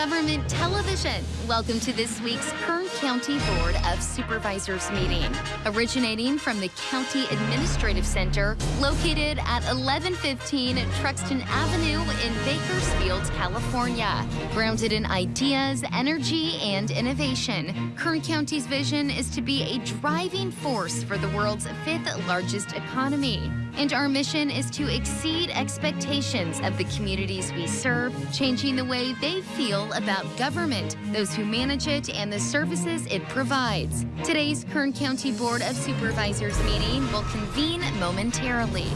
Government Television, welcome to this week's Kern County Board of Supervisors meeting. Originating from the County Administrative Center, located at 1115 Truxton Avenue in Bakersfield, California. Grounded in ideas, energy, and innovation, Kern County's vision is to be a driving force for the world's fifth largest economy. And our mission is to exceed expectations of the communities we serve, changing the way they feel about government, those who manage it, and the services it provides. Today's Kern County Board of Supervisors meeting will convene momentarily.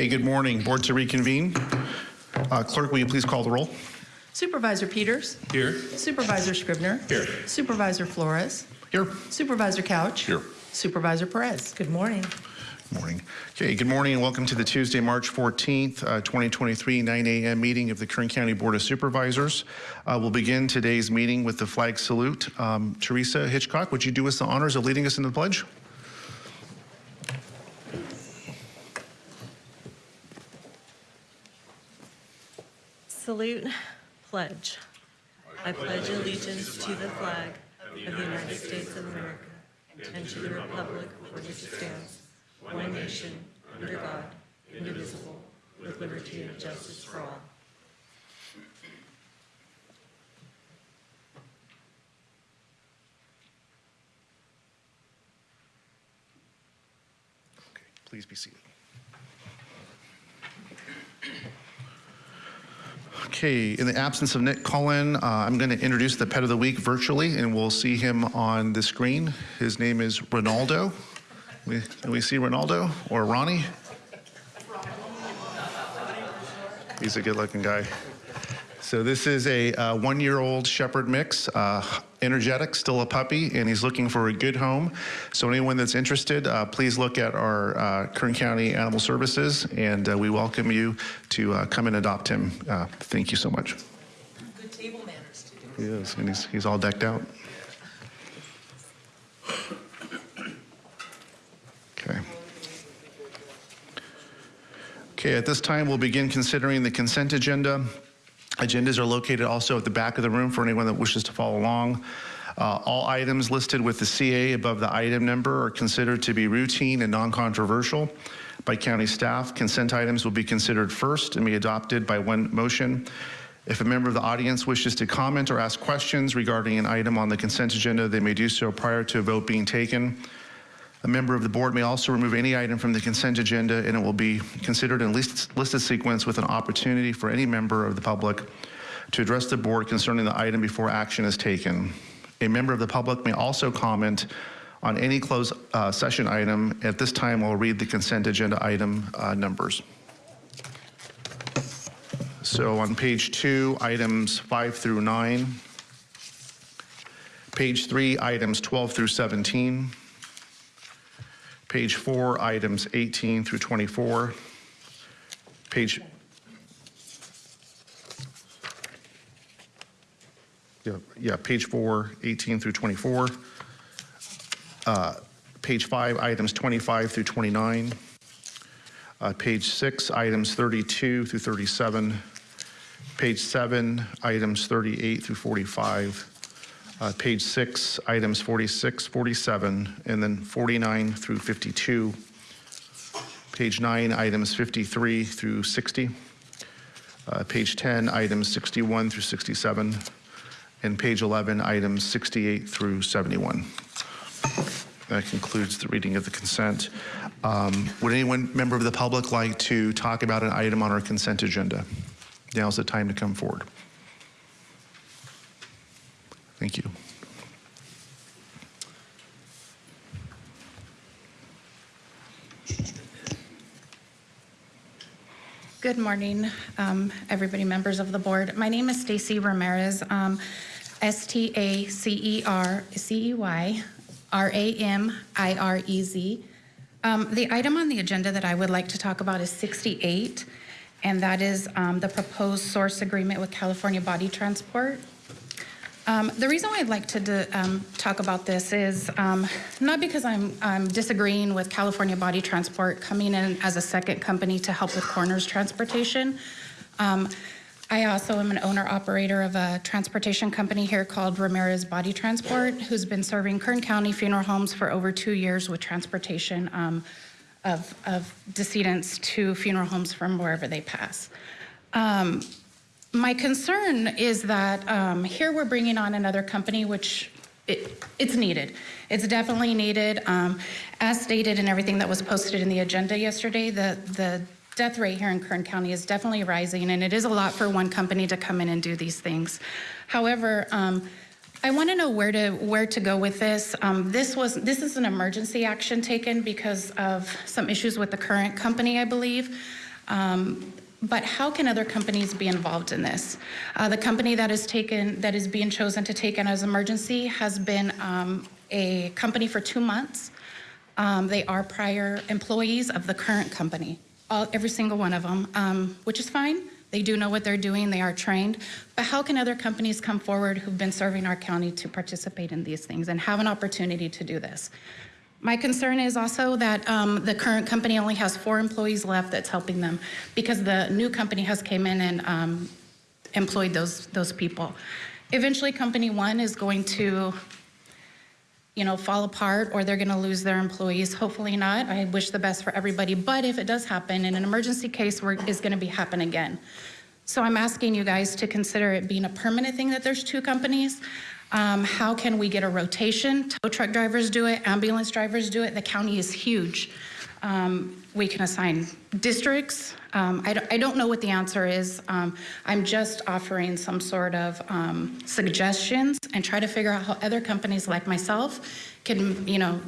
Okay, good morning. Board to reconvene. Uh, Clerk, will you please call the roll? Supervisor Peters. Here. Supervisor Scrivner. Here. Supervisor Flores. Here. Supervisor Couch. Here. Supervisor Perez. Good morning. Good Morning. Okay, good morning and welcome to the Tuesday, March 14th, uh, 2023, 9 a.m. meeting of the Kern County Board of Supervisors. Uh, We'll begin today's meeting with the flag salute. Um, Teresa Hitchcock, would you do us the honors of leading us in the pledge? Salute, pledge. I pledge allegiance to the flag of the United States of America and to the republic for which it stands, one nation, under God, indivisible, with liberty and justice for all. Okay, please be seated. Okay, in the absence of Nick Cullen, uh, I'm going to introduce the pet of the week virtually, and we'll see him on the screen. His name is Ronaldo. We, can we see Ronaldo or Ronnie? He's a good-looking guy. So this is a uh, one-year-old Shepherd mix, uh, energetic, still a puppy, and he's looking for a good home. So anyone that's interested, uh, please look at our uh, Kern County Animal Services, and uh, we welcome you to uh, come and adopt him. Uh, Thank you so much. Good table manners, too. He is, and he's, he's all decked out. Okay. Okay, at this time, we'll begin considering the consent agenda. Agendas are located also at the back of the room for anyone that wishes to follow along. Uh, All items listed with the CA above the item number are considered to be routine and non-controversial by county staff. Consent items will be considered first and be adopted by one motion. If a member of the audience wishes to comment or ask questions regarding an item on the consent agenda, they may do so prior to a vote being taken. A member of the board may also remove any item from the consent agenda, and it will be considered in list- listed sequence with an opportunity for any member of the public to address the board concerning the item before action is taken. A member of the public may also comment on any closed uh, session item. At this time, I'll read the consent agenda item uh, numbers. So on page two, items five through nine. Page three, items 12 through 17. Page four, items 18 through 24. Page. Yeah, yeah, page four, 18 through 24. Uh, Page five, items 25 through 29. Uh, Page six, items 32 through 37. Page seven, items 38 through 45. Uh, Page six, items 46, 47, and then 49 through 52. Page nine, items 53 through 60. Uh, Page 10, items 61 through 67. And page 11, items 68 through 71. That concludes the reading of the consent. Um, Would anyone, member of the public, like to talk about an item on our consent agenda? Now's the time to come forward. Thank you. Good morning, um, everybody, members of the board. My name is Stacy Ramirez, um, S-T-A-C-E-R-C-E-Y, R-A-M-I-R-E-Z. Um, The item on the agenda that I would like to talk about is 68, and that is um, the proposed source agreement with California Body Transport. Um, The reason why I'd like to um, talk about this is um, not because I'm I'm disagreeing with California Body Transport coming in as a second company to help with coroner's transportation. Um, I also am an owner-operator of a transportation company here called Ramirez Body Transport, who's been serving Kern County funeral homes for over two years with transportation um, of of decedents to funeral homes from wherever they pass. My concern is that um, here we're bringing on another company, which it, it's needed. It's definitely needed. Um, as stated in everything that was posted in the agenda yesterday, the, the death rate here in Kern County is definitely rising, and it is a lot for one company to come in and do these things. However, um, I want to know where to where to go with this. Um, this was this is an emergency action taken because of some issues with the current company, I believe. Um, but how can other companies be involved in this? Uh, the company that is taken, that is being chosen to take in as emergency has been um, a company for two months. Um, they are prior employees of the current company, all, every single one of them, um, which is fine. They do know what they're doing, they are trained. But how can other companies come forward who've been serving our county to participate in these things and have an opportunity to do this? My concern is also that um, the current company only has four employees left that's helping them because the new company has came in and um, employed those, those people. Eventually, company one is going to, you know, fall apart or they're going to lose their employees. Hopefully not. I wish the best for everybody. But if it does happen, in an emergency case, is going to be happen again. So I'm asking you guys to consider it being a permanent thing that there's two companies. Um, how can we get a rotation? Tow truck drivers do it, ambulance drivers do it. The county is huge. Um, we can assign districts. Um, I, don't, I don't know what the answer is. Um, I'm just offering some sort of um, suggestions and try to figure out how other companies like myself can, you know,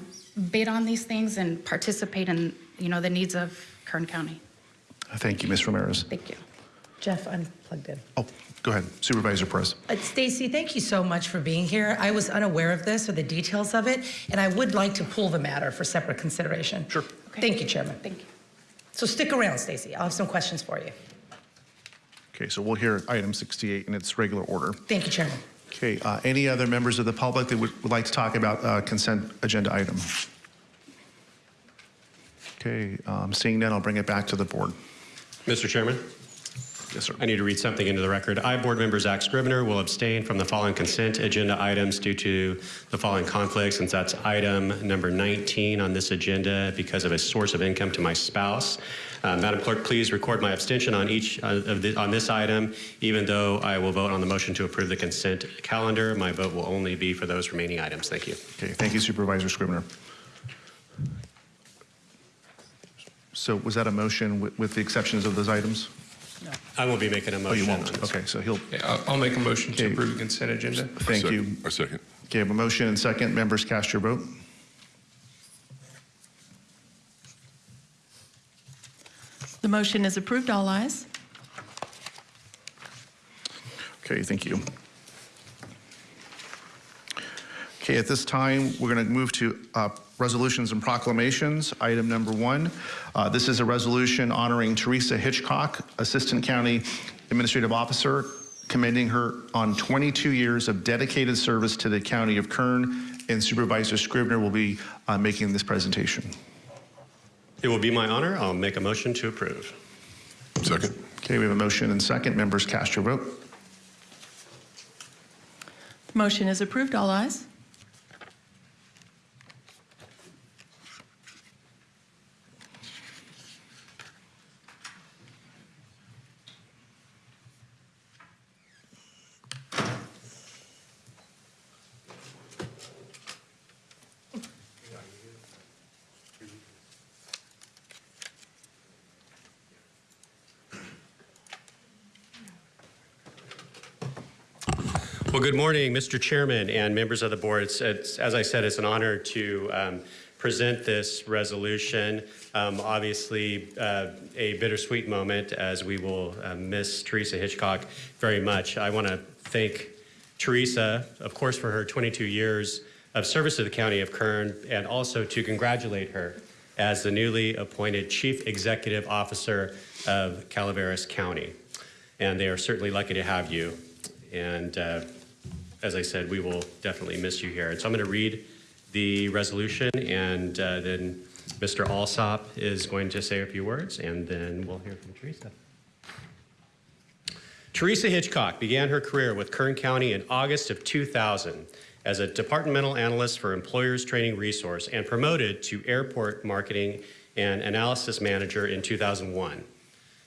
bid on these things and participate in, you know, the needs of Kern County. Thank you, Ms. Ramirez. Thank you. Jeff unplugged in. Oh, go ahead, Supervisor Perez. Uh, Stacy, thank you so much for being here. I was unaware of this or the details of it, and I would like to pull the matter for separate consideration. Sure. Okay. Thank you, Chairman. Thank you. So stick around, Stacy. I'll have some questions for you. Okay, so we'll hear item 68 in its regular order. Thank you, Chairman. Okay, uh, any other members of the public that would would like to talk about uh, consent agenda item? Okay, um, seeing none, I'll bring it back to the board. Mr. Chairman, Yes, sir. I need to read something into the record. I, Board Member Zack Scrivner, will abstain from the following consent agenda items due to the following conflicts, since that's item number 19 on this agenda because of a source of income to my spouse. Uh, Madam Clerk, please record my abstention on each uh, of the, on this item. Even though I will vote on the motion to approve the consent calendar, my vote will only be for those remaining items. Thank you. Okay, thank you Supervisor Scrivener. So was that a motion with- with the exceptions of those items? I won't be making a Oh, motion you on won't? this. Okay, so he'll, Okay, I'll, I'll make a motion to Okay. approve the consent agenda. thank you. Second- A second. Okay, I have a motion and second. Members cast your vote. The motion is approved. All eyes. Okay, thank you. Okay, at this time, we're going to move to uh, resolutions and proclamations. Item number one, uh, this is a resolution honoring Teresa Hitchcock, Assistant County Administrative Officer, commending her on 22 years of dedicated service to the County of Kern, and Supervisor Scrivner will be uh, making this presentation. It will be my honor. I'll make a motion to approve. Second. Okay, we have a motion and second. Members cast your vote. The motion is approved. All ayes. Well, good morning, Mr. Chairman and members of the board. It's, it's, as I said, it's an honor to um, present this resolution. Um, obviously, uh, a bittersweet moment as we will uh, miss Teresa Hitchcock very much. I want to thank Teresa, of course, for her 22 years of service to the County of Kern, and also to congratulate her as the newly appointed Chief Executive Officer of Calaveras County. And they are certainly lucky to have you. And uh, as I said, we will definitely miss you here. And so I'm going to read the resolution, and uh, then Mr. Alsop is going to say a few words, and then we'll hear from Teresa. Teresa Hitchcock began her career with Kern County in August of 2000 as a departmental analyst for Employers Training Resource and promoted to airport marketing and analysis manager in 2001.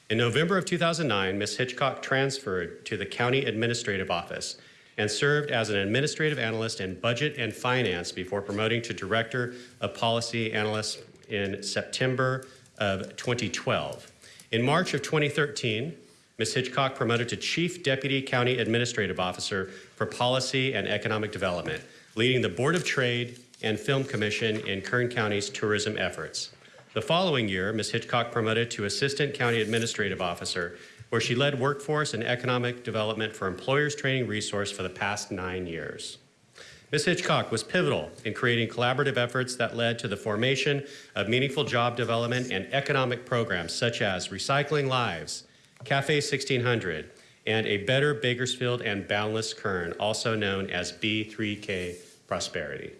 In November of 2009, Ms. Hitchcock transferred to the County Administrative Office and served as an administrative analyst in budget and finance before promoting to Director of Policy Analyst in September of 2012. In March of 2013, Ms. Hitchcock promoted to Chief Deputy County Administrative Officer for Policy and Economic Development, leading the Board of Trade and Film Commission in Kern County's tourism efforts. The following year, Ms. Hitchcock promoted to Assistant County Administrative Officer, where she led workforce and economic development for Employers Training Resource for the past nine years. Ms. Hitchcock was pivotal in creating collaborative efforts that led to the formation of meaningful job development and economic programs such as Recycling Lives, Cafe 1600, and a Better Bakersfield and Boundless Kern, also known as B3K Prosperity.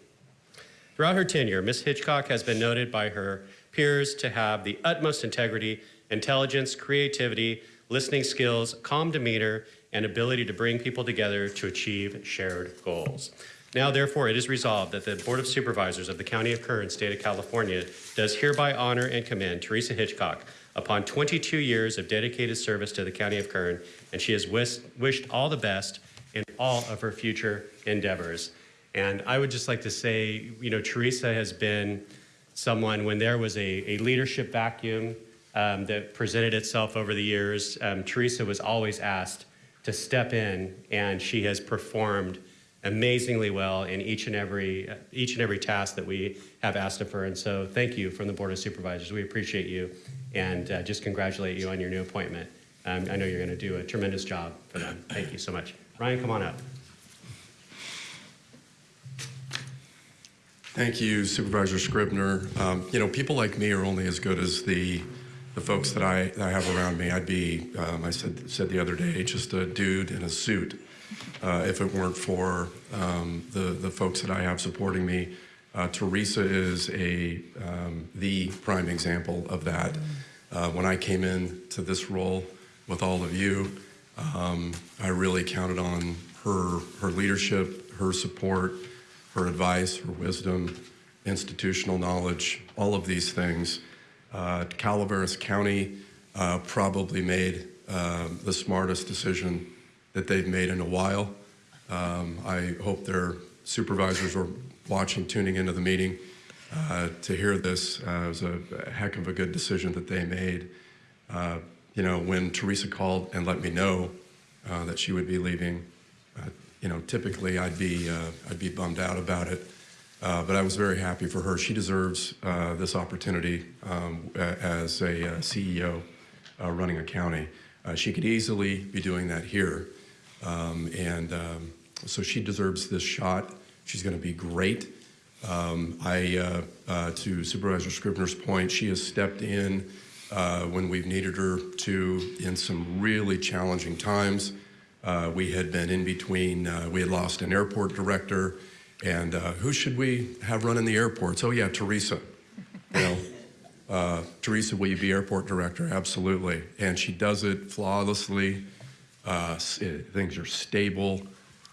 Throughout her tenure, Ms. Hitchcock has been noted by her peers to have the utmost integrity, intelligence, creativity, listening skills, calm demeanor, and ability to bring people together to achieve shared goals. Now, therefore, it is resolved that the Board of Supervisors of the County of Kern, State of California, does hereby honor and commend Teresa Hitchcock upon 22 years of dedicated service to the County of Kern, and she has wish, wished all the best in all of her future endeavors. And I would just like to say, you know, Teresa has been someone, when there was a, a leadership vacuum um, that presented itself over the years, um, Teresa was always asked to step in, and she has performed amazingly well in each and every each and every task that we have asked of her. And so, thank you from the Board of Supervisors. We appreciate you, and uh, just congratulate you on your new appointment. Um, I know you're going to do a tremendous job for them. Thank you so much. Ryan, come on up. Thank you, Supervisor Scrivner. Um, you know, people like me are only as good as the the folks that I, that I have around me. I'd be, um, I said said the other day, just a dude in a suit uh, if it weren't for um, the the folks that I have supporting me. Uh, Teresa is a um, the prime example of that. Uh, when I came in to this role with all of you, um, I really counted on her her leadership, her support her advice, her wisdom, institutional knowledge, all of these things. Uh, Calaveras County uh, probably made uh, the smartest decision that they've made in a while. Um, I hope their supervisors are watching, tuning into the meeting uh, to hear this. Uh, it was a, a heck of a good decision that they made. Uh, you know, when Teresa called and let me know that she would be leaving, you know, typically I'd be uh, I'd be bummed out about it, uh, but I was very happy for her. She deserves uh, this opportunity um, as a uh, CEO uh, running a county. Uh, she could easily be doing that here, um, and um, so she deserves this shot. She's going to be great. Um, I, to Supervisor Scrivner's point, she has stepped in when we've needed her to in some really challenging times. We had been in between, we had lost an airport director, and uh, who should we have running the airports? Oh, yeah, Teresa. You know, uh, Teresa, will you be airport director? Absolutely. And she does it flawlessly. Uh, things are stable.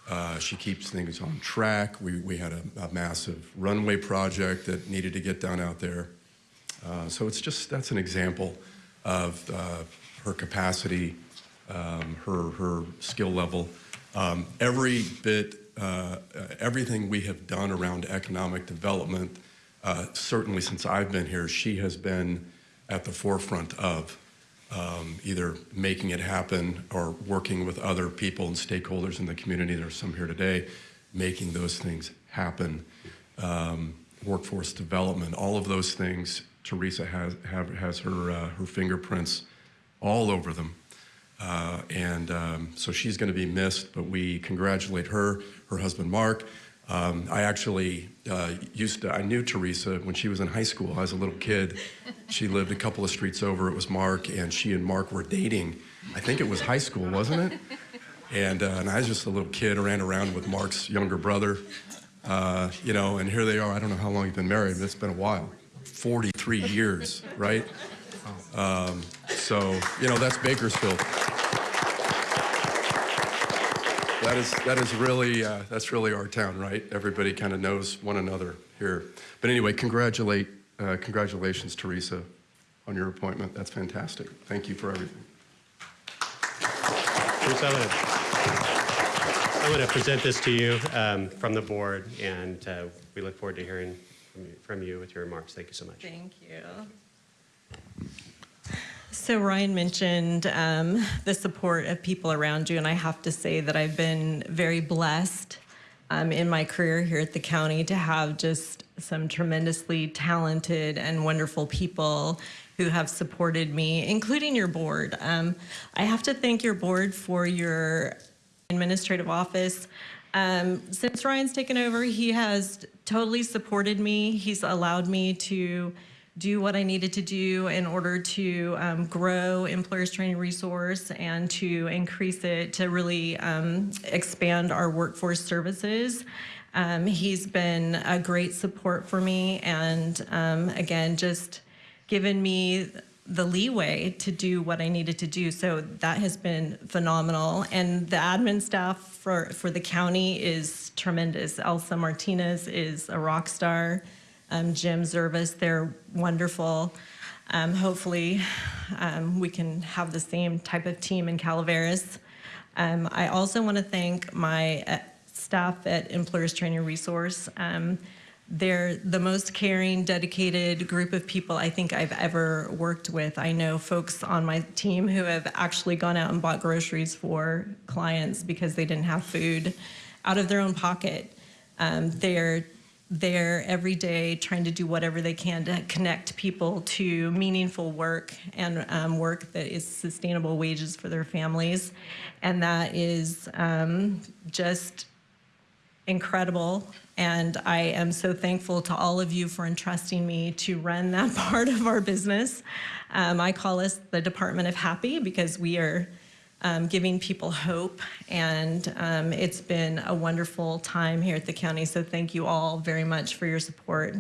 Uh, she keeps things on track. We, we had a, a, massive runway project that needed to get done out there. so it's just, that's an example of her capacity um, her, her skill level. Um, every bit, uh, everything we have done around economic development, uh, certainly since I've been here, she has been at the forefront of um, either making it happen or working with other people and stakeholders in the community. there are some here today, making those things happen. Um, workforce development, all of those things, Teresa has, have, has her, uh, her fingerprints all over them. Uh, and um, so she's going to be missed, but we congratulate her, her husband Mark. Um, I actually uh, used to, I knew Teresa when she was in high school. I was a little kid. She lived a couple of streets over. It was Mark, and she and Mark were dating. I think it was high school, wasn't it? And, uh, and I was just a little kid, ran around with Mark's younger brother, uh, you know, and here they are. I don't know how long you've been married, but it's been a while 43 years, right? Um, so, you know, that's Bakersfield. That is, that is really, uh, that's really our town, right? Everybody kind of knows one another here. But anyway, congratulate, uh, congratulations, Teresa, on your appointment. That's fantastic. Thank you for everything. Bruce, I'm gonna, I'm gonna present this to you um, from the board, and uh, we look forward to hearing from you- from you with your remarks. Thank you so much. Thank you. So Ryan mentioned um, the support of people around you, and I have to say that I've been very blessed um, in my career here at the county to have just some tremendously talented and wonderful people who have supported me, including your board. Um, I have to thank your board for your administrative office. Um, since Ryan's taken over, he has totally supported me. He's allowed me to do what I needed to do in order to um, grow employers training resource and to increase it to really um, expand our workforce services. Um, he's been a great support for me and um, again, just given me the leeway to do what I needed to do. So that has been phenomenal. And the admin staff for, for the county is tremendous. Elsa Martinez is a rock star. Um, Jim Zervis, they're wonderful. Um, hopefully, um, we can have the same type of team in Calaveras. Um, I also want to thank my uh, staff at Employers Training Resource. Um, they're the most caring, dedicated group of people I think I've ever worked with. I know folks on my team who have actually gone out and bought groceries for clients because they didn't have food out of their own pocket. Um, they're there every day trying to do whatever they can to connect people to meaningful work and um, work that is sustainable wages for their families. And that is um, just incredible. And I am so thankful to all of you for entrusting me to run that part of our business. Um, I call us the Department of Happy because we are um, giving people hope. And um, it's been a wonderful time here at the county. So thank you all very much for your support.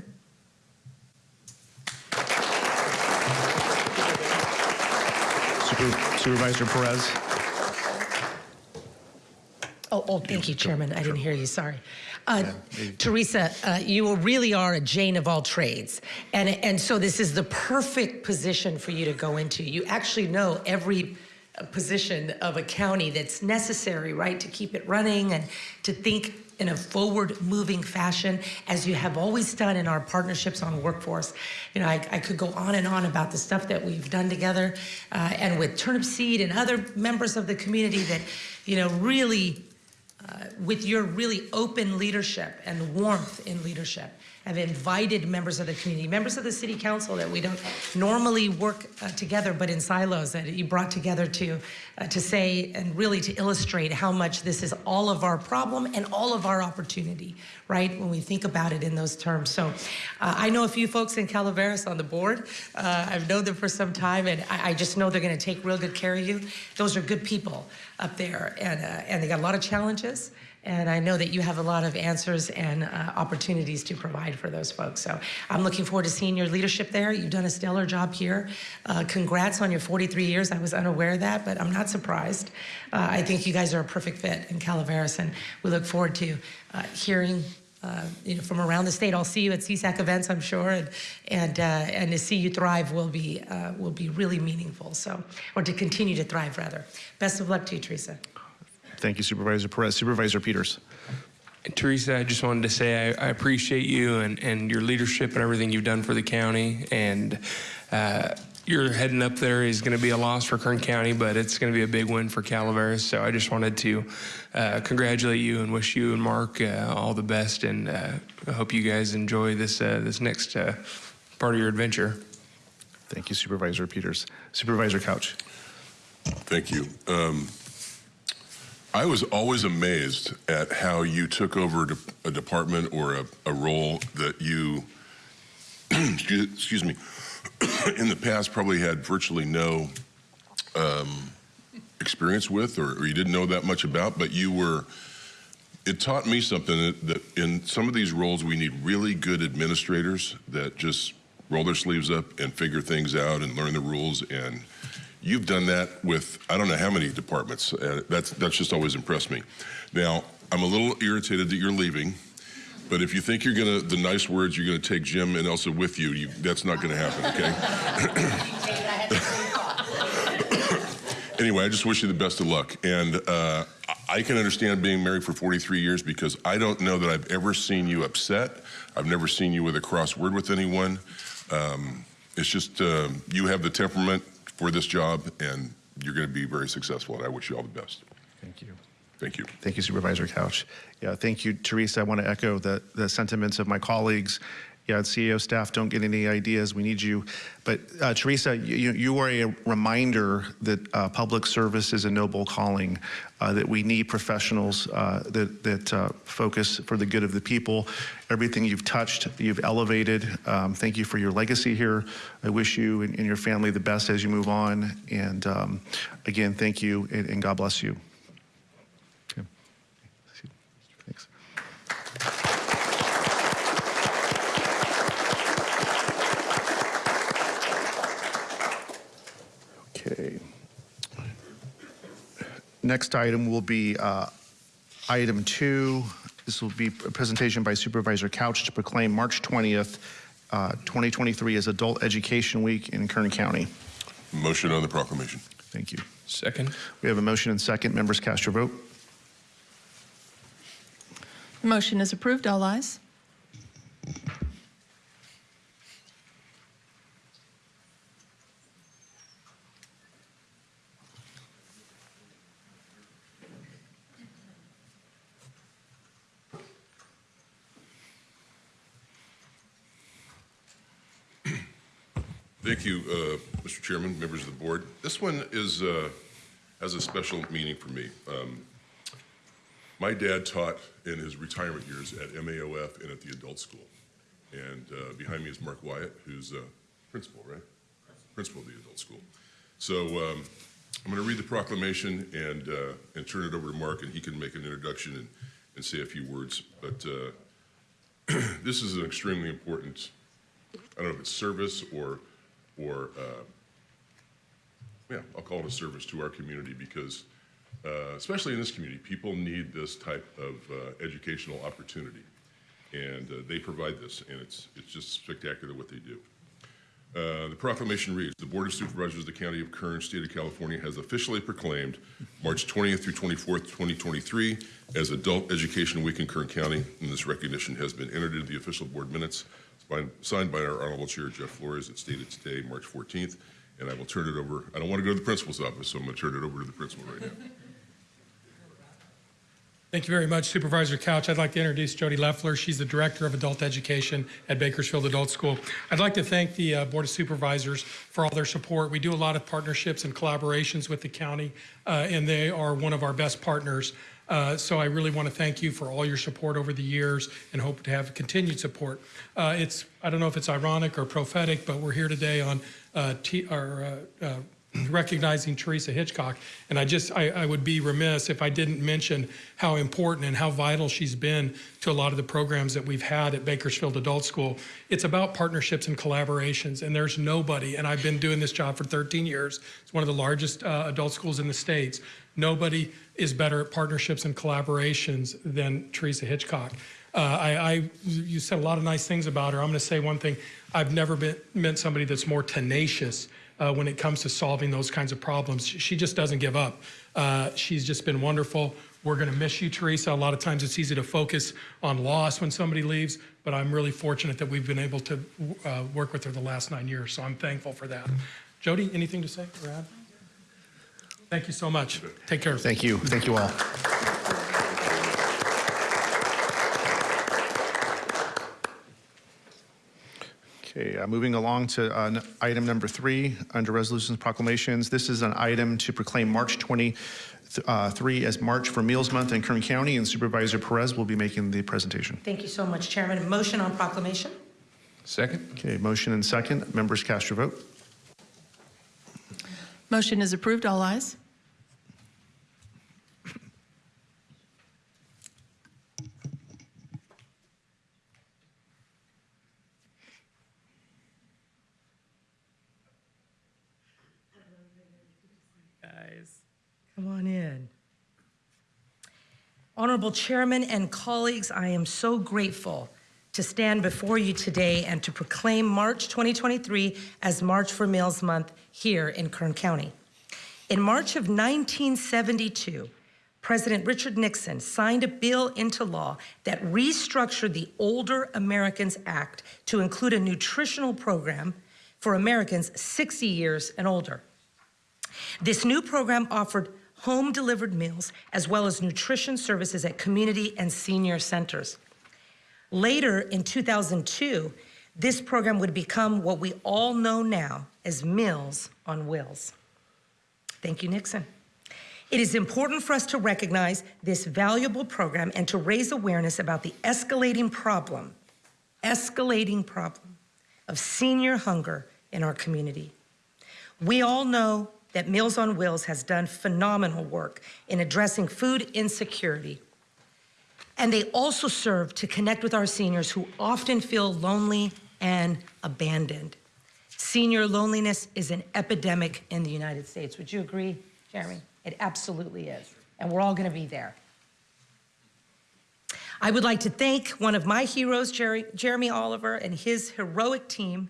Super- Supervisor Perez. Oh, oh, thank you, Chairman. I didn't hear you, sorry. Uh, Teresa, uh, you really are a Jane of all trades. And, and so this is the perfect position for you to go into. You actually know every position of a county that's necessary, right, to keep it running and to think in a forward-moving fashion, as you have always done in our partnerships on workforce. You know, I, I could go on and on about the stuff that we've done together, uh, and with Turnip Seed and other members of the community that, you know, really uh, with your really open leadership and warmth in leadership have invited members of the community, members of the city council that we don't normally work uh, together, but in silos that you brought together to uh, to say and really to illustrate how much this is all of our problem and all of our opportunity, right? When we think about it in those terms. So uh, I know a few folks in Calaveras on the board. Uh, I've known them for some time, and I, I just know they're going to take real good care of you. Those are good people up there, and uh, and they got a lot of challenges. And I know that you have a lot of answers and uh, opportunities to provide for those folks. So I'm looking forward to seeing your leadership there. You've done a stellar job here. Uh, congrats on your 43 years. I was unaware of that, but I'm not surprised. Uh, I think you guys are a perfect fit in Calaveras, and we look forward to uh, hearing. Uh, you know, from around the state, I'll see you at CSAC events, I'm sure, and and uh, and to see you thrive will be will be really meaningful. So, or to continue to thrive, rather. Best of luck to you, Teresa. Thank you, Supervisor Perez. Supervisor Peters. Teresa, I just wanted to say I, I appreciate you and, and your leadership and everything you've done for the county. And uh, your heading up there is going to be a loss for Kern County, but it's going to be a big win for Calaveras. So I just wanted to uh, congratulate you and wish you and Mark uh, all the best. And uh, I hope you guys enjoy this uh, this next uh, part of your adventure. Thank you, Supervisor Peters. Supervisor Couch. Thank you. Um, I was always amazed at how you took over a department or a, a role that you, excuse, me, in the past probably had virtually no um, experience with or, or you didn't know that much about, but you were. It taught me something that, that in some of these roles we need really good administrators that just roll their sleeves up and figure things out and learn the rules. And you've done that with I don't know how many departments. Uh, that's that's just always impressed me. Now I'm a little irritated that you're leaving. But if you think you're gonna, the nice words, you're gonna take Jim and Elsa with you, you that's not gonna happen, okay? anyway, I just wish you the best of luck. And uh, I can understand being married for 43 years because I don't know that I've ever seen you upset. I've never seen you with a cross word with anyone. Um, it's just uh, you have the temperament for this job, and you're going to be very successful. And I wish you all the best. Thank you. Thank you. Thank you, Supervisor Couch. Yeah, thank you, Teresa. I want to echo the, the sentiments of my colleagues. Yeah, CEO staff don't get any ideas. We need you. But uh, Teresa, you, you are a reminder that uh, public service is a noble calling, uh, that we need professionals uh, that, that uh, focus for the good of the people. Everything you've touched, you've elevated. Um, thank you for your legacy here. I wish you and, and your family the best as you move on. And um, again, thank you and, and God bless you. Okay. Thanks. Okay. Next item will be uh, item two. This will be a presentation by Supervisor Couch to proclaim March 20th, uh, 2023 as Adult Education Week in Kern County. Motion on the proclamation. Thank you. Second. We have a motion and second. Members cast your vote. The motion is approved. All ayes. Thank you, uh, Mr. Chairman, members of the board. This one is uh, has a special meaning for me. Um, my dad taught in his retirement years at MAOF and at the adult school. And uh, behind me is Mark Wyatt, who's a principal, right? Principal of the adult school. So um, I'm going to read the proclamation and uh, and turn it over to Mark, and he can make an introduction and, and say a few words. But uh, this is an extremely important, I don't know if it's service or or uh, yeah, I'll call it a service to our community because, uh, especially in this community, people need this type of uh, educational opportunity, and uh, they provide this, and it's it's just spectacular what they do. Uh, the proclamation reads: The Board of Supervisors of the County of Kern, State of California, has officially proclaimed March 20th through 24th, 2023, as Adult Education Week in Kern County, and this recognition has been entered into the official board minutes signed by our Honorable Chair Jeff Flores. It's dated today, March 14th, and I will turn it over. I don't want to go to the principal's office, so I'm going to turn it over to the principal right now. Thank you very much, Supervisor Couch. I'd like to introduce Jody Leffler. She's the Director of Adult Education at Bakersfield Adult School. I'd like to thank the uh, Board of Supervisors for all their support. We do a lot of partnerships and collaborations with the county, uh, and they are one of our best partners. Uh, so I really want to thank you for all your support over the years and hope to have continued support. Uh, it's I don't know if it's ironic or prophetic, but we're here today on uh, our, uh, uh, recognizing Teresa Hitchcock. And I just, I, I, would be remiss if I didn't mention how important and how vital she's been to a lot of the programs that we've had at Bakersfield Adult School. It's about partnerships and collaborations, and there's nobody, and I've been doing this job for 13 years. It's one of the largest uh, adult schools in the States. Nobody is better at partnerships and collaborations than Teresa Hitchcock. Uh, I, I, you said a lot of nice things about her. I'm going to say one thing. I've never been, met somebody that's more tenacious uh, when it comes to solving those kinds of problems. She just doesn't give up. Uh, she's just been wonderful. We're going to miss you, Teresa. A lot of times it's easy to focus on loss when somebody leaves, but I'm really fortunate that we've been able to uh, work with her the last nine years, so I'm thankful for that. Jody, anything to say or add? Thank you so much. Take care. Thank you. Thank you all. Okay, uh, moving along to uh, n- item number three under resolutions and proclamations. This is an item to proclaim March 23 as March for Meals Month in Kern County, and Supervisor Perez will be making the presentation. Thank you so much, Chairman. Motion on proclamation? Second. Okay, motion and second. Members cast your vote. Motion is approved. All ayes. Honorable Chairman and colleagues, I am so grateful to stand before you today and to proclaim March 2023 as March for Meals Month here in Kern County. In March of 1972, President Richard Nixon signed a bill into law that restructured the Older Americans Act to include a nutritional program for Americans 60 years and older. This new program offered home delivered meals as well as nutrition services at community and senior centers. Later in 2002, this program would become what we all know now as Meals on Wheels. Thank you, Nixon. It is important for us to recognize this valuable program and to raise awareness about the escalating problem, escalating problem of senior hunger in our community. We all know that Meals on Wheels has done phenomenal work in addressing food insecurity. And they also serve to connect with our seniors who often feel lonely and abandoned. Senior loneliness is an epidemic in the United States. Would you agree, Jeremy? It absolutely is. And we're all going to be there. I would like to thank one of my heroes, Jerry, Jeremy Oliver, and his heroic team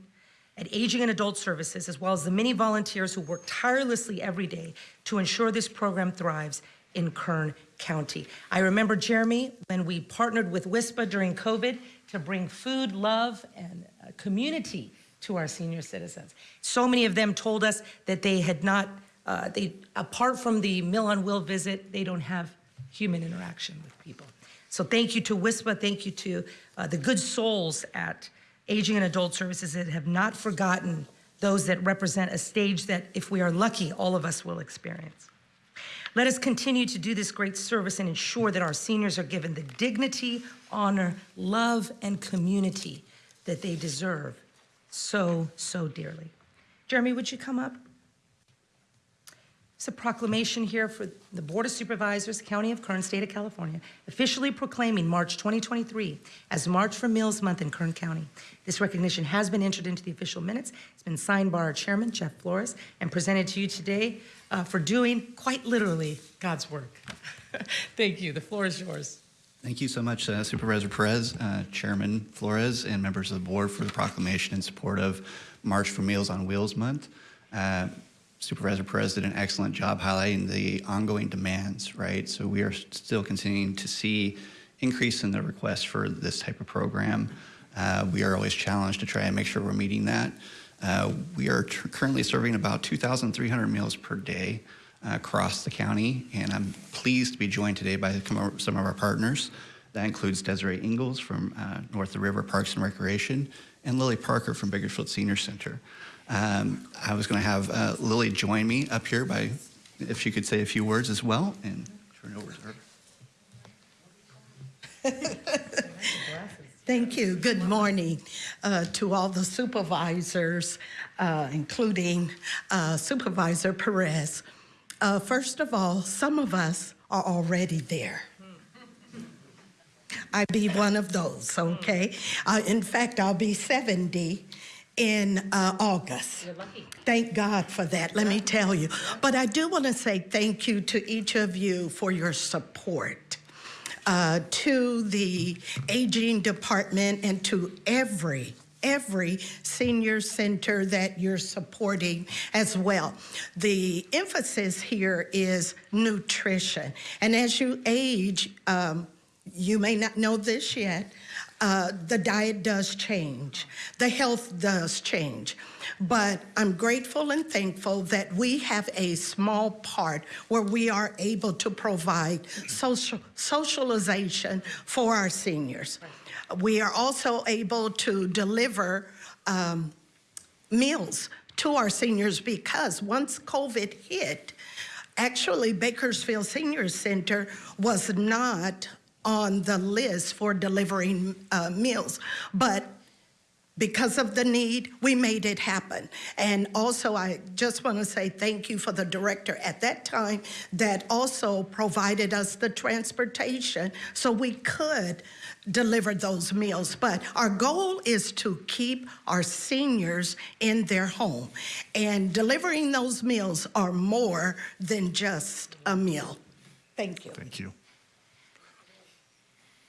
at Aging and Adult Services, as well as the many volunteers who work tirelessly every day to ensure this program thrives in Kern County. I remember, Jeremy, when we partnered with WISPA during COVID to bring food, love, and uh, community to our senior citizens. So many of them told us that they had not, uh, they, apart from the Meals on Wheels visit, they don't have human interaction with people. So thank you to WISPA, thank you to uh, the good souls at Aging and Adult Services that have not forgotten those that represent a stage that, if we are lucky, all of us will experience. Let us continue to do this great service and ensure that our seniors are given the dignity, honor, love, and community that they deserve so, so dearly. Jeremy, would you come up? It's a proclamation here for the Board of Supervisors, County of Kern, State of California, officially proclaiming March 2023 as March for Meals Month in Kern County. This recognition has been entered into the official minutes. It's been signed by our chairman, Jeff Flores, and presented to you today uh, for doing, quite literally, God's work. Thank you. The floor is yours. Thank you so much, uh, Supervisor Perez, uh, Chairman Flores, and members of the board for the proclamation in support of March for Meals on Wheels Month. Supervisor Perez did an excellent job highlighting the ongoing demands, right? So we are still continuing to see increase in the requests for this type of program. Uh, we are always challenged to try and make sure we're meeting that. Uh, we are currently serving about 2,300 meals per day uh, across the county, and I'm pleased to be joined today by some of our partners. That includes Desiree Ingalls from uh, North River Parks and Recreation and Lily Parker from Bakersfield Senior Center. Um, I was going to have uh, Lily join me up here by, if she could say a few words as well, and turn it over to her. Thank you. Good morning uh, to all the supervisors, uh, including uh, Supervisor Perez. Uh, first of all, some of us are already there. I'd be one of those, okay? Uh, in fact, I'll be 70 in uh, August. You're lucky. Thank God for that, let me tell you. But I do want to say thank you to each of you for your support. Uh, to the aging department and to every every senior center that you're supporting as well. The emphasis here is nutrition. And as you age, um, you may not know this yet, uh, the diet does change, the health does change. But I'm grateful and thankful that we have a small part where we are able to provide social socialization for our seniors. We are also able to deliver um, meals to our seniors because once COVID hit, actually Bakersfield Senior Center was not on the list for delivering uh, meals. But because of the need, we made it happen. And also, I just want to say thank you for the director at that time that also provided us the transportation so we could deliver those meals. But our goal is to keep our seniors in their home. And delivering those meals are more than just a meal. Thank you. Thank you.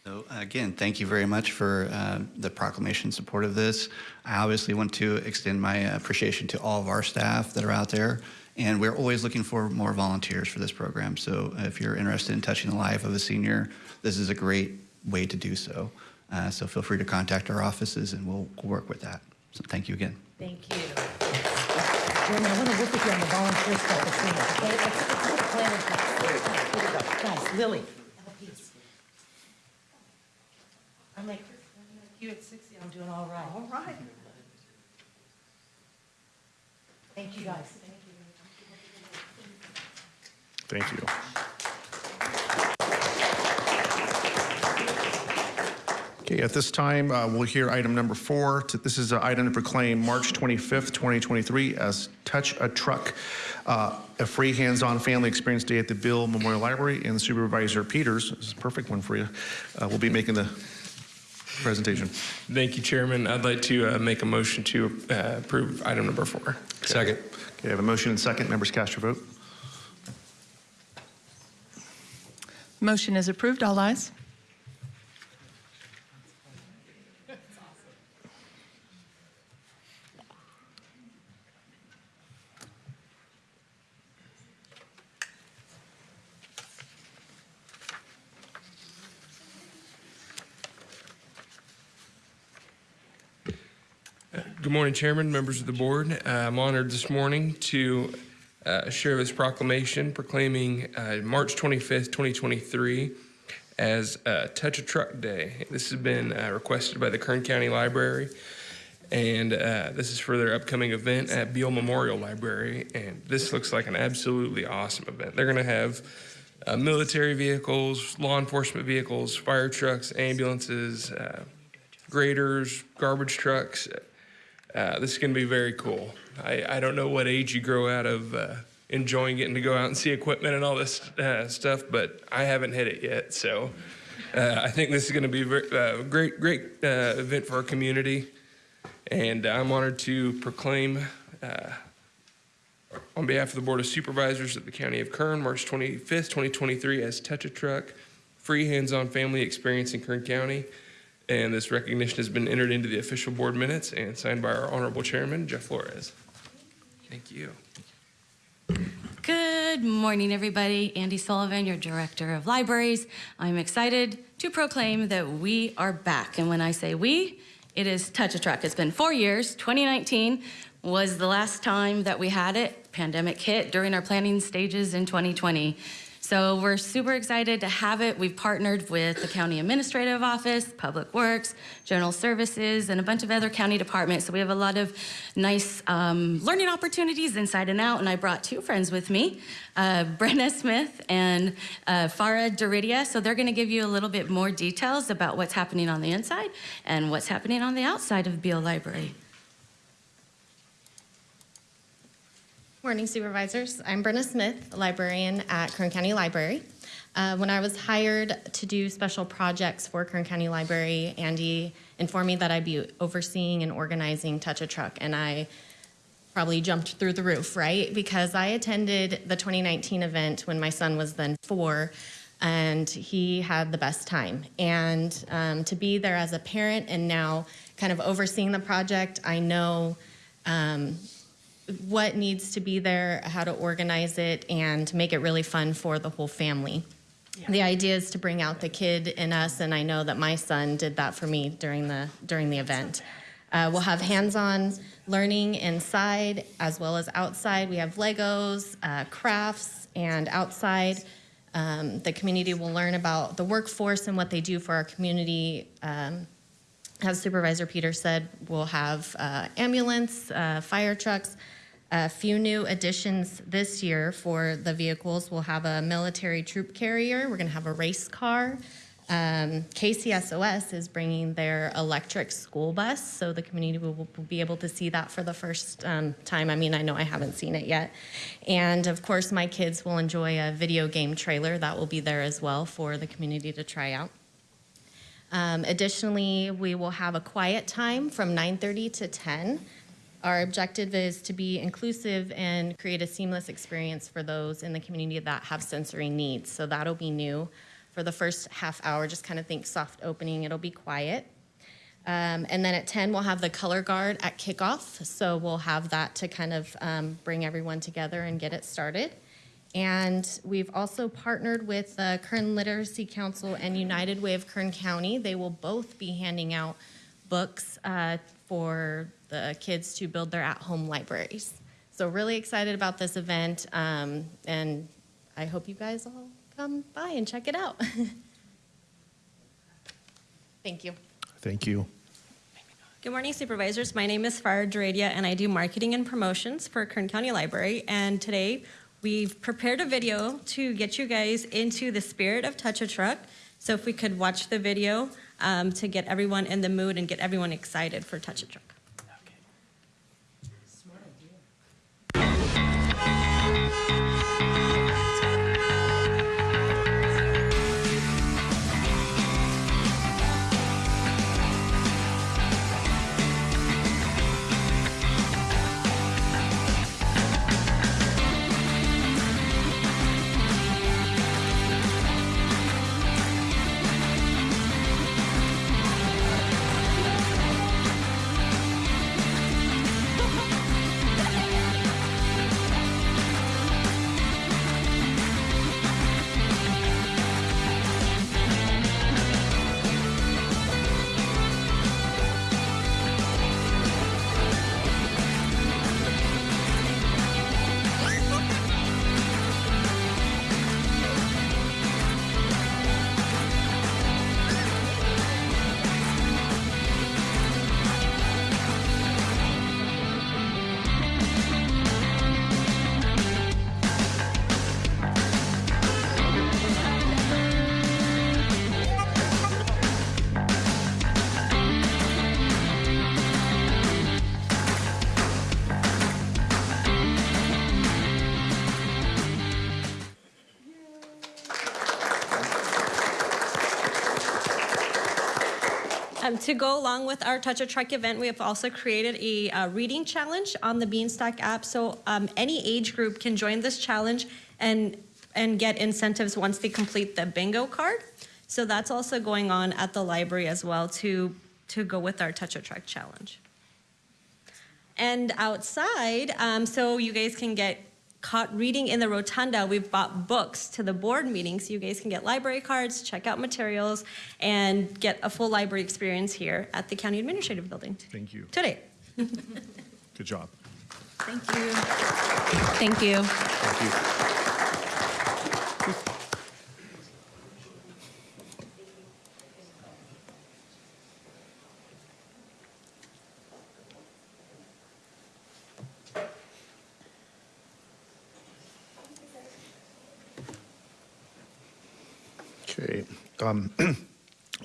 So again, thank you very much for uh, the proclamation support of this. I obviously want to extend my appreciation to all of our staff that are out there. And we're always looking for more volunteers for this program. So if you're interested in touching the life of a senior, this is a great way to do so. Uh, so feel free to contact our offices and we'll work with that. So thank you again. Thank you. Jeremy, I want to work with you on the volunteer stuff as soon as, okay? Let's- let's plan in place. Here we go. Guys, Lily. I'm like, you at 60, I'm doing all right. All right. Thank you, guys. Thank you. Thank you. Okay, at this time, uh, we'll hear item number four. To- This is an item to proclaim March 25th, 2023 as Touch a Truck, uh, a free hands-on family experience day at the Beale Memorial Library. And Supervisor Peters, this is a perfect one for you, uh, will be making the presentation. Thank you, Chairman. I'd like to uh, make a motion to uh, approve item number four. Second. Okay, I have a motion and second. Members cast your vote. Motion is approved. All ayes. Good morning, Chairman, members of the board. Uh, I'm honored this morning to uh, share this proclamation proclaiming uh, March 25th, 2023 as Touch a Truck Day. This has been uh, requested by the Kern County Library, and uh, this is for their upcoming event at Beale Memorial Library. And this looks like an absolutely awesome event. They're going to have uh, military vehicles, law enforcement vehicles, fire trucks, ambulances, graders, garbage trucks. Uh, this is going to be very cool. I, I don't know what age you grow out of uh, enjoying getting to go out and see equipment and all this uh, stuff, but I haven't hit it yet. So uh, I think this is going to be a uh, great, great event for our community. And I'm honored to proclaim on behalf of the Board of Supervisors of the County of Kern, March 25th, 2023, as Touch a Truck, free hands-on family experience in Kern County. And this recognition has been entered into the official board minutes and signed by our honorable chairman, Jeff Flores. Thank you. Good morning, everybody. Andy Sullivan, your Director of Libraries. I'm excited to proclaim that we are back. And when I say we, it is Touch a Truck. It's been four years. 2019 was the last time that we had it. Pandemic hit during our planning stages in 2020. So we're super excited to have it. We've partnered with the County Administrative Office, Public Works, General Services, and a bunch of other county departments. So we have a lot of nice um, learning opportunities inside and out. And I brought two friends with me, uh, Brenna Smith and uh, Farah Doridia. So they're going to give you a little bit more details about what's happening on the inside and what's happening on the outside of Beale Library. Morning Supervisors. I'm Brenna Smith, librarian at Kern County Library. Uh, when I was hired to do special projects for Kern County Library, Andy informed me that I'd be overseeing and organizing Touch a Truck, and I probably jumped through the roof, right? Because I attended the 2019 event when my son was then four, and he had the best time. And um, to be there as a parent and now kind of overseeing the project, I know um, what needs to be there, how to organize it, and make it really fun for the whole family. The idea is to bring out the kid in us, and I know that my son did that for me during the during the event. Uh, we'll have hands-on learning inside as well as outside. We have Legos, uh, crafts, and outside. Um, the community will learn about the workforce and what they do for our community. Um, as Supervisor Peters said, we'll have uh, ambulance, uh, fire trucks. A few new additions this year for the vehicles. We'll have a military troop carrier. We're going to have a race car. Um, KCSOS is bringing their electric school bus, so the community will, will be able to see that for the first um, time. I mean, I know I haven't seen it yet. And of course, my kids will enjoy a video game trailer that will be there as well for the community to try out. Um, additionally, we will have a quiet time from 9:30 to 10. Our objective is to be inclusive and create a seamless experience for those in the community that have sensory needs. So that'll be new. for the first half hour. Just kind of think soft opening, it'll be quiet. Um, and then at 10, we'll have the color guard at kickoff. So we'll have that to kind of um, bring everyone together and get it started. And we've also partnered with the Kern Literacy Council and United Way of Kern County. They will both be handing out books uh, for the kids to build their at-home libraries. So really excited about this event, um, and I hope you guys all come by and check it out. Thank you. Thank you. Good morning, supervisors. My name is Farah Duradia, and I do marketing and promotions for Kern County Library. And today, we've prepared a video to get you guys into the spirit of Touch a Truck. So if we could watch the video um, to get everyone in the mood and get everyone excited for Touch a Truck. To go along with our Touch a Truck event, we have also created a uh, reading challenge on the Beanstack app. So um, any age group can join this challenge and and get incentives once they complete the bingo card. So that's also going on at the library as well to to go with our Touch a Truck challenge. And outside, um, so you guys can get caught reading in the rotunda. We've bought books to the board meeting so you guys can get library cards, check out materials, and get a full library experience here at the County Administrative Building Thank you. today. Good job. Thank you. Thank you. Thank you. Okay. Um,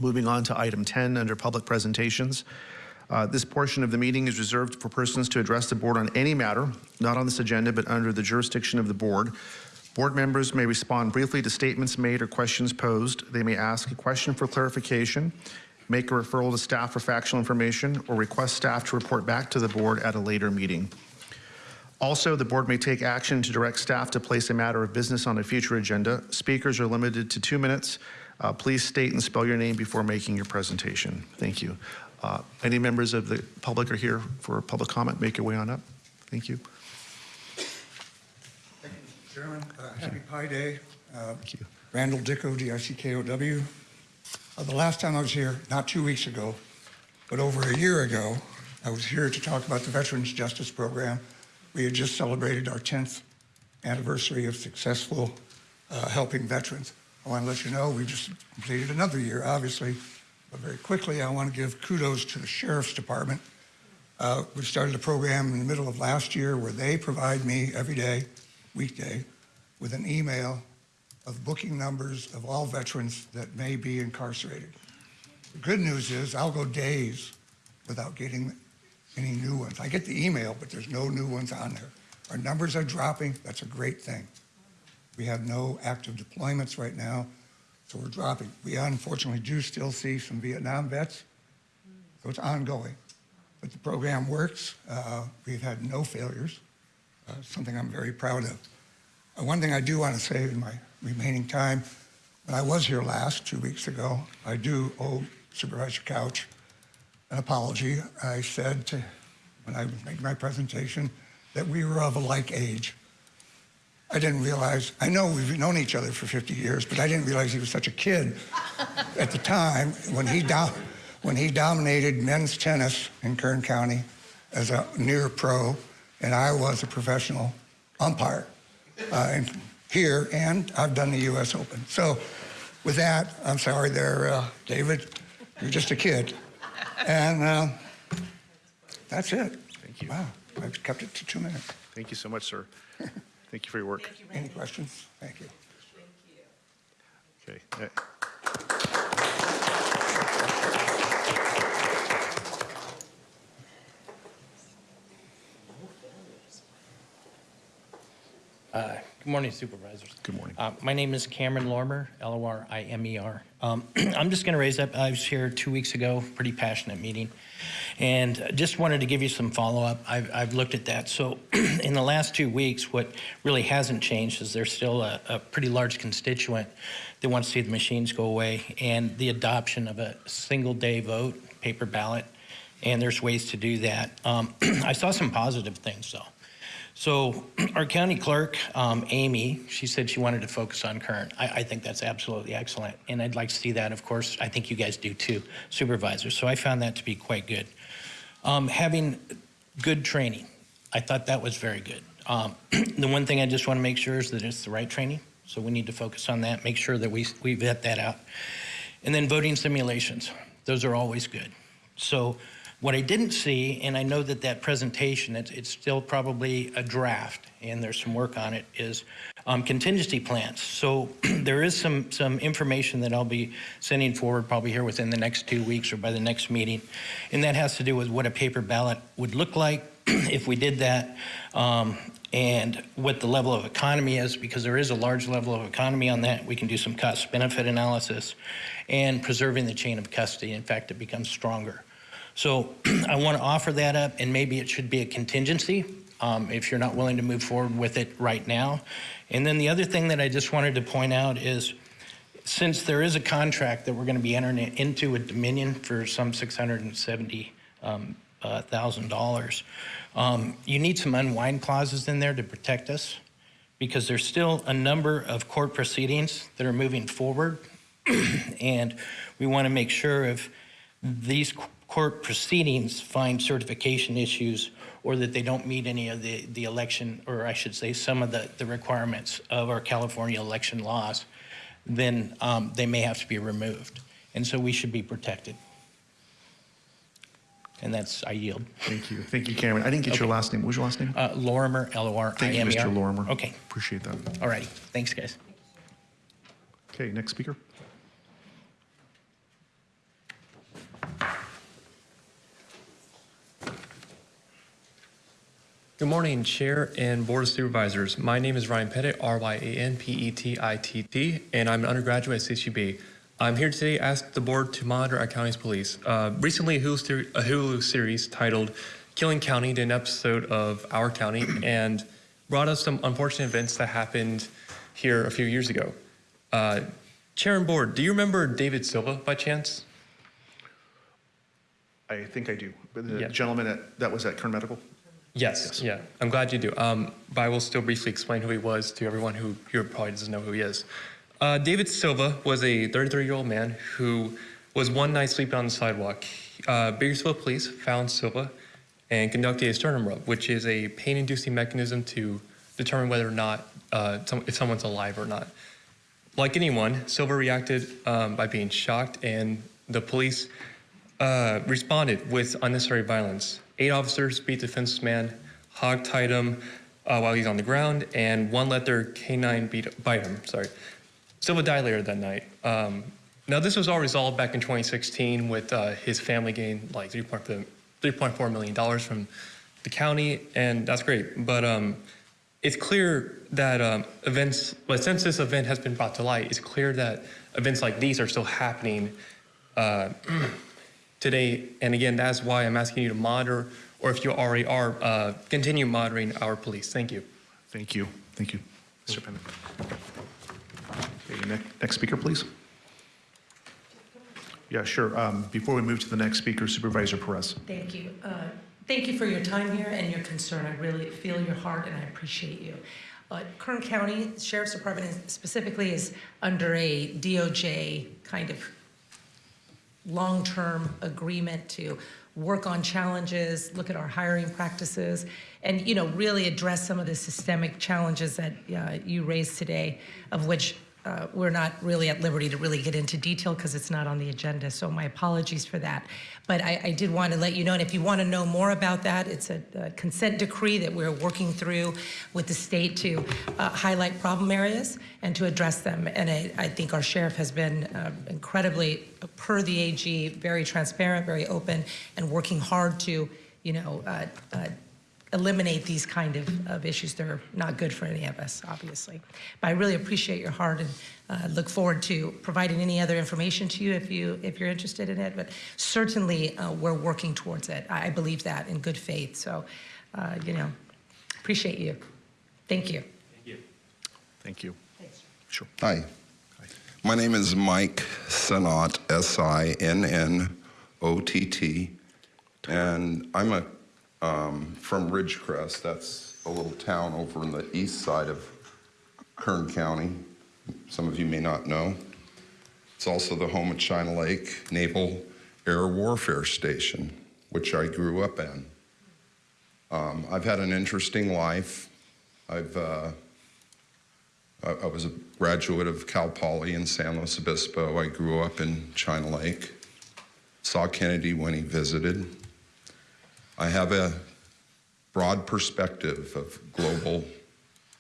Moving on to item 10, under public presentations. Uh, This portion of the meeting is reserved for persons to address the board on any matter, not on this agenda, but under the jurisdiction of the board. Board members may respond briefly to statements made or questions posed. They may ask a question for clarification, make a referral to staff for factual information, or request staff to report back to the board at a later meeting. Also, the board may take action to direct staff to place a matter of business on a future agenda. Speakers are limited to two minutes. Uh, Please state and spell your name before making your presentation. Thank you. Uh, Any members of the public are here for public comment? Make your way on up. Thank you. Chairman, uh, happy Pi Day. Uh, thank you. Randall Dickow, D-I-C-K-O-W. Uh, The last time I was here, not two weeks ago, but over a year ago, I was here to talk about the Veterans Justice Program. We had just celebrated our 10th anniversary of successful uh, helping veterans. I want to let you know, we just completed another year, obviously, but very quickly, I want to give kudos to the Sheriff's Department. Uh, We started a program in the middle of last year where they provide me every day, weekday, with an email of booking numbers of all veterans that may be incarcerated. The good news is I'll go days without getting any new ones. I get the email, but there's no new ones on there. Our numbers are dropping. That's a great thing. We have no active deployments right now, so we're dropping. We unfortunately do still see some Vietnam vets, so it's ongoing. But the program works. Uh, we've had no failures, uh, something I'm very proud of. Uh, one thing I do want to say in my remaining time, when I was here last, two weeks ago, I do owe Supervisor Couch an apology. I said to, when I made my presentation that we were of a like age. I didn't realize, I know we've known each other for 50 years, but I didn't realize he was such a kid at the time when he, do, when he dominated men's tennis in Kern County as a near pro, and I was a professional umpire uh, in, here, and I've done the U.S. Open. So with that, I'm sorry there, uh, David, you're just a kid. And uh, that's it. Thank you. Wow, I've kept it to two minutes. Thank you so much, sir. Thank you for your work. Any questions? Thank you. Thank you. Okay. uh, Good morning Supervisors. Good morning. Uh, My name is Cameron Lorimer, L-O-R-I-M-E-R. Um, I'm just going to raise up, I was here two weeks ago, pretty passionate meeting, and just wanted to give you some follow-up. I've I've looked at that. So in the last two weeks, what really hasn't changed is there's still a a pretty large constituent that wants to see the machines go away and the adoption of a single-day vote, paper ballot, and there's ways to do that. Um, I saw some positive things, though. So our county clerk, um, Amy, she said she wanted to focus on current. I, I think that's absolutely excellent. And I'd like to see that, of course. I think you guys do too, supervisors. So I found that to be quite good. Um, having good training, I thought that was very good. Um, the one thing I just want to make sure is that it's the right training. So we need to focus on that, make sure that we, we vet that out. And then voting simulations, those are always good. So what I didn't see, and I know that that presentation, it's, it's still probably a draft, and there's some work on it, is um, contingency plans. So there is some, some information that I'll be sending forward probably here within the next two weeks or by the next meeting. And that has to do with what a paper ballot would look like if we did that, um, and what the level of economy is, because there is a large level of economy on that. We can do some cost benefit analysis and preserving the chain of custody. In fact, it becomes stronger. So I want to offer that up, and maybe it should be a contingency um, if you're not willing to move forward with it right now. And then the other thing that I just wanted to point out is since there is a contract that we're going to be entering into with Dominion for some $670,000, um, uh, um, you need some unwind clauses in there to protect us because there's still a number of court proceedings that are moving forward. and we want to make sure if these court proceedings find certification issues or that they don't meet any of the, the election, or I should say some of the, the requirements of our California election laws, then um, they may have to be removed. And so we should be protected. And that's, I yield. Thank you. Thank you, Cameron. I didn't get your last name. What was your last name? Uh, Lorimer, L-O-R-I-M-E-R. Thank you, Mr. Lorimer. Okay, Appreciate that. all righty. Thanks, guys. Okay, next speaker. Good morning, Chair and Board of Supervisors. My name is Ryan Pettit, R-Y-A-N-P-E-T-I-T-T, and I'm an undergraduate at CCB. I'm here today to ask the board to monitor our county's police. Uh, recently, a Hulu, a Hulu series titled Killing County did an episode of Our County and brought us some unfortunate events that happened here a few years ago. Uh, Chair and Board, do you remember David Silva by chance? I think I do. But the Yeah. gentleman at, that was at Kern Medical? Yes, yeah. I'm glad you do. Um, but I will still briefly explain who he was to everyone who here probably doesn't know who he is. Uh, David Silva was a 33-year-old man who was one night sleeping on the sidewalk. Uh, Bakersfield police found Silva and conducted a sternum rub, which is a pain-inducing mechanism to determine whether or not uh, some, if someone's alive or not. Like anyone, Silva reacted um, by being shocked, and the police uh, responded with unnecessary violence. Eight officers beat the defenseless man, hog-tied him uh, while he's on the ground, and one let their canine beat, bite him. Sorry. Silva died later that night. Um, now, this was all resolved back in 2016 with uh, his family getting like 3.4 $3.4 million from the county, and that's great. But um, it's clear that um, events, but since this event has been brought to light, it's clear that events like these are still happening uh, today. And again, that's why I'm asking you to monitor, or if you already are, uh, continue monitoring our police. Thank you. Thank you. Thank you. Mr. Pennant. Okay, next, next speaker, please. Yeah, sure. Um, Before we move to the next speaker, Supervisor Perez. Thank you. Uh, Thank you for your time here and your concern. I really feel your heart and I appreciate you. Uh, Kern County Sheriff's Department is- specifically is under a DOJ kind of long-term agreement to work on challenges, look at our hiring practices, and, you know, really address some of the systemic challenges that uh, you raised today, of which uh, we're not really at liberty to really get into detail because it's not on the agenda, so my apologies for that. But I, I did want to let you know, and if you want to know more about that, it's a, a consent decree that we're working through with the state to uh, highlight problem areas and to address them. And I, I think our sheriff has been uh, incredibly, per the AG, very transparent, very open, and working hard to, you know, uh, uh, eliminate these kind of, of issues. They're not good for any of us, obviously. But I really appreciate your heart and uh, look forward to providing any other information to you if you if you're interested in it. But certainly, uh, we're working towards it. I I believe that in good faith. So, uh, you know, appreciate you. Thank you. Thank you. Thank Sure. Hi. My name is Mike Sinnott, S-I-N-N-O-T-T, and I'm a, um, from Ridgecrest. That's a little town over in the east side of Kern County. Some of you may not know. It's also the home of China Lake Naval Air Warfare Station, which I grew up in. Um, I've had an interesting life. I've uh, I, I was a graduate of Cal Poly in San Luis Obispo. I grew up in China Lake. Saw Kennedy when he visited. I have a broad perspective of global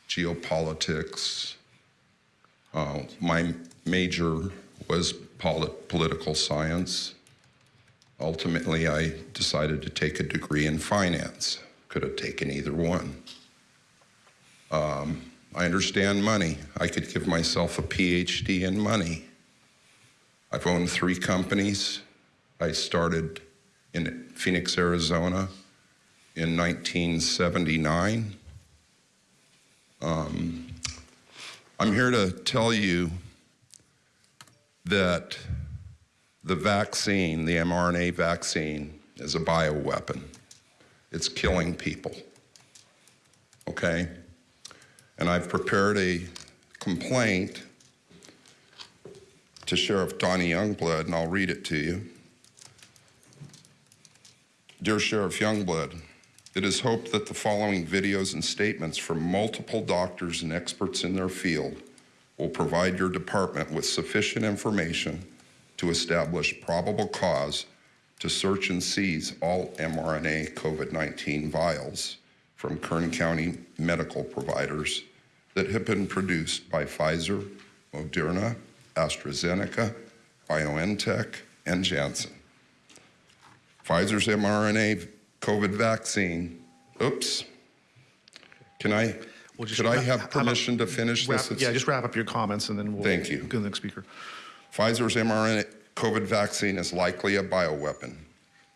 geopolitics. Uh, my major was polit- political science. Ultimately, I decided to take a degree in finance. Could have taken either one. Um, I understand money. I could give myself a PhD in money. I've owned three companies. I started in Phoenix, Arizona in 1979. Um, I'm here to tell you that the vaccine, the mRNA vaccine, is a bioweapon. It's killing people. Okay? And I've prepared a complaint to Sheriff Donny Youngblood, and I'll read it to you. Dear Sheriff Youngblood, it is hoped that the following videos and statements from multiple doctors and experts in their field will provide your department with sufficient information to establish probable cause to search and seize all mRNA COVID 19 vials from Kern County medical providers that have been produced by Pfizer, Moderna, AstraZeneca, BioNTech, and Janssen. Pfizer's mRNA COVID vaccine, oops. Can I, Well, just could I wrap- have permission to finish Wrap- this? Yeah, just wrap up your comments and then we'll. Thank you. Go to the next speaker. Pfizer's mRNA COVID vaccine is likely a bioweapon.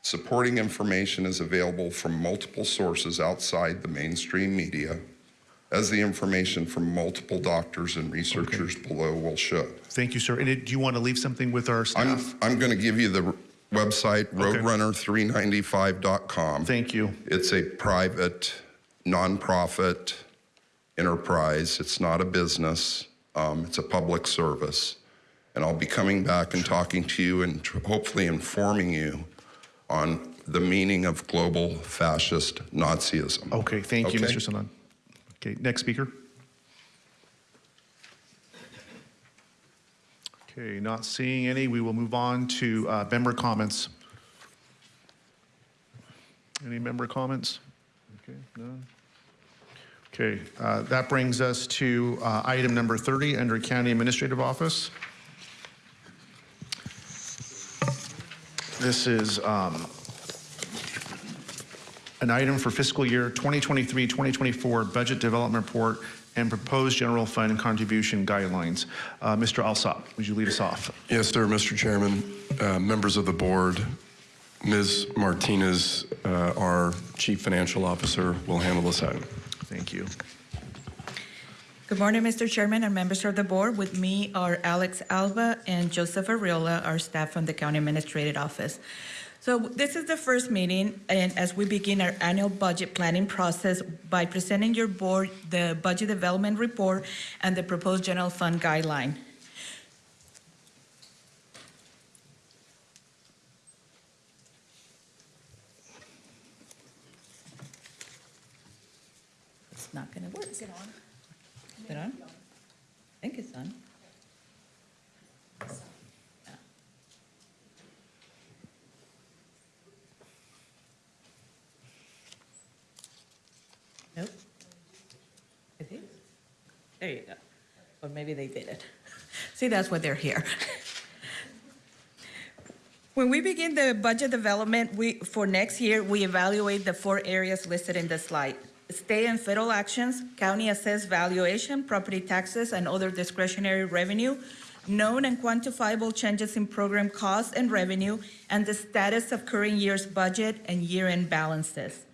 Supporting information is available from multiple sources outside the mainstream media, as the information from multiple doctors and researchers below will show. Thank you, sir. And it- do you want to leave something with our staff? I'm, I'm going to give you the website, roadrunner395.com. Thank you. It's a private, nonprofit enterprise. It's not a business. Um, it's a public service. And I'll be coming back and talking to you and tr- hopefully informing you on the meaning of global fascist Nazism. Okay, thank you, Okay? Mr. Sanan. Okay, next speaker. Okay, not seeing any, we will move on to uh, member comments. Any member comments? Okay, none. Okay, uh, that brings us to uh, item number 30 under County Administrative Office. This is um, an item for fiscal year 2023-2024 Budget Development Report and Proposed General Fund Contribution Guidelines. Uh, Mr. Alsop, would you lead us off? Yes, sir, Mr. Chairman, uh, members of the board, Ms. Martinez, uh, our Chief Financial Officer, will handle this item. Thank you. Good morning, Mr. Chairman and members of the board. With me are Alex Alba and Joseph Ariola, our staff from the County Administrative Office. So this is the first meeting, and as we begin our annual budget planning process by presenting your board the budget development report and the proposed general fund guideline. It's not going to work. Is it on? Is it on? I think it's on. There you go. Or maybe they did it. See, that's why they're here. When we begin the budget development we, for next year, we evaluate the four areas listed in the slide. State and federal actions, county assessed valuation, property taxes, and other discretionary revenue, known and quantifiable changes in program costs and revenue, and the status of current year's budget and year-end balances.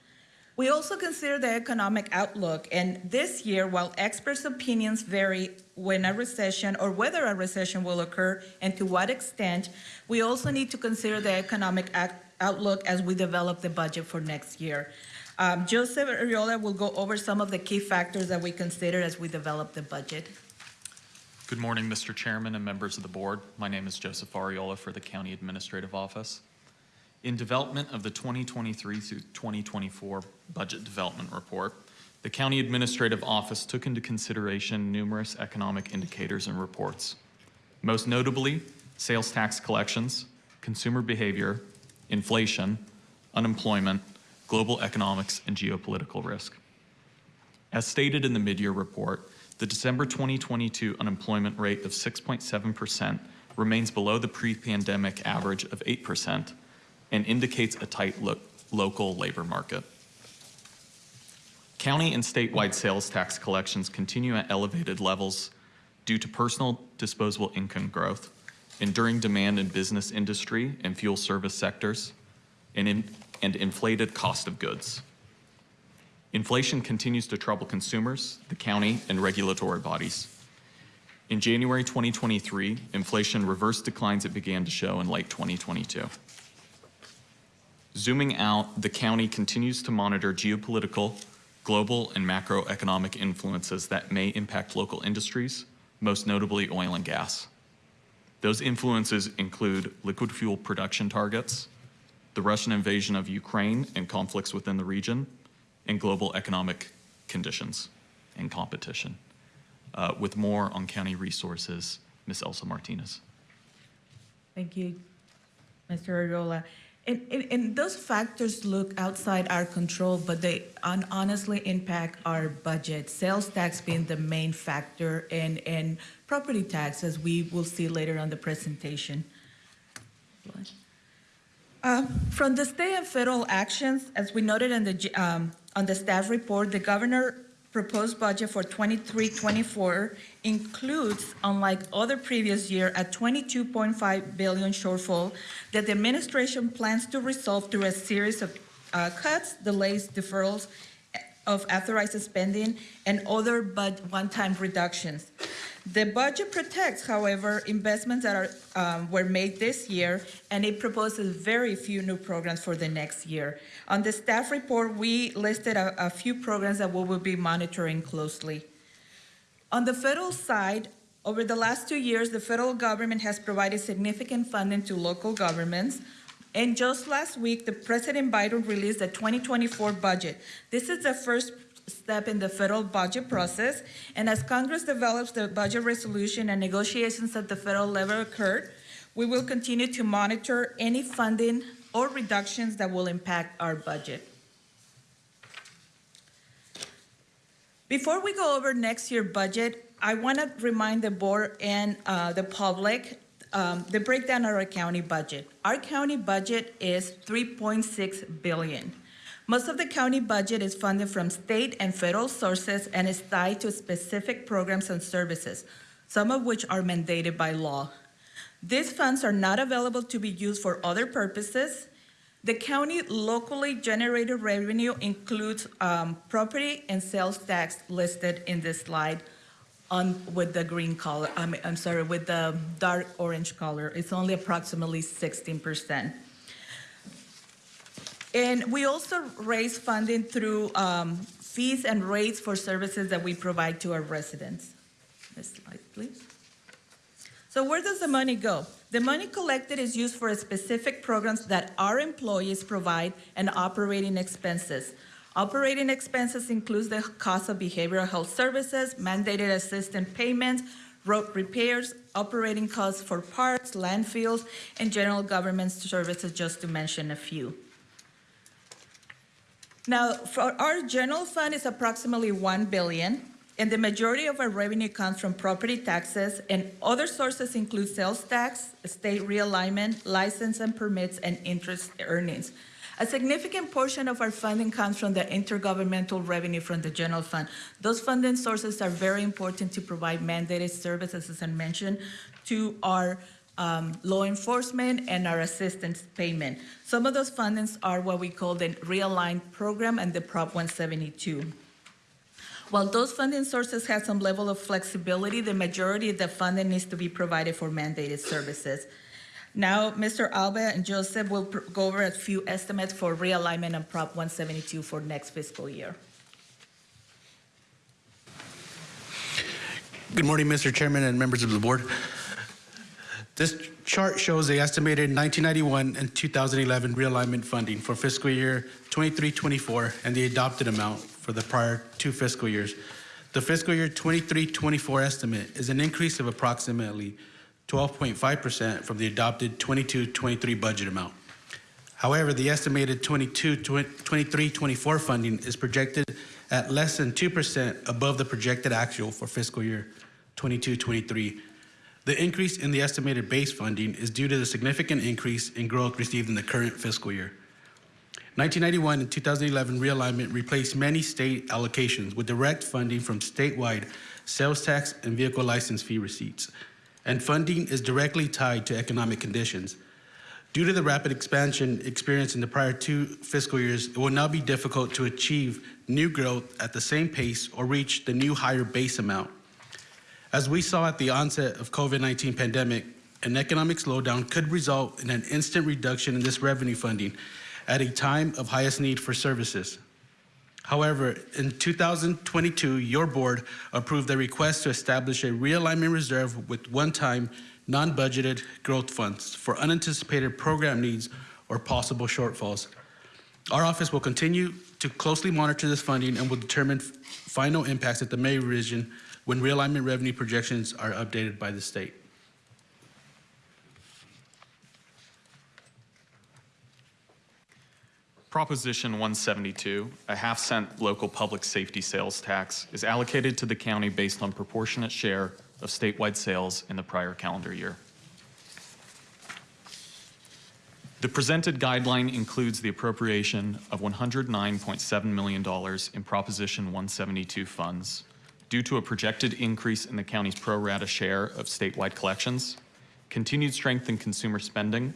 We also consider the economic outlook, and this year, while experts' opinions vary when a recession or whether a recession will occur and to what extent, we also need to consider the economic outlook as we develop the budget for next year. Um, Joseph Ariola will go over some of the key factors that we consider as we develop the budget. Good morning, Mr. Chairman and members of the board. My name is Joseph Ariola for the County Administrative Office. In development of the 2023 through 2024 Budget Development Report, the County Administrative Office took into consideration numerous economic indicators and reports. Most notably, sales tax collections, consumer behavior, inflation, unemployment, global economics, and geopolitical risk. As stated in the mid-year report, the December 2022 unemployment rate of 6.7% remains below the pre-pandemic average of 8% and indicates a tight lo local labor market. County and statewide sales tax collections continue at elevated levels due to personal disposable income growth, enduring demand in business industry and fuel service sectors, and, in, and inflated cost of goods. Inflation continues to trouble consumers, the county, and regulatory bodies. In January 2023, inflation reversed declines it began to show in late 2022. Zooming out, the county continues to monitor geopolitical, global, and macroeconomic influences that may impact local industries, most notably oil and gas. Those influences include liquid fuel production targets, the Russian invasion of Ukraine and conflicts within the region, and global economic conditions and competition. Uh, with more on county resources, Ms. Elsa Martinez. Thank you, Mr. Ariola. And, and, and those factors look outside our control, but they honestly impact our budget. Sales tax being the main factor, and, and property tax, as we will see later on the presentation. Uh, From the state and federal actions, as we noted in the, um, on the staff report, the governor proposed budget for 23-24 includes, unlike other previous year, a 22.5 billion shortfall that the administration plans to resolve through a series of uh, cuts, delays, deferrals of authorized spending, and other but one-time reductions. The budget protects, however, investments that are, um, were made this year, and it proposes very few new programs for the next year. On the staff report, we listed a, a few programs that we will be monitoring closely. On the federal side, over the last two years, the federal government has provided significant funding to local governments. And just last week, the President Biden released the 2024 budget. This is the first step in the federal budget process. And as Congress develops the budget resolution and negotiations at the federal level occur, we will continue to monitor any funding or reductions that will impact our budget. Before we go over next year's budget, I want to remind the board and uh, the public um, the breakdown of our county budget. Our county budget is 3.6 billion. Most of the county budget is funded from state and federal sources and is tied to specific programs and services, some of which are mandated by law. These funds are not available to be used for other purposes. The county locally generated revenue includes um, property and sales tax listed in this slide. on, with the green color, I mean, I'm sorry, with the dark orange color. It's only approximately 16%. And we also raise funding through um, fees and rates for services that we provide to our residents. Next slide, please. So where does the money go? The money collected is used for specific programs that our employees provide and operating expenses. Operating expenses includes the cost of behavioral health services, mandated assistance payments, road repairs, operating costs for parks, landfills, and general government services, just to mention a few. Now, our general fund is approximately 1 billion, and the majority of our revenue comes from property taxes, and other sources include sales tax, state realignment, license and permits, and interest earnings. A significant portion of our funding comes from the intergovernmental revenue from the general fund. Those funding sources are very important to provide mandated services, as I mentioned, to our um, law enforcement and our assistance payment. Some of those fundings are what we call the realigned program and the Prop 172. While those funding sources have some level of flexibility, the majority of the funding needs to be provided for mandated services. Now, Mr. Alba and Joseph will go over a few estimates for realignment and Prop 172 for next fiscal year. Good morning, Mr. Chairman and members of the board. This chart shows the estimated 1991 and 2011 realignment funding for fiscal year 23-24 and the adopted amount for the prior two fiscal years. The fiscal year 23-24 estimate is an increase of approximately 12.5% from the adopted 22-23 budget amount. However, the estimated 23-24 funding is projected at less than 2% above the projected actual for fiscal year 22-23. The increase in the estimated base funding is due to the significant increase in growth received in the current fiscal year. 1991 and 2011 realignment replaced many state allocations with direct funding from statewide sales tax and vehicle license fee receipts, and funding is directly tied to economic conditions. Due to the rapid expansion experienced in the prior two fiscal years, it will now be difficult to achieve new growth at the same pace or reach the new higher base amount. As we saw at the onset of COVID-19 pandemic, an economic slowdown could result in an instant reduction in this revenue funding at a time of highest need for services. However, in 2022, your board approved a request to establish a realignment reserve with one-time, non-budgeted growth funds for unanticipated program needs or possible shortfalls. Our office will continue to closely monitor this funding and will determine final impacts at the May revision when realignment revenue projections are updated by the state. Proposition 172, a half cent local public safety sales tax, is allocated to the county based on proportionate share of statewide sales in the prior calendar year. The presented guideline includes the appropriation of $109.7 million in Proposition 172 funds due to a projected increase in the county's pro rata share of statewide collections, continued strength in consumer spending,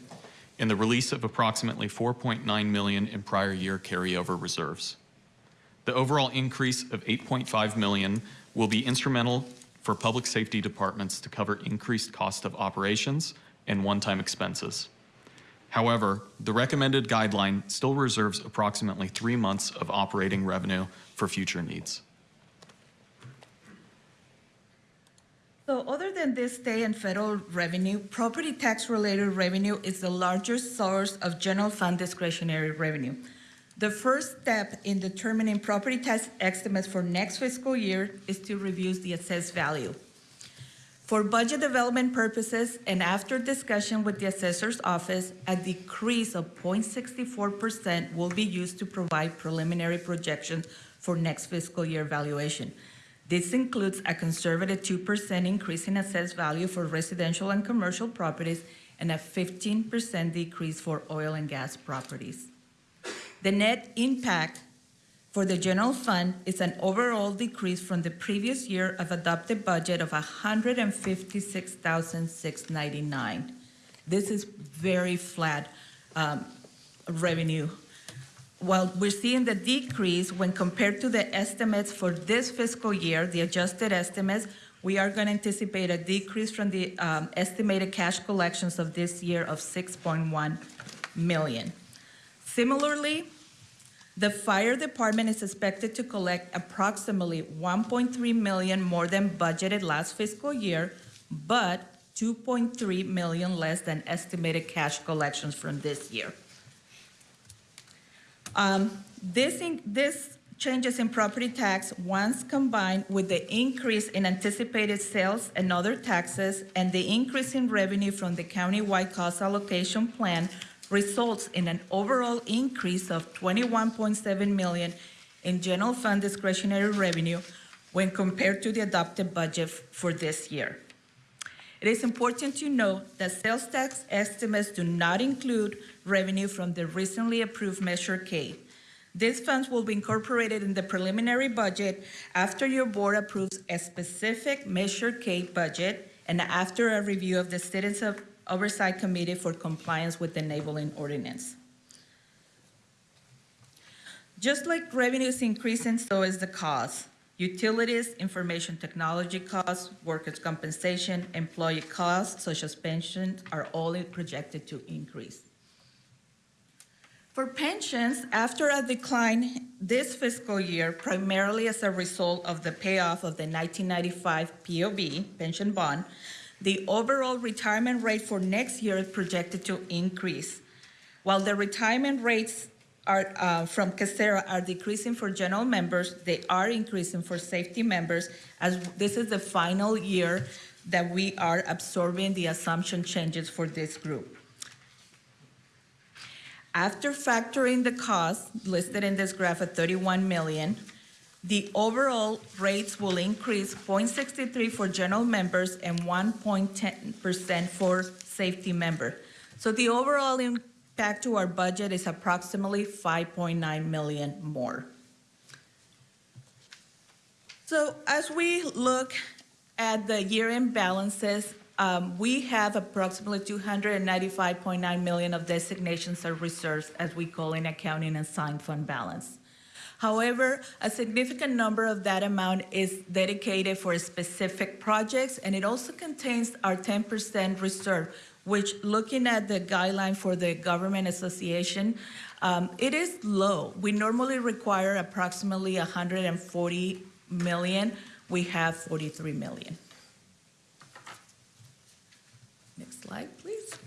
and the release of approximately 4.9 million in prior year carryover reserves. The overall increase of 8.5 million will be instrumental for public safety departments to cover increased cost of operations and one-time expenses. However, the recommended guideline still reserves approximately three months of operating revenue for future needs. So other than this state and federal revenue, property tax-related revenue is the largest source of general fund discretionary revenue. The first step in determining property tax estimates for next fiscal year is to review the assessed value. For budget development purposes and after discussion with the assessor's office, a decrease of 0.64% will be used to provide preliminary projections for next fiscal year valuation. This includes a conservative 2% increase in assessed value for residential and commercial properties and a 15% decrease for oil and gas properties. The net impact for the general fund is an overall decrease from the previous year of adopted budget of 156,699. This is very flat um, revenue while we're seeing the decrease when compared to the estimates for this fiscal year, the adjusted estimates, we are going to anticipate a decrease from the um, estimated cash collections of this year of 6.1 million. Similarly, the fire department is expected to collect approximately 1.3 million more than budgeted last fiscal year, but 2.3 million less than estimated cash collections from this year. Um, This, in- this changes in property tax, once combined with the increase in anticipated sales and other taxes and the increase in revenue from the countywide cost allocation plan, results in an overall increase of 21.7 million in general fund discretionary revenue when compared to the adopted budget for this year. It is important to note that sales tax estimates do not include revenue from the recently approved Measure K. These funds will be incorporated in the preliminary budget after your board approves a specific Measure K budget and after a review of the Citizens Oversight Committee for compliance with the enabling ordinance. Just like revenue is increasing, so is the cost. Utilities, information technology costs, workers' compensation, employee costs, such as pensions, are all projected to increase. For pensions, after a decline this fiscal year, primarily as a result of the payoff of the 1995 POB, pension bond, the overall retirement rate for next year is projected to increase. While the retirement rates are, uh, from KCERA are decreasing for general members, they are increasing for safety members, as this is the final year that we are absorbing the assumption changes for this group. After factoring the costs listed in this graph at 31 million, the overall rates will increase 0.63 for general members and 1.10% for safety member. So the overall impact to our budget is approximately 5.9 million more. So as we look at the year-end balances, um, we have approximately 295.9 million of designations or reserves, as we call in accounting and assigned fund balance. However, a significant number of that amount is dedicated for specific projects, and it also contains our 10% reserve, which, looking at the guideline for the Government Association, um, it is low. We normally require approximately 140 million. We have 43 million. Next slide, please.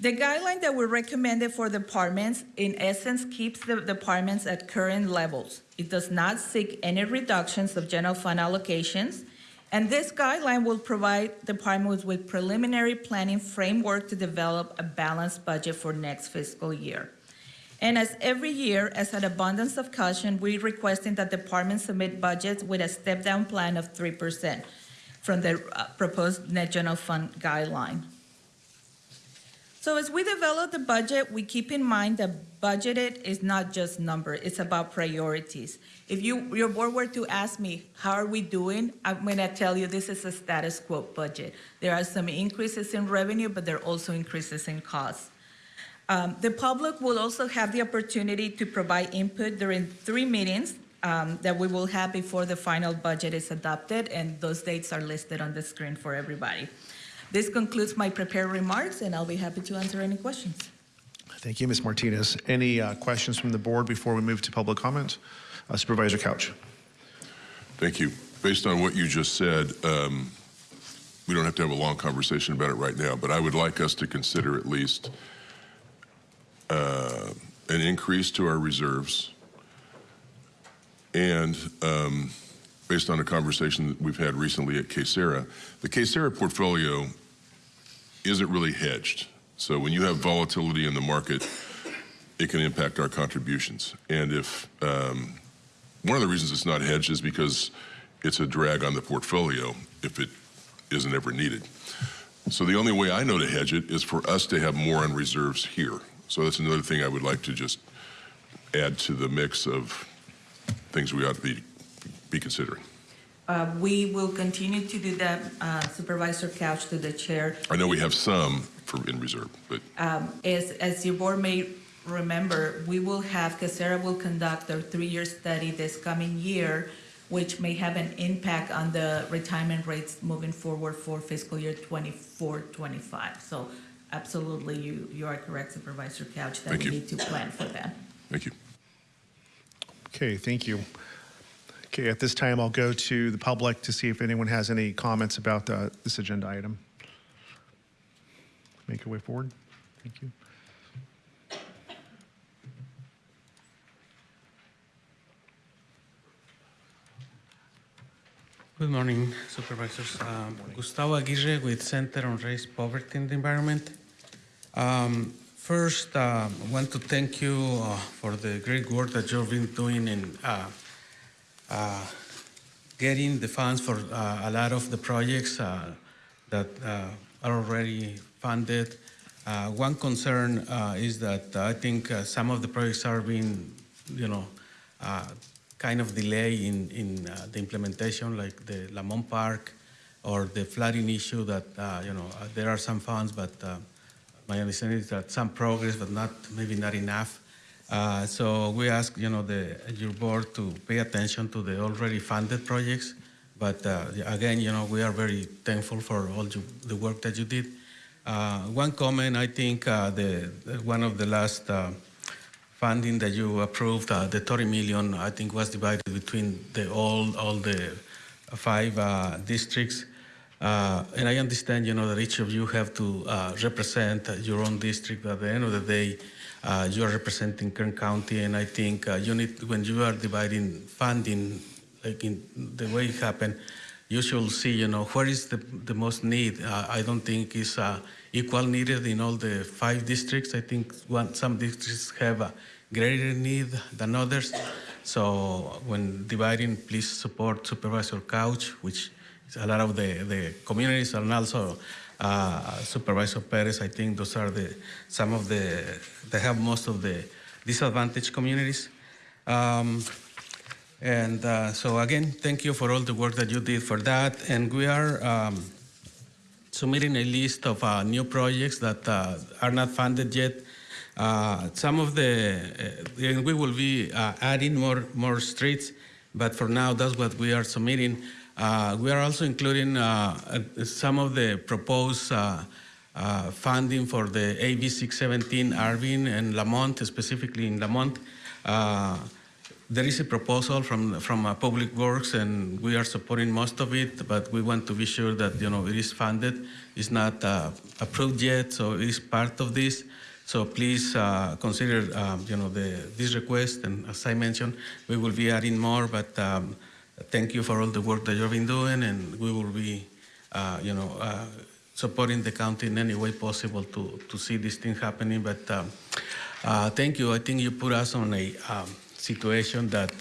The guideline that we recommended for departments, in essence, keeps the departments at current levels. It does not seek any reductions of general fund allocations, and this guideline will provide departments with preliminary planning framework to develop a balanced budget for next fiscal year. And as every year, as an abundance of caution, we're requesting that departments submit budgets with a step-down plan of 3% from the uh, proposed net general fund guideline. So as we develop the budget, we keep in mind that budgeted is not just number, it's about priorities. If you, your board were to ask me, how are we doing? I'm gonna tell you this is a status quo budget. There are some increases in revenue, but there are also increases in costs. Um, the public will also have the opportunity to provide input during three meetings um, that we will have before the final budget is adopted, and those dates are listed on the screen for everybody. This concludes my prepared remarks, and I'll be happy to answer any questions. Thank you, Ms. Martinez. Any uh, questions from the board before we move to public comment? Uh, Supervisor Couch. Thank you. Based on what you just said, um, we don't have to have a long conversation about it right now, but I would like us to consider at least uh, an increase to our reserves and um, based on a conversation that we've had recently at KCERA, the KCERA portfolio isn't really hedged. So when you have volatility in the market, it can impact our contributions. And if um, one of the reasons it's not hedged is because it's a drag on the portfolio if it isn't ever needed. So the only way I know to hedge it is for us to have more on reserves here. So that's another thing I would like to just add to the mix of things we ought to be, be considering. Uh, We will continue to do that, uh, Supervisor Couch to the chair. I know we have some for in reserve, but Um, As, as your board may remember, we will have, KCERA will conduct their three-year study this coming year which may have an impact on the retirement rates moving forward for fiscal year 24, 25. So absolutely, you, you are correct, Supervisor Couch, that Thank we you. need to plan for that. Thank you. Okay, thank you. Okay, at this time, I'll go to the public to see if anyone has any comments about uh, this agenda item. Make your way forward. Thank you. Good morning, supervisors. Um, Gustavo Aguirre with Center on Race, Poverty, and the Environment. Um, first, I want to thank you uh, for the great work that you've been doing in uh, uh, getting the funds for uh, a lot of the projects uh, that uh, are already funded. Uh, one concern uh, is that I think uh, some of the projects are being, you know, uh, kind of delay in, in uh, the implementation, like the Lamont Park or the flooding issue that, uh, you know, uh, there are some funds, but uh, my understanding is that some progress, but not, maybe not enough. Uh, so we ask, you know, the, your board to pay attention to the already funded projects. But again, you know, we are very thankful for all you, the work that you did. One comment, I think the, one of the last funding that you approved, uh, the 30 million, I think was divided between the all, all the five uh, districts. Uh, and I understand, you know, that each of you have to uh, represent your own district. At the end of the day, uh, you are representing Kern County, and I think uh, you need, when you are dividing funding, like in the way it happened, you should see, you know, where is the, the most need. Uh, I don't think it's uh, equal needed in all the five districts. I think one, some districts have a greater need than others. So when dividing, please support Supervisor Couch, which is a lot of the, the communities, and also uh, Supervisor Perez. I think those are the some of the they have most of the disadvantaged communities. Um, and uh, so again, thank you for all the work that you did for that. And we are um, submitting a list of uh, new projects that uh, are not funded yet. Uh, some of the, uh, and we will be uh, adding more, more streets, but for now, that's what we are submitting. We are also including some of the proposed uh, funding for the AB 617 Arvin and Lamont, specifically in Lamont. Uh, there is a proposal from from uh, Public Works, and we are supporting most of it. But we want to be sure that you know it is funded. It's not approved yet, so it is part of this. So please uh, consider um, you know the this request, and as I mentioned, we will be adding more. But um, thank you for all the work that you've been doing, and we will be uh, you know uh, supporting the county in any way possible to to see this thing happening. But um, uh, thank you. I think you put us on a um, situation that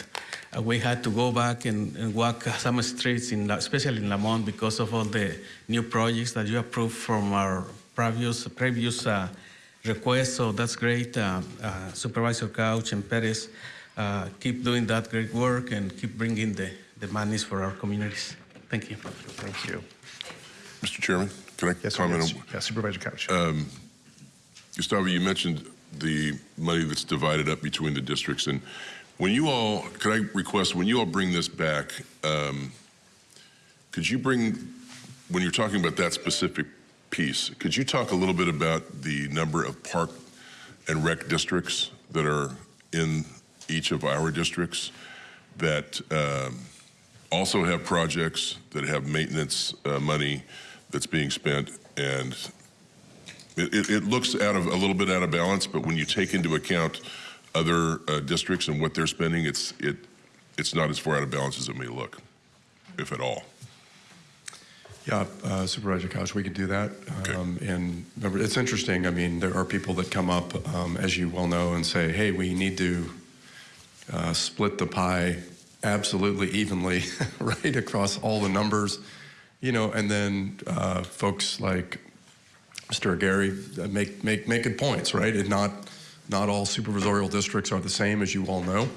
uh, we had to go back and, and walk some streets, in, especially in Lamont, because of all the new projects that you approved from our previous previous uh, requests. So that's great, uh, uh, Supervisor Couch and Perez. Uh, keep doing that great work and keep bringing the, the monies for our communities. Thank you. Thank you. Mr. Chairman, can I Yes, comment? yes, on- yes, Supervisor Couch. Um, Gustavo, you mentioned the money that's divided up between the districts, and when you all, could I request, when you all bring this back, um, could you bring, when you're talking about that specific piece, could you talk a little bit about the number of park and rec districts that are in each of our districts that um, also have projects, that have maintenance uh, money that's being spent, and it, it, it looks out of a little bit out of balance, but when you take into account other uh, districts and what they're spending, it's it it's not as far out of balance as it may look, if at all. Yeah, uh, Supervisor Couch, we could do that. Um, and remember, it's interesting. I mean, there are people that come up, um, as you well know, and say, "Hey, we need to uh, split the pie absolutely evenly, right across all the numbers." You know, and then uh, folks like Mr. Gary make make make good points, right? And not not all supervisorial districts are the same, as you all know,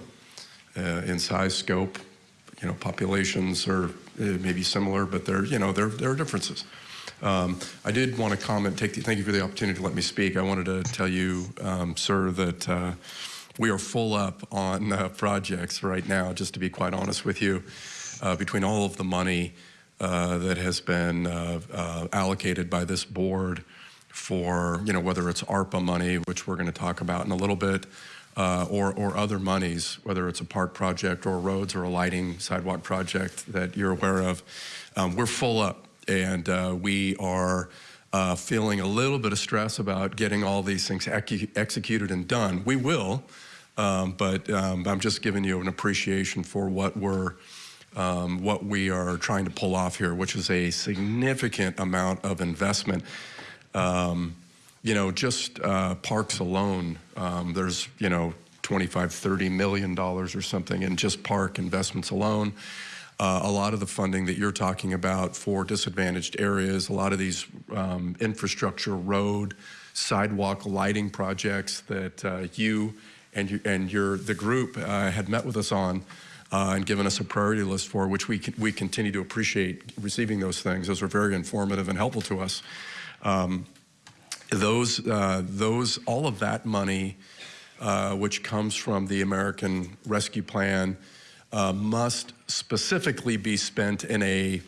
uh, in size, scope. You know, populations are uh, maybe similar, but there you know there there are differences. Um, I did want to comment. Take the, thank you for the opportunity to let me speak. I wanted to tell you, um, sir, that. Uh, we are full up on uh, projects right now, just to be quite honest with you. uh, between all of the money uh, that has been uh, uh, allocated by this board for, you know, whether it's ARPA money, which we're going to talk about in a little bit, uh, or, or other monies, whether it's a park project or roads or a lighting sidewalk project that you're aware of, um, we're full up and uh, we are uh, feeling a little bit of stress about getting all these things ecu- executed and done. We will, um, but um, I'm just giving you an appreciation for what we're, um, what we are trying to pull off here, which is a significant amount of investment. Um, you know, just uh, parks alone, um, there's, you know, 25, 30 million dollars or something in just park investments alone. Uh, a lot of the funding that you're talking about for disadvantaged areas, a lot of these um, infrastructure, road, sidewalk lighting projects that uh, you and you, and your the group uh, had met with us on uh, and given us a priority list for, which we we continue to appreciate receiving those things. Those are very informative and helpful to us. Um, those, uh, those, all of that money, uh, which comes from the American Rescue Plan, uh, must specifically be spent in a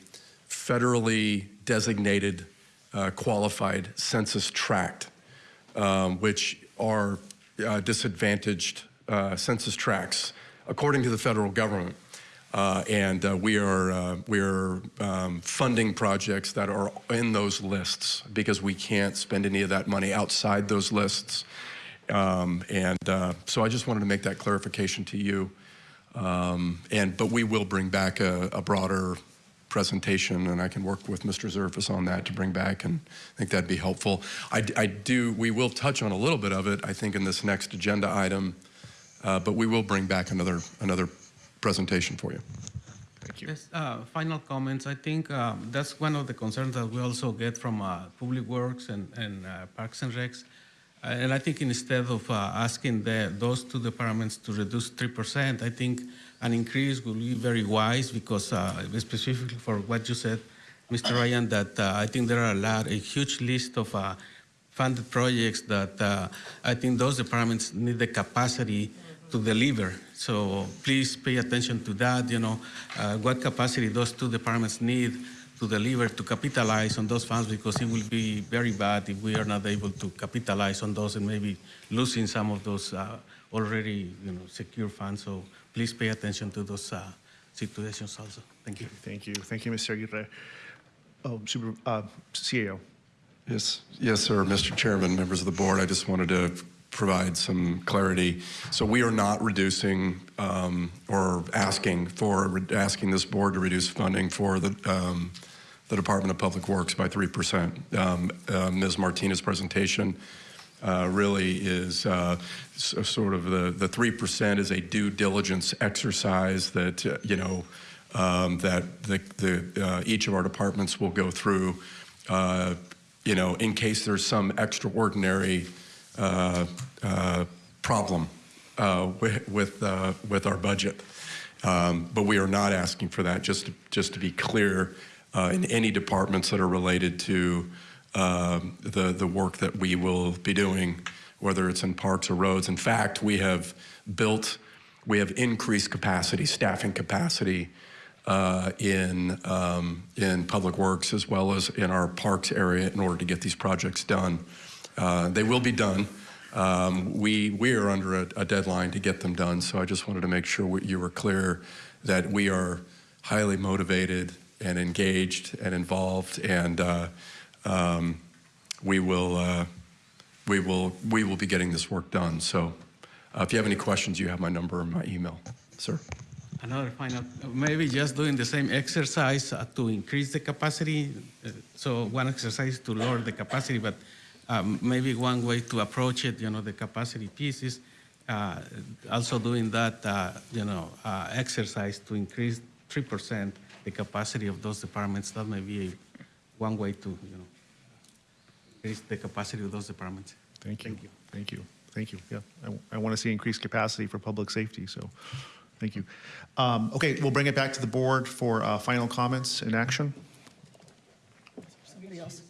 federally designated uh, qualified census tract, um, which are uh, disadvantaged uh, census tracts according to the federal government. Uh, and uh, we are uh, we are um, funding projects that are in those lists because we can't spend any of that money outside those lists. Um, and uh, so I just wanted to make that clarification to you. Um, and but we will bring back a, a, broader presentation, and I can work with Mr. Zervis on that to bring back, and I think that'd be helpful. I, I do. We will touch on a little bit of it, I think, in this next agenda item, uh, but we will bring back another another presentation for you. Thank you. Yes, uh, final comments. I think um, that's one of the concerns that we also get from uh, Public Works and, and uh, Parks and Recs. Uh, and I think instead of uh, asking the, those two departments to reduce 3%, I think an increase will be very wise because uh, specifically for what you said, Mr. Ryan, that I think there are a lot, a huge list of funded projects that I think those departments need the capacity to deliver. So please pay attention to that, you know, uh, what capacity those two departments need to deliver, to capitalize on those funds, because it will be very bad if we are not able to capitalize on those and maybe losing some of those uh, already, you know, secure funds. So please pay attention to those uh, situations also. Thank you. Thank you. Thank you, Mr. Aguirre. Oh, Super, uh, CAO. Yes, yes, sir, Mr. Chairman, members of the board. I just wanted to provide some clarity. So we are not reducing um, or asking for asking this board to reduce funding for the um, the Department of Public Works by three percent. Um, uh, Ms. Martinez's presentation uh, really is uh, sort of the the three percent is a due diligence exercise that you know um, that the, the uh, each of our departments will go through. Uh, you know, in case there's some extraordinary problem uh, with with, with, our budget. Um, but we are not asking for that. Just to, just to be clear, in any departments that are related to um, the the work that we will be doing, whether it's in parks or roads. In fact, we have built, we have increased capacity, staffing capacity. Uh, in um, in public works as well as in our parks area in order to get these projects done. Uh, they will be done. Um, we, we are under a, a, deadline to get them done, so I just wanted to make sure you were clear that we are highly motivated and engaged and involved, and uh, um, we will uh, we will we will be getting this work done. So, uh, if you have any questions, you have my number and my email, sir. Another final, maybe just doing the same exercise uh, to increase the capacity. Uh, so one exercise to lower the capacity, but um, maybe one way to approach it, you know, the capacity piece is uh, also doing that, uh, you know, uh, exercise to increase 3% the capacity of those departments. That may be a, one way to, you know, increase the capacity of those departments. Thank you. Thank you. Thank you. Thank you. Yeah, I, I want to see increased capacity for public safety. So, thank you. Um, okay, we'll bring it back to the board for uh, final comments and action. Somebody else.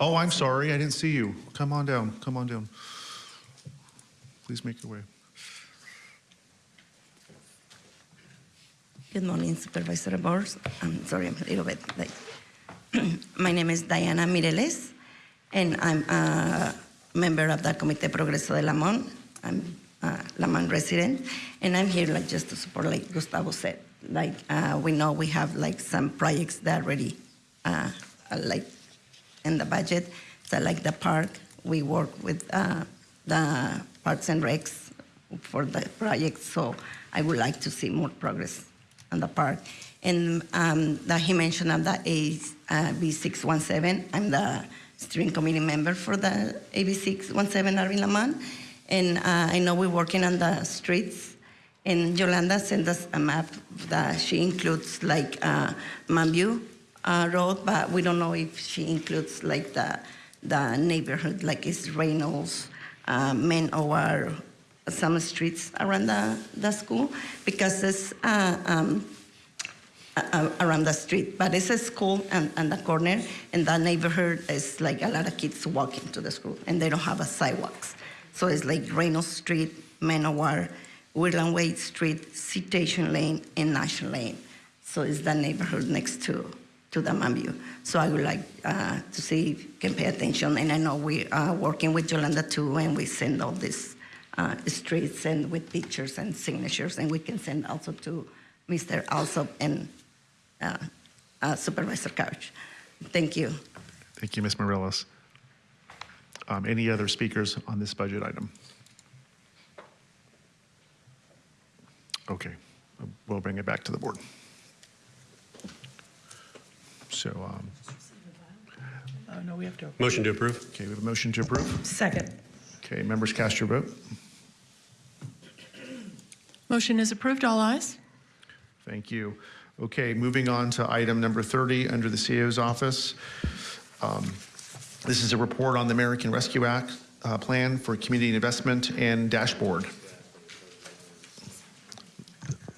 Oh, I'm sorry. I didn't see you. Come on down. Come on down. Please make your way. Good morning, Supervisor Board. I'm sorry, I'm a little bit late. My name is Diana Mireles, and I'm a member of the Comité Progreso de Lamont. I'm a Lamont resident, and I'm here like just to support, like Gustavo said. Like uh, we know we have like some projects that already uh, like in the budget. So like the park, we work with uh, the Parks and Recs for the project. So I would like to see more progress on the park. And um, that he mentioned of the AB 617, I'm the steering committee member for the AB 617 Arvin Lamont. And uh, I know we're working on the streets. And Yolanda sent us a map that she includes like uh, Manview uh, Road, but we don't know if she includes like the the neighborhood, like it's Reynolds, uh, Men or some streets around the, the school because it's uh, um, uh, around the street, but it's a school and, and the corner, and the neighborhood is like a lot of kids walking to the school, and they don't have a sidewalks. So it's like Reynolds Street, Manowar, Woodland Way Street, Citation Lane, and National Lane. So it's the neighborhood next to, to. So I would like uh, to see if you can pay attention, and I know we are working with Yolanda too, and we send all these uh, streets and with pictures and signatures, and we can send also to Mr. Alsop and uh, uh, Supervisor Couch. Thank you. Thank you, Ms. Morelos. Um, Any other speakers on this budget item? Okay, we'll bring it back to the board. So, um, Uh, no, we have to. motion to approve? Okay, we have a motion to approve. Second. Okay, members cast your vote. Motion is approved. All ayes. Thank you. Okay, moving on to item number 30 under the CEO's office. Um, This is a report on the American Rescue Act uh, Plan for Community Investment and Dashboard.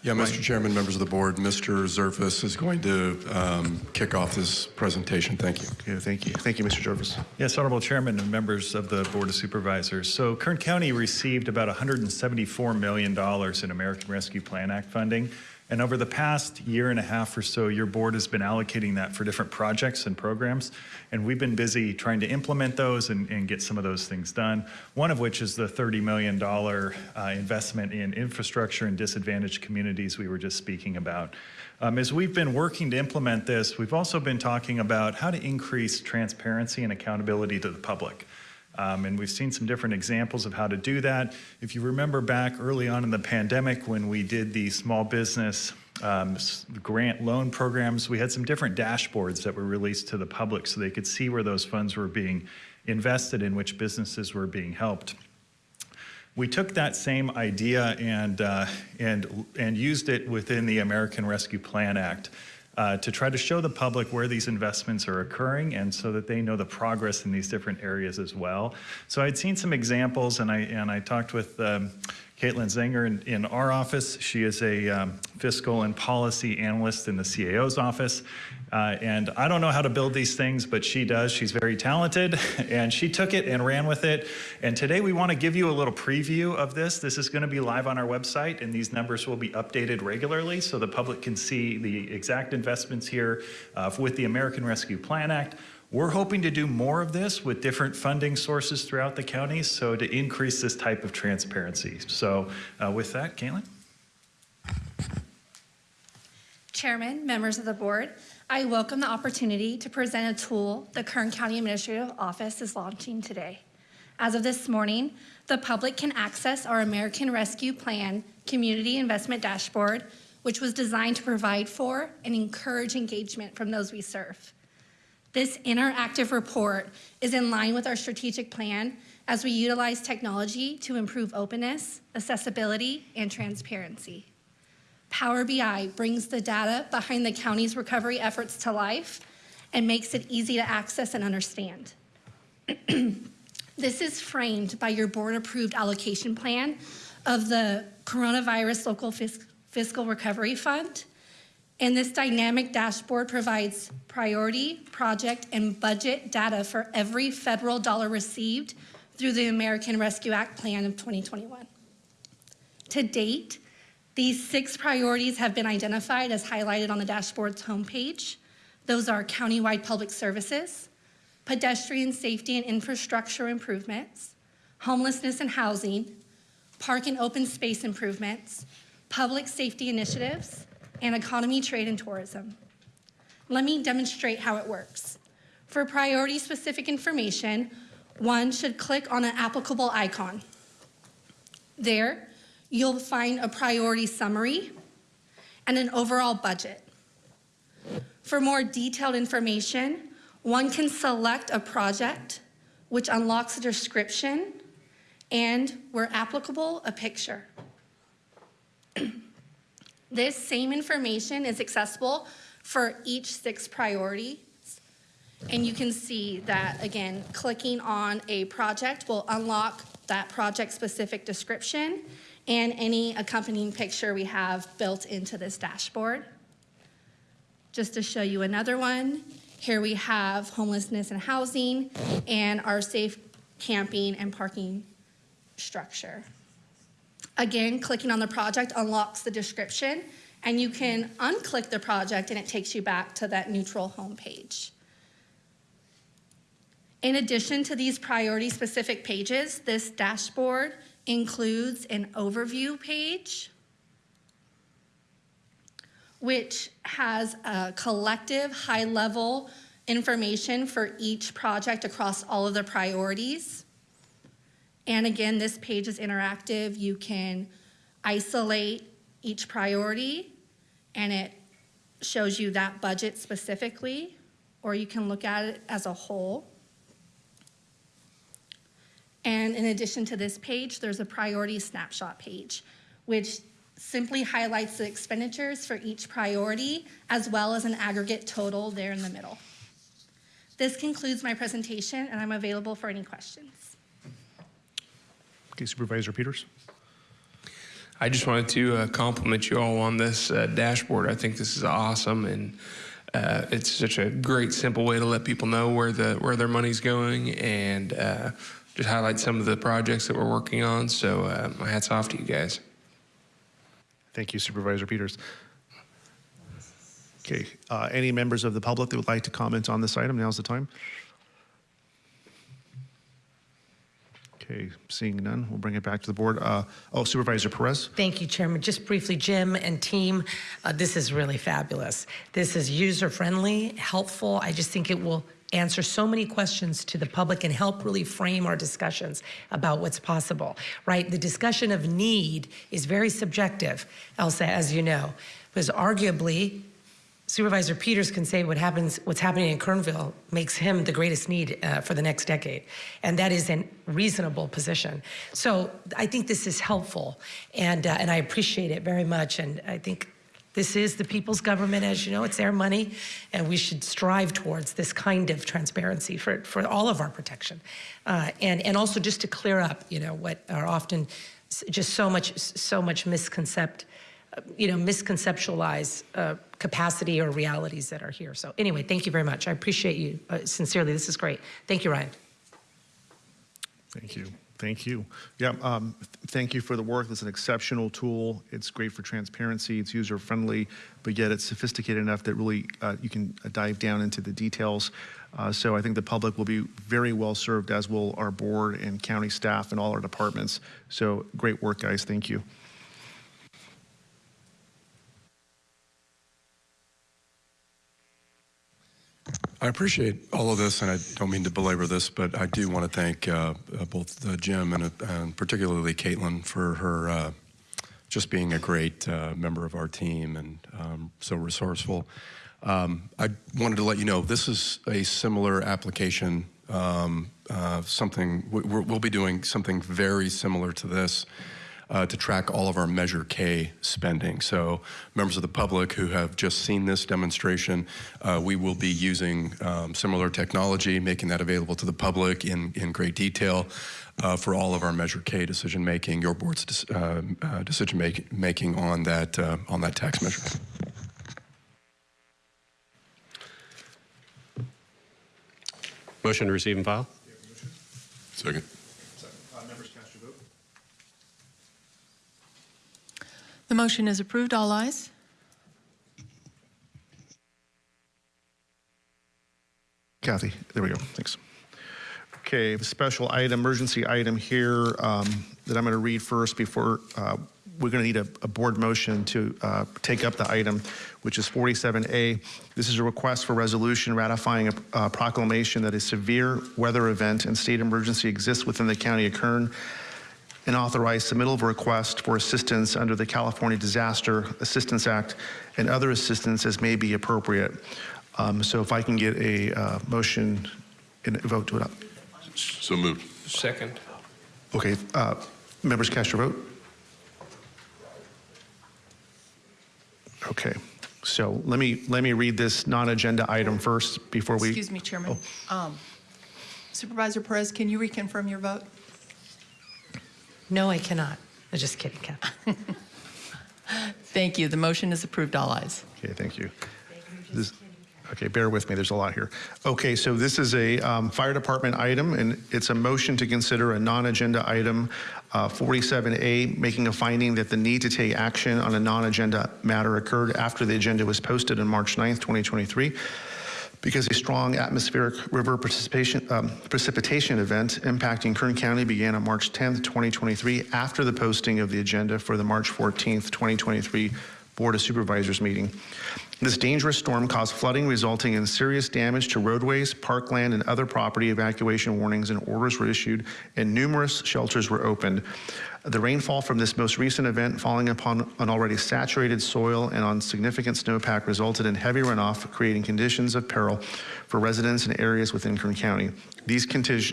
Yeah, Mr. Chairman, members of the board, Mr. Zervis is going to um, kick off this presentation. Thank you. Okay, thank you. Thank you, Mr. Zervis. Yes, Honorable Chairman and members of the Board of Supervisors. So Kern County received about $174 million in American Rescue Plan Act funding. And over the past year and a half or so, your board has been allocating that for different projects and programs. And we've been busy trying to implement those and, and get some of those things done. One of which is the $30 million uh, investment in infrastructure in disadvantaged communities we were just speaking about. Um, as we've been working to implement this, we've also been talking about how to increase transparency and accountability to the public. Um, and we've seen some different examples of how to do that. If you remember back early on in the pandemic when we did the small business um, grant loan programs, we had some different dashboards that were released to the public so they could see where those funds were being invested in, which businesses were being helped. We took that same idea and, uh, and, and used it within the American Rescue Plan Act uh, to try to show the public where these investments are occurring and so that they know the progress in these different areas as well. So I'd seen some examples and I, and I talked with um, Caitlin Zenger in, in our office. She is a um, fiscal and policy analyst in the CAO's office. Uh, and I don't know how to build these things, but she does. She's very talented, and she took it and ran with it. And today we want to give you a little preview of this. This is going to be live on our website, and these numbers will be updated regularly so the public can see the exact investments here uh, with the American Rescue Plan Act. We're hoping to do more of this with different funding sources throughout the county, so to increase this type of transparency. So uh, with that, Caitlin? Chairman, members of the board, I welcome the opportunity to present a tool the Kern County Administrative Office is launching today. As of this morning, the public can access our American Rescue Plan Community Investment Dashboard, which was designed to provide for and encourage engagement from those we serve. This interactive report is in line with our strategic plan as we utilize technology to improve openness, accessibility, and transparency. Power BI brings the data behind the county's recovery efforts to life and makes it easy to access and understand. this is framed by your board-approved allocation plan of the Coronavirus Local Fis- Fiscal Recovery Fund. And this dynamic dashboard provides priority, project, and budget data for every federal dollar received through the American Rescue Act Plan of 2021. To date, These six priorities have been identified as highlighted on the dashboard's homepage. Those are countywide public services, pedestrian safety and infrastructure improvements, homelessness and housing, park and open space improvements, public safety initiatives, and economy, trade, and tourism. Let me demonstrate how it works. For priority-specific information, one should click on an applicable icon. There, you'll find a priority summary and an overall budget. For more detailed information, one can select a project, which unlocks a description, and, where applicable, a picture. This same information is accessible for each six priorities. And you can see that, again, clicking on a project will unlock that project-specific description and any accompanying picture we have built into this dashboard. Just to show you another one, here we have homelessness and housing and our safe camping and parking structure. Again, clicking on the project unlocks the description, and you can unclick the project and it takes you back to that neutral home page. In addition to these priority-specific pages, this dashboard includes an overview page, which has a collective high-level information for each project across all of the priorities. And again, this page is interactive. You can isolate each priority and it shows you that budget specifically, or you can look at it as a whole. And in addition to this page, there's a priority snapshot page, which simply highlights the expenditures for each priority, as well as an aggregate total there in the middle. This concludes my presentation, and I'm available for any questions. Okay, Supervisor Peters. I just wanted to uh, compliment you all on this uh, dashboard. I think this is awesome, and uh, it's such a great, simple way to let people know where the where their money's going, and uh, just highlight some of the projects that we're working on. So, uh, my hats off to you guys. Thank you, Supervisor Peters. Okay, uh, any members of the public that would like to comment on this item, now's the time. Okay, seeing none, we'll bring it back to the board. Uh, Oh, Supervisor Perez? Thank you, Chairman. Just briefly, Jim and team, uh, this is really fabulous. This is user-friendly, helpful. I just think it will answer so many questions to the public and help really frame our discussions about what's possible, right? The discussion of need is very subjective, Elsa, as you know, because arguably, Supervisor Peters can say what happens, what's happening in Kernville makes him the greatest need uh, for the next decade, and that is a reasonable position. So I think this is helpful, and uh, and I appreciate it very much. And I think this is the people's government, as you know, it's their money, and we should strive towards this kind of transparency for for all of our protection, uh, and and also just to clear up, you know, what are often just so much so much misconcept you know, misconceptualize uh, capacity or realities that are here. So anyway, thank you very much. I appreciate you uh, sincerely. This is great. Thank you, Ryan. Thank you. Thank you. Yeah, um, th- thank you for the work. It's an exceptional tool. It's great for transparency. It's user-friendly, but yet it's sophisticated enough that really uh, you can uh, dive down into the details. Uh, So I think the public will be very well served, as will our board and county staff and all our departments. So great work, guys. Thank you. I appreciate all of this, and I don't mean to belabor this, but I do want to thank uh, uh, both uh, Jim and, uh, and particularly Caitlin for her uh, just being a great uh, member of our team and um, so resourceful. Um, I wanted to let you know this is a similar application. Um, something we're, we'll be doing something very similar to this uh, to track all of our Measure K spending. So, members of the public who have just seen this demonstration, uh, we will be using um, similar technology, making that available to the public in, in great detail uh, for all of our Measure K decision making, your board's uh, uh, decision make- making on that uh, on that tax measure. Motion to receive and file? Second. Members cast your vote. The motion is approved. All ayes. Kathy, there we go. Thanks. Okay, the special item, emergency item here um, that I'm going to read first before uh, we're going to need a, a board motion to uh, take up the item, which is 47A. This is a request for resolution ratifying a, a proclamation that a severe weather event and state emergency exists within the county of Kern and authorize submittal of a request for assistance under the California Disaster Assistance Act and other assistance as may be appropriate. Um, So if I can get a uh, motion and a vote to it up. So moved. Second. Okay, uh, members cast your vote. Okay, so let me, let me read this non-agenda item first before we. Excuse me, Chairman. Um, Supervisor Perez, can you reconfirm your vote? No, I cannot. I'm just kidding, Kathy. Thank you. The motion is approved. All ayes. Okay, thank you. This- Okay, bear with me, there's a lot here. Okay, so this is a um, fire department item, and it's a motion to consider a non-agenda item, uh, 47A, making a finding that the need to take action on a non-agenda matter occurred after the agenda was posted on March 9th, 2023, because a strong atmospheric river um, precipitation event impacting Kern County began on March 10th, 2023, after the posting of the agenda for the March 14th, 2023 Board of Supervisors meeting. This dangerous storm caused flooding resulting in serious damage to roadways, parkland, and other property. Evacuation warnings and orders were issued, and numerous shelters were opened. The rainfall from this most recent event falling upon an already saturated soil and on significant snowpack resulted in heavy runoff, creating conditions of peril for residents in areas within Kern County. These,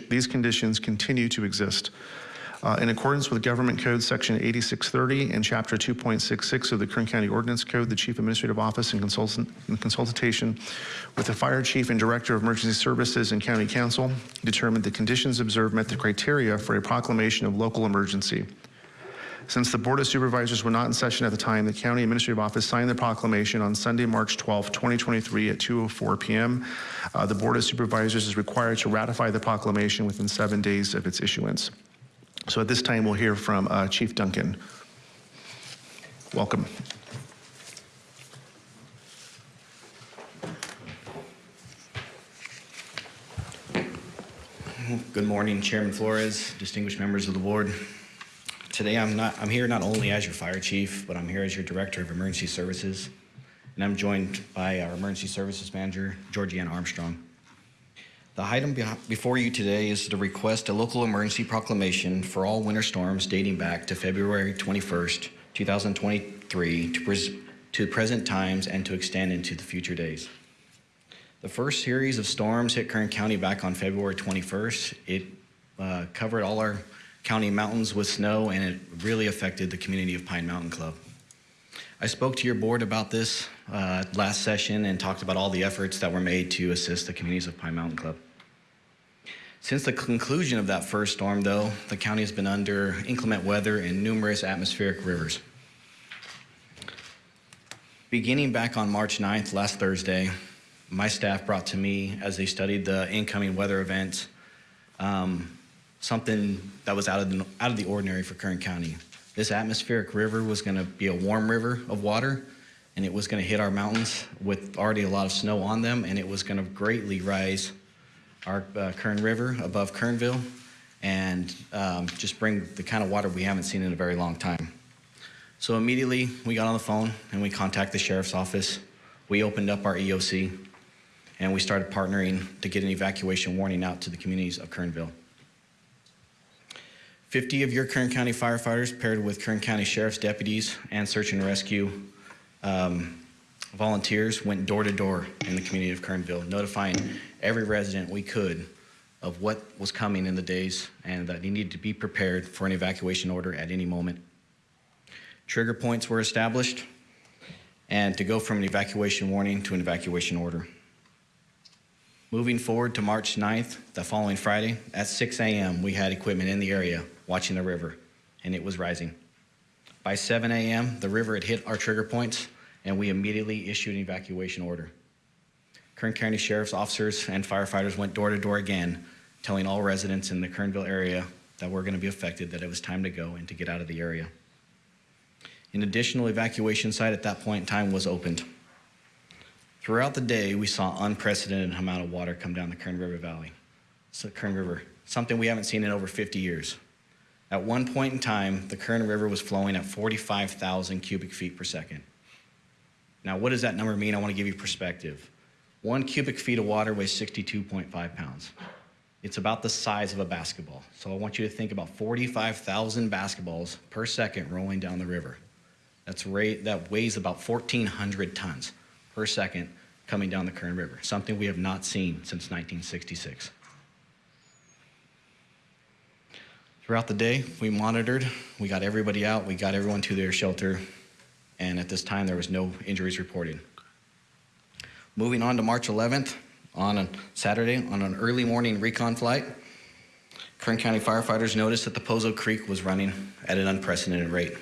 these conditions continue to exist. Uh, In accordance with Government Code Section 8630 and Chapter 2.66 of the Kern County Ordinance Code, the Chief Administrative Office in consultant- in consultation with the Fire Chief and Director of Emergency Services and County Counsel determined the conditions observed met the criteria for a proclamation of local emergency. Since the Board of Supervisors were not in session at the time, the County Administrative Office signed the proclamation on Sunday, March 12, 2023 at 2:04 PM. Uh, The Board of Supervisors is required to ratify the proclamation within seven days of its issuance. So at this time, we'll hear from uh, Chief Duncan. Welcome. Good morning, Chairman Flores, distinguished members of the board. Today, I'm not, I'm here not only as your fire chief, but I'm here as your director of emergency services. And I'm joined by our emergency services manager, Georgiana Armstrong. The item before you today is to request a local emergency proclamation for all winter storms dating back to February 21st, 2023 to, pres- to present times and to extend into the future days. The first series of storms hit Kern County back on February 21st. It uh, covered all our county mountains with snow and it really affected the community of Pine Mountain Club. I spoke to your board about this uh, last session and talked about all the efforts that were made to assist the communities of Pine Mountain Club. Since the conclusion of that first storm, though, the county has been under inclement weather and numerous atmospheric rivers. Beginning back on March 9th, last Thursday, my staff brought to me as they studied the incoming weather events um, something that was out of, the, out of the ordinary for Kern County. This atmospheric river was going to be a warm river of water, and it was going to hit our mountains with already a lot of snow on them, and it was going to greatly rise our uh, Kern River above Kernville and um, just bring the kind of water we haven't seen in a very long time. So immediately we got on the phone and we contacted the sheriff's office. We opened up our EOC and we started partnering to get an evacuation warning out to the communities of Kernville. 50 of your Kern County firefighters paired with Kern County Sheriff's deputies and search and rescue um, volunteers went door to door in the community of Kernville, notifying every resident we could of what was coming in the days and that he needed to be prepared for an evacuation order at any moment. Trigger points were established and to go from an evacuation warning to an evacuation order. Moving forward to March 9th, the following Friday, at 6 a.m., we had equipment in the area watching the river, and it was rising. By 7 a.m., the river had hit our trigger points, and we immediately issued an evacuation order. Kern County Sheriff's officers and firefighters went door to door again, telling all residents in the Kernville area that were going to be affected that it was time to go and to get out of the area. An additional evacuation site at that point in time was opened. Throughout the day, we saw unprecedented amount of water come down the Kern River Valley, so Kern River, something we haven't seen in over 50 years. At one point in time, the Kern River was flowing at 45,000 cubic feet per second. Now, what does that number mean? I want to give you perspective. One cubic feet of water weighs 62.5 pounds. It's about the size of a basketball. So I want you to think about 45,000 basketballs per second rolling down the river. That's rate, that weighs about 1,400 tons per second coming down the Kern River, something we have not seen since 1966. Throughout the day, we monitored, we got everybody out, we got everyone to their shelter, and at this time, there was no injuries reported. Moving on to March 11th, on a Saturday, on an early morning recon flight, Kern County firefighters noticed that the Poso Creek was running at an unprecedented rate.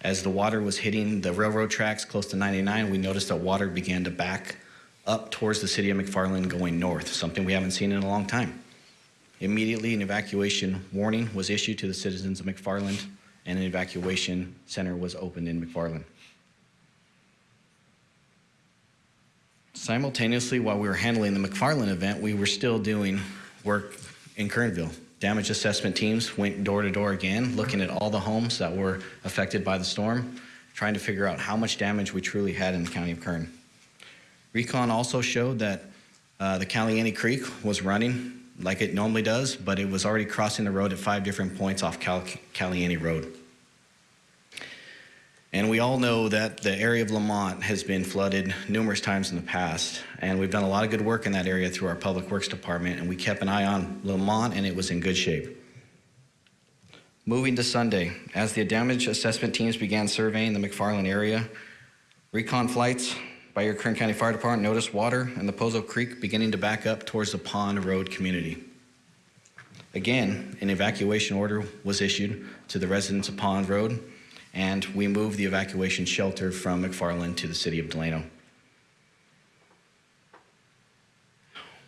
As the water was hitting the railroad tracks close to 99, we noticed that water began to back up towards the city of McFarland going north, something we haven't seen in a long time. Immediately, an evacuation warning was issued to the citizens of McFarland, and an evacuation center was opened in McFarland. Simultaneously, while we were handling the McFarland event, we were still doing work in Kernville. Damage assessment teams went door to door again, looking at all the homes that were affected by the storm, trying to figure out how much damage we truly had in the county of Kern. Recon also showed that uh, the Caliente Creek was running like it normally does, but it was already crossing the road at five different points off Cal- Road. And we all know that the area of Lamont has been flooded numerous times in the past, and we've done a lot of good work in that area through our Public Works Department, and we kept an eye on Lamont, and it was in good shape. Moving to Sunday, as the damage assessment teams began surveying the McFarland area, recon flights by your Kern County Fire Department noticed water in the Poso Creek beginning to back up towards the Pond Road community. Again, an evacuation order was issued to the residents of Pond Road, and we moved the evacuation shelter from McFarland to the city of Delano.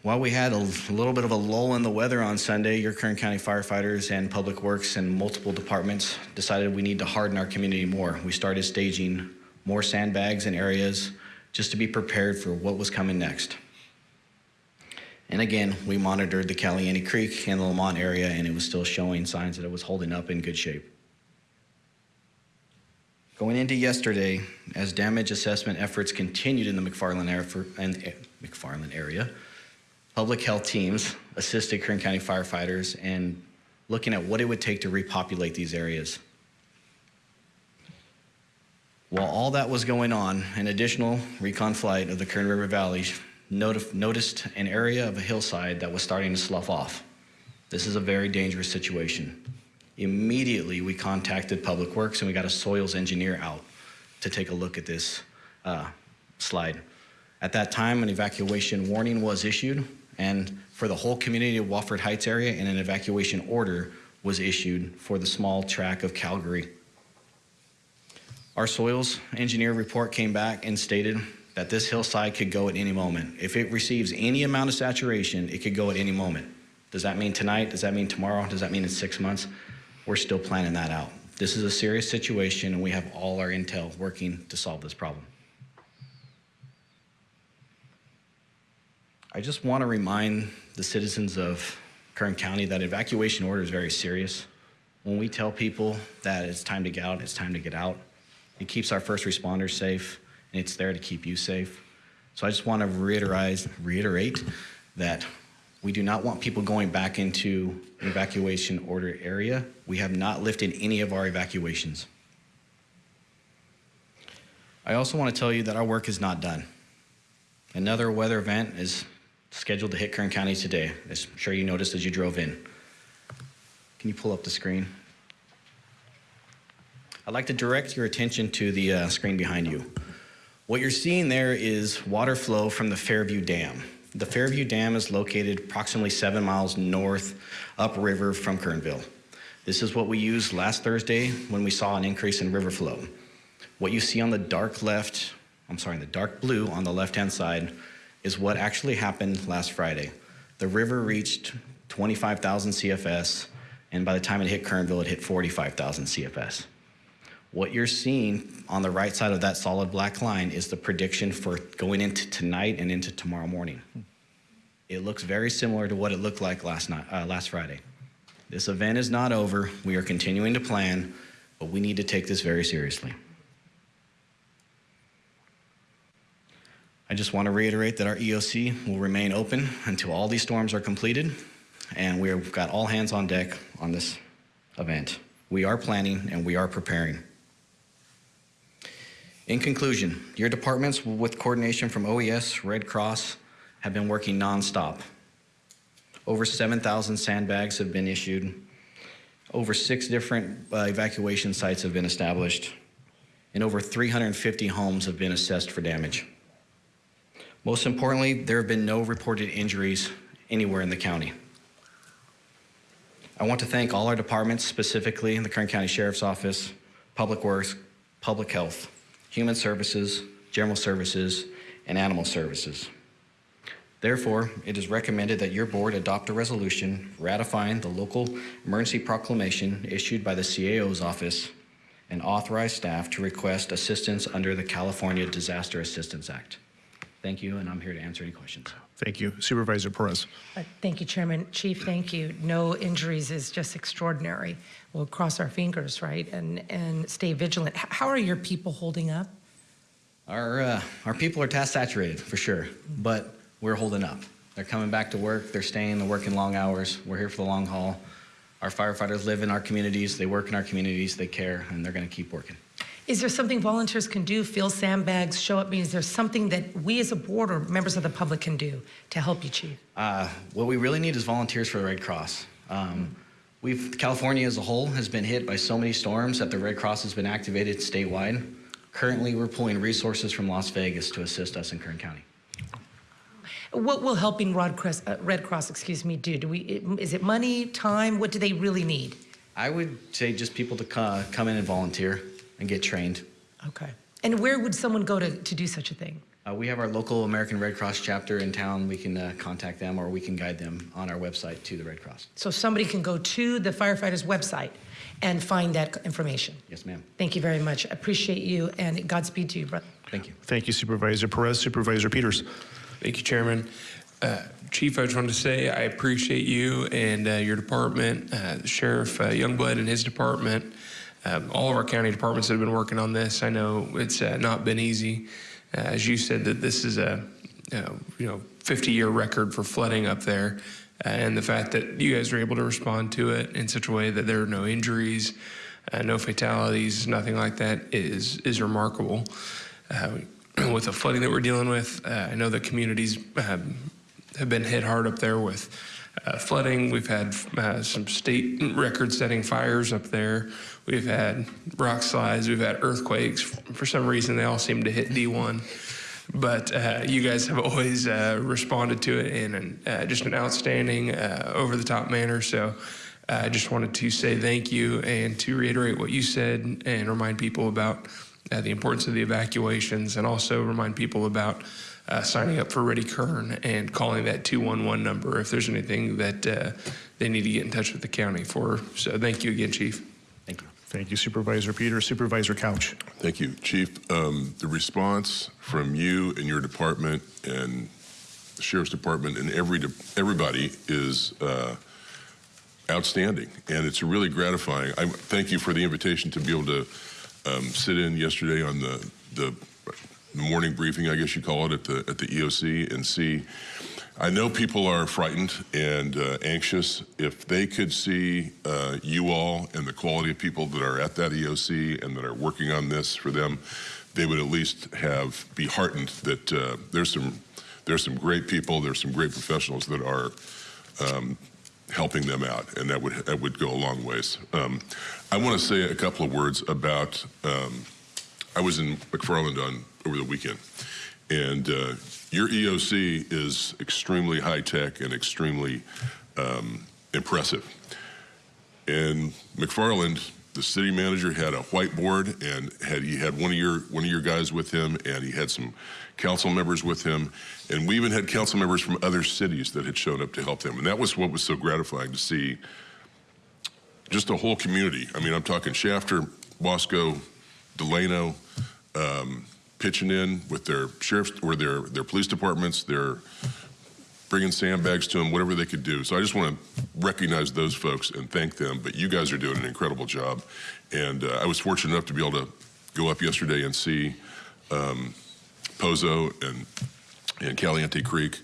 While we had a little bit of a lull in the weather on Sunday, your Kern County firefighters and Public Works and multiple departments decided we need to harden our community more. We started staging more sandbags in areas just to be prepared for what was coming next. And again, we monitored the Caliente Creek and the Lamont area, and it was still showing signs that it was holding up in good shape. Going into yesterday, as damage assessment efforts continued in the McFarland area, and, eh, McFarland area, public health teams assisted Kern County firefighters in looking at what it would take to repopulate these areas. While all that was going on, an additional recon flight of the Kern River Valley noticed an area of a hillside that was starting to slough off. This is a very dangerous situation. Immediately, we contacted Public Works and we got a soils engineer out to take a look at this uh, slide. At that time, an evacuation warning was issued, and for the whole community of Wofford Heights area, and an evacuation order was issued for the small tract of Calgary. Our soils engineer report came back and stated that this hillside could go at any moment. If it receives any amount of saturation, it could go at any moment. Does that mean tonight? Does that mean tomorrow? Does that mean in six months? We're still planning that out. This is a serious situation, and we have all our intel working to solve this problem. I just want to remind the citizens of Kern County that evacuation order is very serious. When we tell people that it's time to get out, it's time to get out. It keeps our first responders safe, and it's there to keep you safe. So I just want to reiterate, reiterate that we do not want people going back into evacuation order area. We have not lifted any of our evacuations. I also want to tell you that our work is not done. Another weather event is scheduled to hit Kern County today, as I'm sure you noticed as you drove in. Can you pull up the screen? I'd like to direct your attention to the uh, screen behind you. What you're seeing there is water flow from the Fairview Dam. The Fairview Dam is located approximately seven miles north upriver from Kernville. This is what we used last Thursday when we saw an increase in river flow. What you see on the dark left, I'm sorry, the dark blue on the left-hand side is what actually happened last Friday. The river reached 25,000 CFS, and by the time it hit Kernville, it hit 45,000 CFS. What you're seeing on the right side of that solid black line is the prediction for going into tonight and into tomorrow morning. It looks very similar to what it looked like last night, uh, last Friday. This event is not over. We are continuing to plan, but we need to take this very seriously. I just want to reiterate that our EOC will remain open until all these storms are completed, and we've got all hands on deck on this event. We are planning and we are preparing. In conclusion, your departments, with coordination from OES, Red Cross, have been working nonstop. Over 7,000 sandbags have been issued. Over six different uh, evacuation sites have been established, and over 350 homes have been assessed for damage. Most importantly, there have been no reported injuries anywhere in the county. I want to thank all our departments, specifically the Kern County Sheriff's Office, Public Works, Public Health, Human Services, General Services, and Animal Services. Therefore, it is recommended that your board adopt a resolution ratifying the local emergency proclamation issued by the CAO's office and authorize staff to request assistance under the California Disaster Assistance Act. Thank you, and I'm here to answer any questions. Thank you. Supervisor Perez. Uh, Thank you, Chairman. Chief, thank you. No injuries is just extraordinary. We'll cross our fingers, right, and, and stay vigilant. How are your people holding up? Our, uh, our people are task saturated, for sure, but we're holding up. They're coming back to work, they're staying, they're working long hours. We're here for the long haul. Our firefighters live in our communities, they work in our communities, they care, and they're going to keep working. Is there something volunteers can do, fill sandbags, show up? Is there something that we as a board or members of the public can do to help you, Chief? Uh, what we really need is volunteers for the Red Cross. Um, we've California as a whole has been hit by so many storms that the Red Cross has been activated statewide. Currently, we're pulling resources from Las Vegas to assist us in Kern County. What will helping Red Cross, uh, Red Cross, excuse me, do? Do we? Is it money, time? What do they really need? I would say just people to co- come in and volunteer and get trained. Okay. And where would someone go to, to do such a thing? Uh, we have our local American Red Cross chapter in town. We can uh, contact them or we can guide them on our website to the Red Cross. So somebody can go to the firefighters' website and find that information. Yes, ma'am. Thank you very much. Appreciate you and Godspeed to you, brother. Thank you. Thank you, Supervisor Perez. Supervisor Peters. Thank you, Chairman. Uh, Chief, I just wanted to say I appreciate you and uh, your department, uh, Sheriff uh, Youngblood and his department, um, all of our county departments that have been working on this. I know it's uh, not been easy. Uh, as you said, that this is a you know 50-year record for flooding up there, uh, and the fact that you guys were able to respond to it in such a way that there are no injuries, uh, no fatalities, nothing like that is is remarkable. With the flooding that we're dealing with, I know the communities have, been hit hard up there with uh, flooding. We've had uh, some state record-setting fires up there. We've had rock slides. We've had earthquakes. For some reason, they all seem to hit D1. But uh, you guys have always uh, responded to it in an, uh, just an outstanding, uh, over-the-top manner. So uh, I just wanted to say thank you and to reiterate what you said and remind people about uh, the importance of the evacuations and also remind people about uh, signing up for Ready Kern and calling that 211 number if there's anything that uh, they need to get in touch with the county for. So thank you again, Chief. Thank you. Supervisor Peter. Supervisor Couch. Thank you, Chief. Um, the response from you and your department and the sheriff's department and every everybody is uh, outstanding, and it's really gratifying. I thank you for the invitation to be able to um, sit in yesterday on the the morning briefing, I guess you call it, at the at the EOC and see. I know people are frightened and uh, anxious. If they could see uh, you all and the quality of people that are at that EOC and that are working on this for them, they would at least have be heartened that uh, there's some there's some great people, there's some great professionals that are um, helping them out, and that would that would go a long ways. Um, I want to say a couple of words about. Um, I was in McFarland on over the weekend, and uh, your EOC is extremely high tech and extremely um, impressive. And McFarland, the city manager, had a whiteboard and had he had one of your one of your guys with him, and he had some council members with him, and we even had council members from other cities that had shown up to help them, and that was what was so gratifying to see. Just a whole community. I mean, I'm talking Shafter, Wasco, Delano um, pitching in with their sheriffs or their their police departments, their bringing sandbags to them, whatever they could do. So I just want to recognize those folks and thank them. But you guys are doing an incredible job, and uh, I was fortunate enough to be able to go up yesterday and see um, Poso and and Caliente Creek.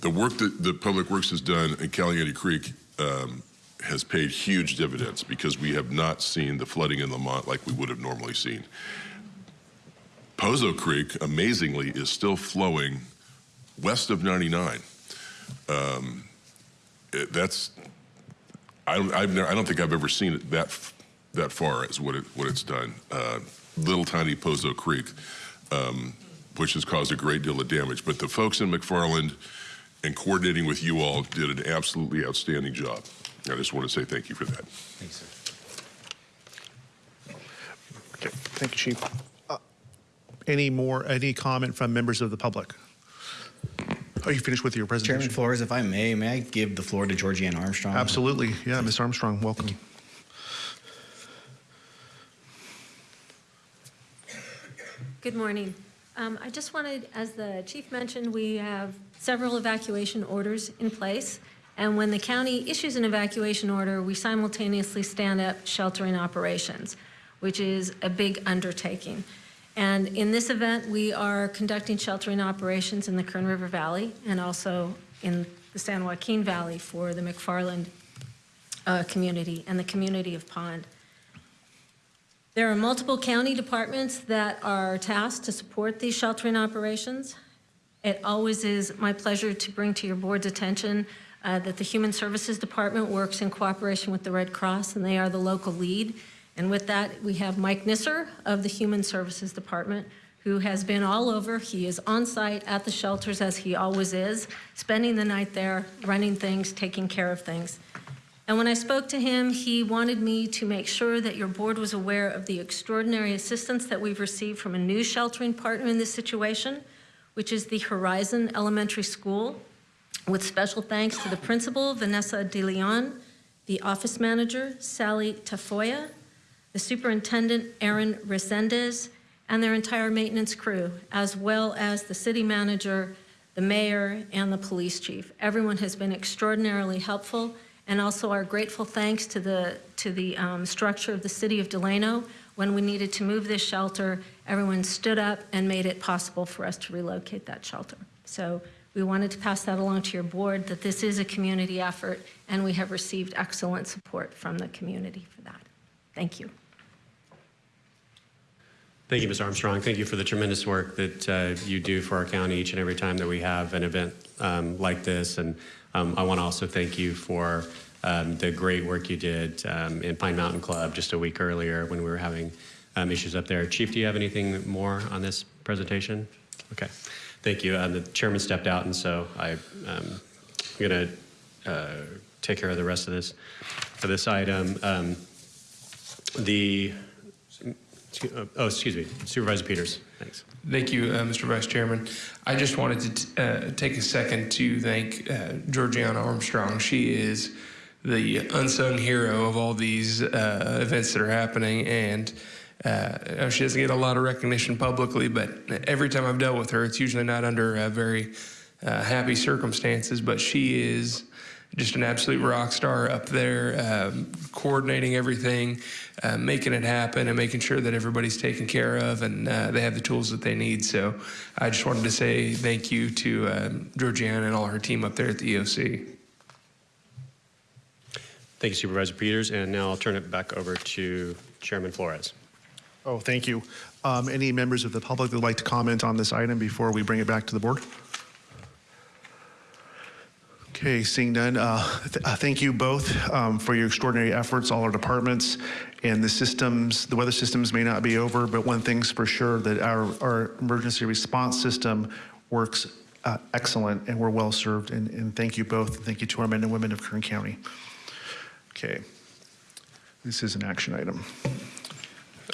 The work that the Public Works has done in Caliente Creek um, has paid huge dividends because we have not seen the flooding in Lamont like we would have normally seen. Poso Creek, amazingly, is still flowing west of 99. Um, it- that's I don't I've never, I don't think I've ever seen it that, that far as what it what it's done. Uh, little tiny Poso Creek, um, which has caused a great deal of damage. But the folks in McFarland and coordinating with you all did an absolutely outstanding job. I just want to say thank you for that. Thanks, sir. Okay, thank you, Chief. Any more, any comment from members of the public? Are you finished with your presentation? Chairman Flores, if I may, may I give the floor to Georgianne Armstrong? Absolutely. Yeah, Ms. Armstrong, welcome. Good morning. Um, I just wanted, as the chief mentioned, we have several evacuation orders in place. And when the county issues an evacuation order, we simultaneously stand up sheltering operations, which is a big undertaking. And in this event, we are conducting sheltering operations in the Kern River Valley and also in the San Joaquin Valley for the McFarland uh, community and the community of Pond. There are multiple county departments that are tasked to support these sheltering operations. It always is my pleasure to bring to your board's attention uh, that the Human Services Department works in cooperation with the Red Cross, and they are the local lead. And with that, we have Mike Nisser of the Human Services Department, who has been all over. He is on site at the shelters, as he always is, spending the night there, running things, taking care of things. And when I spoke to him, he wanted me to make sure that your board was aware of the extraordinary assistance that we've received from a new sheltering partner in this situation, which is the Horizon Elementary School, with special thanks to the principal, Vanessa De Leon, the office manager, Sally Tafoya, the superintendent, Aaron Resendez, and their entire maintenance crew, as well as the city manager, the mayor, and the police chief. Everyone has been extraordinarily helpful, and also our grateful thanks to the, to the um, structure of the city of Delano. When we needed to move this shelter, everyone stood up and made it possible for us to relocate that shelter. So we wanted to pass that along to your board, that this is a community effort, and we have received excellent support from the community for that. Thank you. Thank you, Ms. Armstrong. Thank you for the tremendous work that uh, you do for our county each and every time that we have an event um, like this. And um, I want to also thank you for um, the great work you did um, in Pine Mountain Club just a week earlier when we were having um, issues up there. Chief, do you have anything more on this presentation? Okay, thank you. Um, the chairman stepped out, and so I, I'm going to uh, take care of the rest of this for this item. The oh, excuse me, Supervisor Peters. Thanks. Thank you, uh, Mr. Vice Chairman. I just wanted to uh, take a second to thank uh, Georgiana Armstrong. She is the unsung hero of all these uh, events that are happening, and uh, she doesn't get a lot of recognition publicly. But every time I've dealt with her, it's usually not under uh, very happy circumstances. But she is just an absolute rock star up there, um, coordinating everything, uh, making it happen, and making sure that everybody's taken care of and uh, they have the tools that they need. So I just wanted to say thank you to um, Georgiana and all her team up there at the EOC. Thank you, Supervisor Peters. And now I'll turn it back over to Chairman Flores. Oh, thank you. Um, Any members of the public that would like to comment on this item before we bring it back to the board? Okay, seeing none, uh, th- uh, thank you both um, for your extraordinary efforts, all our departments, and the systems, the weather systems may not be over, but one thing's for sure, that our, our emergency response system works uh, excellent, and we're well-served, and, and thank you both, and thank you to our men and women of Kern County. Okay, this is an action item.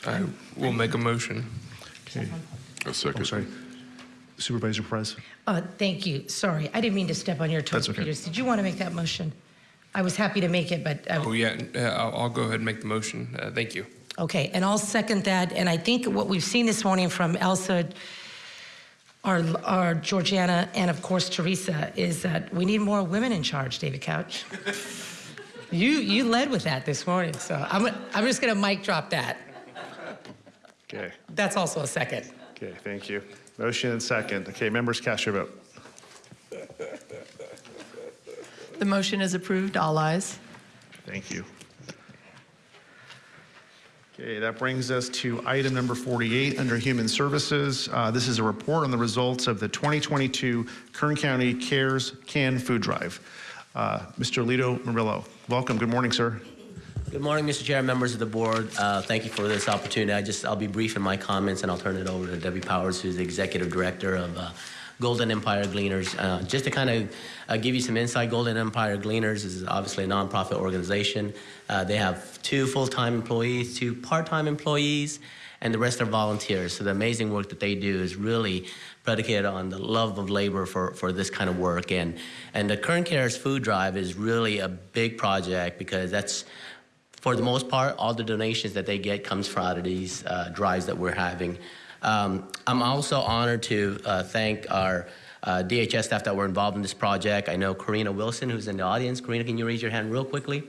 I will make a motion. Okay. A second. Oh, sorry. Supervisor Perez. Uh, Thank you. Sorry, I didn't mean to step on your toes, That's okay. Peters. Did you want to make that motion? I was happy to make it, but uh, Oh, yeah, uh, I'll, I'll go ahead and make the motion. Uh, thank you. Okay, and I'll second that. And I think what we've seen this morning from Elsa, our, our Georgiana, and of course Teresa, is that we need more women in charge, David Couch. you, you led with that this morning, so I'm, I'm just gonna mic drop that. Okay, That's also a second. okay, thank you. Motion and second. Okay, members cast your vote. The motion is approved, all ayes. Thank you. Okay, that brings us to item number 48 under Human Services. Uh, This is a report on the results of the 2022 Kern County CARES Can Food Drive. Uh, Mr. Lito Morillo, welcome. Good morning, sir. Good morning, Mr. Chair, members of the board. Uh, Thank you for this opportunity. I just, I'll be brief in my comments and I'll turn it over to Debbie Powers, who's the Executive Director of uh, Golden Empire Gleaners. Uh, Just to kind of uh, give you some insight, Golden Empire Gleaners is obviously a nonprofit organization. Uh, They have two full-time employees, two part-time employees, and the rest are volunteers. So the amazing work that they do is really predicated on the love of labor for, for this kind of work. And, and the Kern Cares Food Drive is really a big project because that's for the most part, all the donations that they get comes from out of these uh, drives that we're having. Um, I'm also honored to uh, thank our uh, DHS staff that were involved in this project. I know Karina Wilson, who's in the audience. Karina, can you raise your hand real quickly?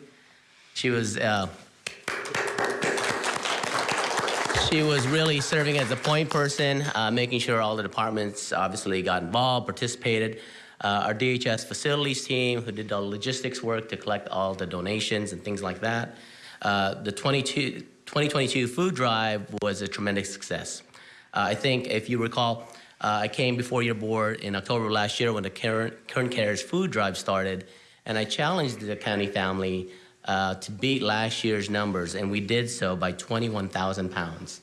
She was uh, she was really serving as a point person, uh, making sure all the departments obviously got involved, participated. Uh, our DHS facilities team, who did the logistics work to collect all the donations and things like that. Uh, the 2022 food drive was a tremendous success. Uh, I think if you recall, uh, I came before your board in October last year when the Kern, Kern Cares food drive started, and I challenged the county family uh, to beat last year's numbers, and we did so by 21,000 pounds.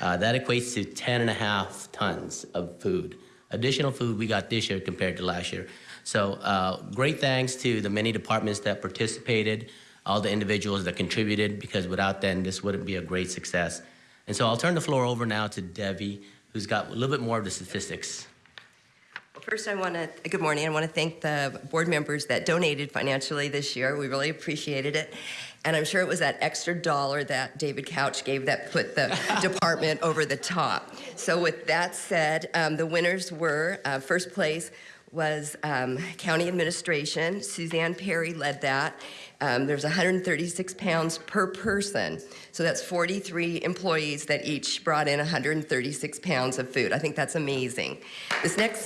That equates to 10 and a half tons of food, additional food we got this year compared to last year. So uh, great thanks to the many departments that participated, all the individuals that contributed, because without them, this wouldn't be a great success. And so I'll turn the floor over now to Debbie, who's got a little bit more of the statistics. Well, First, I want to, good morning, I want to thank the board members that donated financially this year. We really appreciated it. And I'm sure it was that extra dollar that David Couch gave that put the department over the top. So with that said, um, the winners were, uh, first place was um, County Administration. Suzanne Perry led that. Um, There's 136 pounds per person. So that's 43 employees that each brought in 136 pounds of food. I think that's amazing. This next,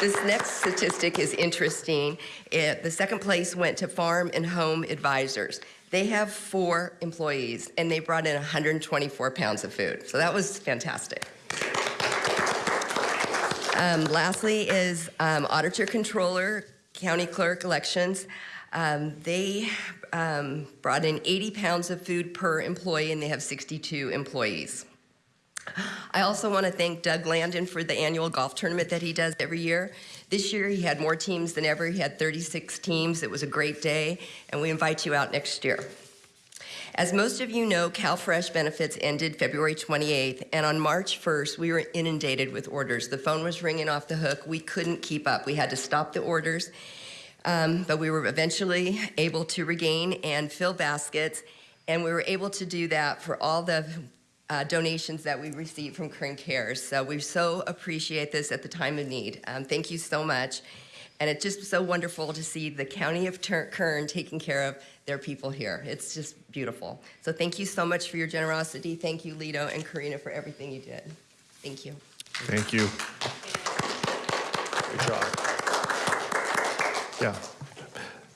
this next statistic is interesting. It- the second place went to Farm and Home Advisors. They have four employees, and they brought in 124 pounds of food. So that was fantastic. Um, lastly is um, Auditor Controller, County Clerk Elections. Um, they um, brought in 80 pounds of food per employee, and they have 62 employees. I also want to thank Doug Landon for the annual golf tournament that he does every year. This year he had more teams than ever. He had 36 teams. It was a great day, and we invite you out next year. As most of you know, CalFresh benefits ended February 28th, and on March 1st, we were inundated with orders. The phone was ringing off the hook. We couldn't keep up. We had to stop the orders, um, but we were eventually able to regain and fill baskets, and we were able to do that for all the uh, donations that we received from Kern Cares. So we so appreciate this at the time of need. Um, thank you so much. And it's just so wonderful to see the County of Tur- Kern taking care of their people here. It's just beautiful. So thank you so much for your generosity. Thank you, Lito and Karina, for everything you did. Thank you. Thank you. Good job. Yeah.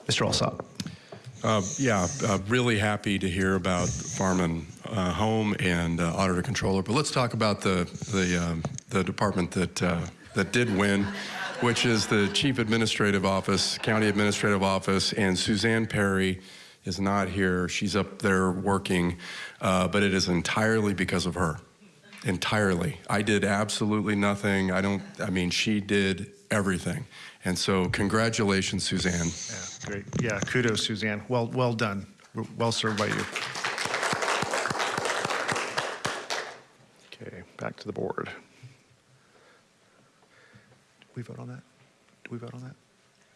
Mr. Alsop. Uh, Yeah, uh, really happy to hear about Farm and uh, Home and uh, Auditor Controller. But let's talk about the, the, um, the department that, uh, that did win, which is the Chief Administrative Office, County Administrative Office, and Suzanne Perry is not here. She's up there working, uh, but it is entirely because of her. Entirely. I did absolutely nothing. I don't, I mean, she did everything. And so congratulations, Suzanne. Yeah, great. Yeah, kudos, Suzanne. Well, well done. Well served by you. Okay, back to the board. Did we vote on that? Do we vote on that?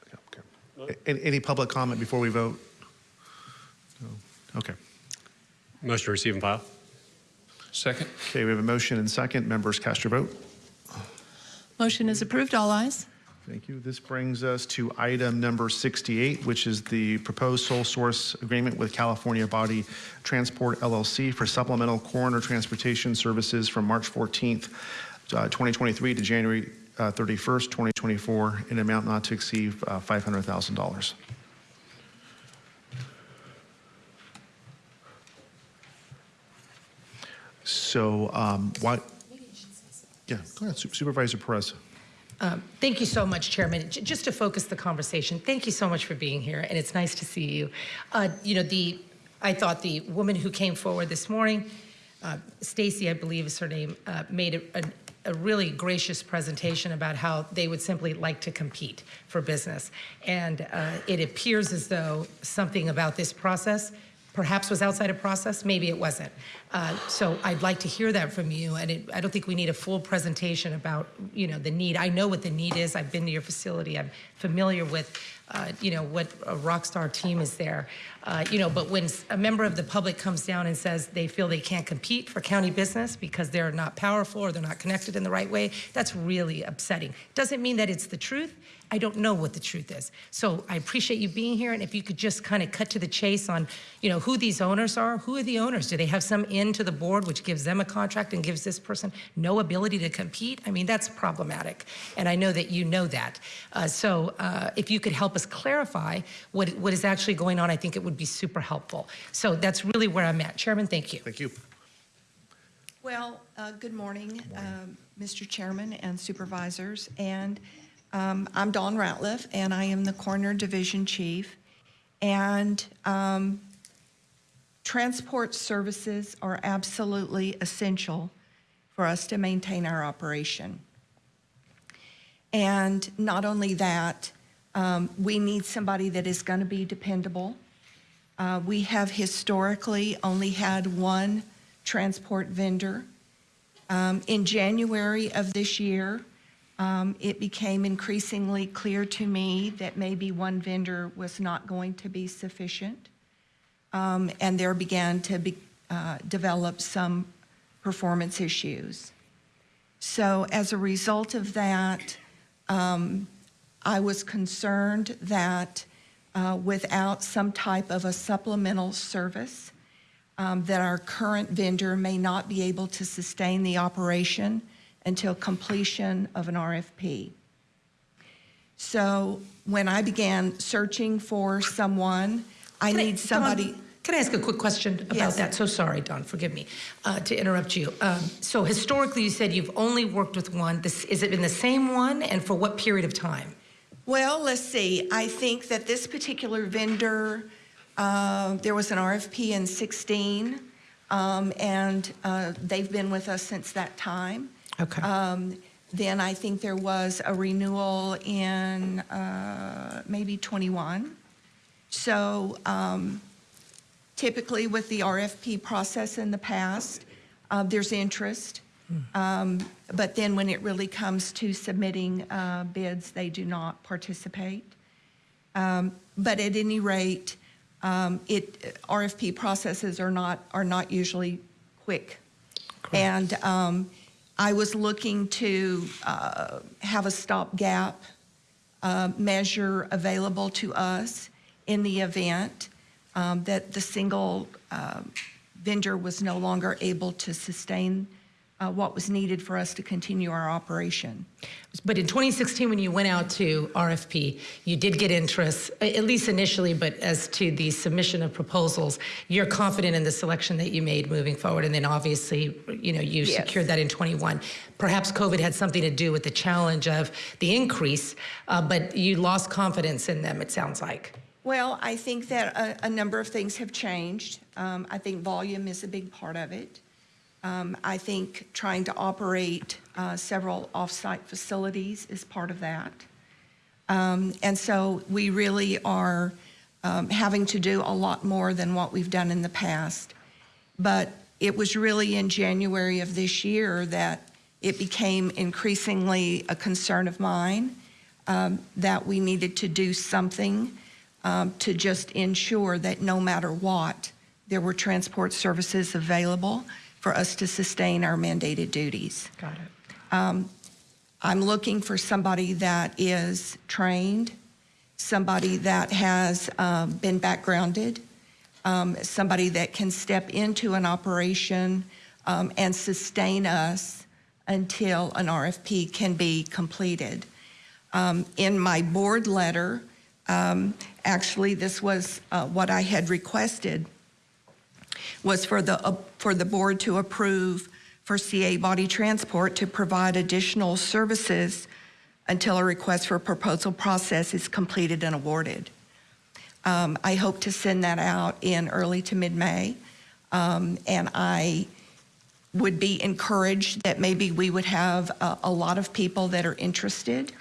Yeah, okay. Any, any public comment before we vote? No. Okay. Motion to receive and file. Second. Okay, we have a motion and second. Members cast your vote. Motion is approved, all ayes. Thank you. This brings us to item number 68, which is the proposed sole source agreement with California Body Transport LLC for supplemental coroner transportation services from March 14th, uh, 2023 to January uh, 31st, 2024, in an amount not to exceed uh, $500,000. So um, what? Yeah, go ahead, Supervisor Perez. Um, Thank you so much, Chairman. J- Just to focus the conversation, thank you so much for being here, and it's nice to see you. Uh, You know, the, I thought the woman who came forward this morning, uh, Stacy, I believe is her name, uh, made a- a a really gracious presentation about how they would simply like to compete for business. And uh, it appears as though something about this process perhaps was outside of process, maybe it wasn't. Uh, So I'd like to hear that from you, and it- I don't think we need a full presentation about, you know, the need. I know what the need is, I've been to your facility, I'm familiar with, uh, you know, what a rock star team is there. Uh, You know, but when a member of the public comes down and says they feel they can't compete for county business because they're not powerful or they're not connected in the right way, that's really upsetting. Doesn't mean that it's the truth, I don't know what the truth is. So I appreciate you being here, and if you could just kind of cut to the chase on, you know, who these owners are. Who are the owners? Do they have some in to the board which gives them a contract and gives this person no ability to compete? I mean, that's problematic, and I know that you know that. Uh, so uh, if you could help us clarify what what is actually going on, I think it would be super helpful. So that's really where I'm at. Chairman, thank you. Thank you. Well, uh, good morning, um, Mr. Chairman and supervisors. And um, I'm Dawn Ratliff, and I am the Coroner Division Chief. And um, transport services are absolutely essential for us to maintain our operation. And not only that, um, we need somebody that is going to be dependable. Uh, We have historically only had one transport vendor. Um, In January of this year, um, it became increasingly clear to me that maybe one vendor was not going to be sufficient. Um, And there began to be, uh, develop some performance issues. So as a result of that, um, I was concerned that uh, without some type of a supplemental service, um, that our current vendor may not be able to sustain the operation until completion of an RFP. So when I began searching for someone, I Can I- need somebody. Dawn, Can I ask a quick question about Yes. that? So sorry, Don, forgive me uh, to interrupt you. Um, So historically, you said you've only worked with one. This, is it been the same one, and for what period of time? Well, let's see. I think that this particular vendor, uh, there was an RFP in 16, um, and uh, they've been with us since that time. Okay. Um, Then I think there was a renewal in uh, maybe 21. So um, typically with the RFP process in the past, uh, there's interest. Um, But then when it really comes to submitting uh, bids, they do not participate. Um, But at any rate, um, it, RFP processes are not, are not usually quick. And um, I was looking to uh, have a stopgap uh, measure available to us in the event um, that the single uh, vendor was no longer able to sustain uh, what was needed for us to continue our operation. But in 2016, when you went out to RFP, you did get interest, at least initially, but as to the submission of proposals, you're confident in the selection that you made moving forward, and then obviously, you know, you Yes. secured that in 21. Perhaps COVID had something to do with the challenge of the increase, uh, but you lost confidence in them, it sounds like. Well, I think that a, a number of things have changed. Um, I think volume is a big part of it. Um, I think trying to operate uh, several off-site facilities is part of that. Um, and so we really are um, having to do a lot more than what we've done in the past. But it was really in January of this year that it became increasingly a concern of mine um, that we needed to do something um, to just ensure that no matter what, there were transport services available for us to sustain our mandated duties. Got it. Um, I'm looking for somebody that is trained, somebody that has um, been backgrounded, um, somebody that can step into an operation um, and sustain us until an RFP can be completed. Um, In my board letter, um, actually, this was uh, what I had requested, was for the, uh, for the board to approve for CA Body Transport to provide additional services until a request for proposal process is completed and awarded. Um, I hope to send that out in early to mid-May. Um, and I would be encouraged that maybe we would have a, a lot of people that are interested.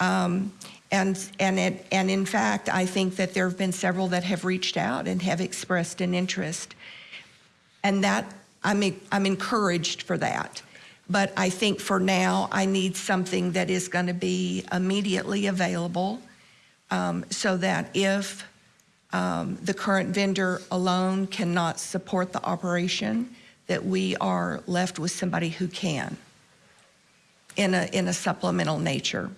Um, and, and, it, and in fact, I think that there have been several that have reached out and have expressed an interest. And that, I'm, I'm encouraged for that. But I think for now, I need something that is going to be immediately available um, so that if um, the current vendor alone cannot support the operation, that we are left with somebody who can in a, in a supplemental nature.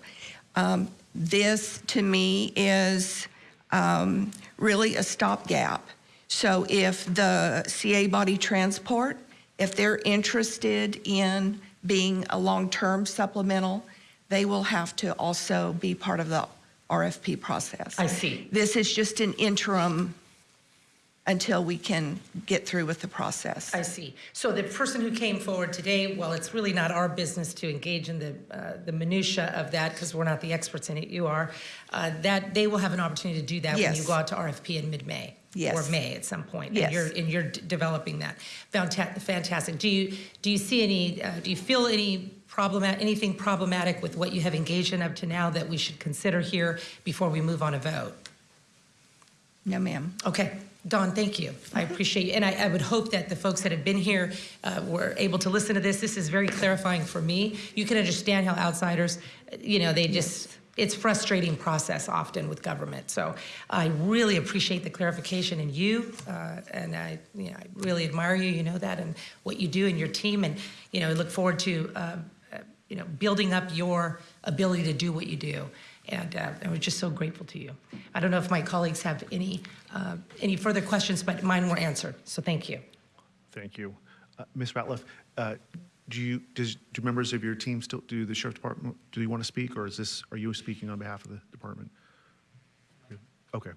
Um, this, to me, is um, really a stopgap. So if the CA Body Transport, if they're interested in being a long-term supplemental, they will have to also be part of the RFP process. I see. This is just an interim until we can get through with the process. I see. So the person who came forward today, well, it's really not our business to engage in the, uh, the minutia of that because we're not the experts in it, you are. Uh, That, they will have an opportunity to do that when you go out to RFP in mid-May. Yes. Or May at some point. Yes. And you're, and you're d- developing that. Fantastic. Do you, do you see any, uh, do you feel any problematic, anything problematic with what you have engaged in up to now that we should consider here before we move on a vote? No, ma'am. Okay, Dawn, thank you. I appreciate you. And I, I would hope that the folks that have been here uh, were able to listen to this. This is very clarifying for me. You can understand how outsiders, you know, they just, it's frustrating process often with government. So I really appreciate the clarification in you. Uh, and I, you know, I really admire you, you know that, and what you do and your team. And, you know, I look forward to, uh, uh, you know, building up your ability to do what you do. And uh, I was just so grateful to you. I don't know if my colleagues have any, uh, any further questions, but mine were answered. So thank you. Thank you. Uh, Ms. Ratliff, do you, does, do members of your team still, do the sheriff's department, do you want to speak, or is this, are you speaking on behalf of the department? Okay.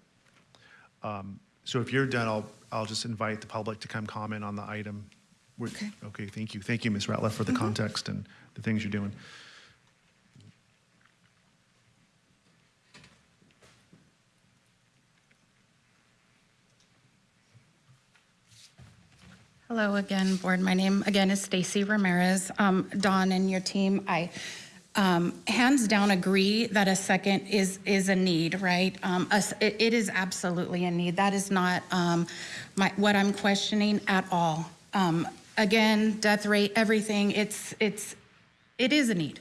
Um, So if you're done, I'll, I'll just invite the public to come comment on the item. Okay. Okay, thank you. Thank you, Ms. Ratliff, for the context and the things you're doing. Hello again, board. My name again is Stacy Ramirez. Um, Dawn and your team, I um, hands down agree that a second is is a need, right? Um, a it, is absolutely a need. That is not um, my, what I'm questioning at all. Um, again, death rate, everything. It's it's it is a need.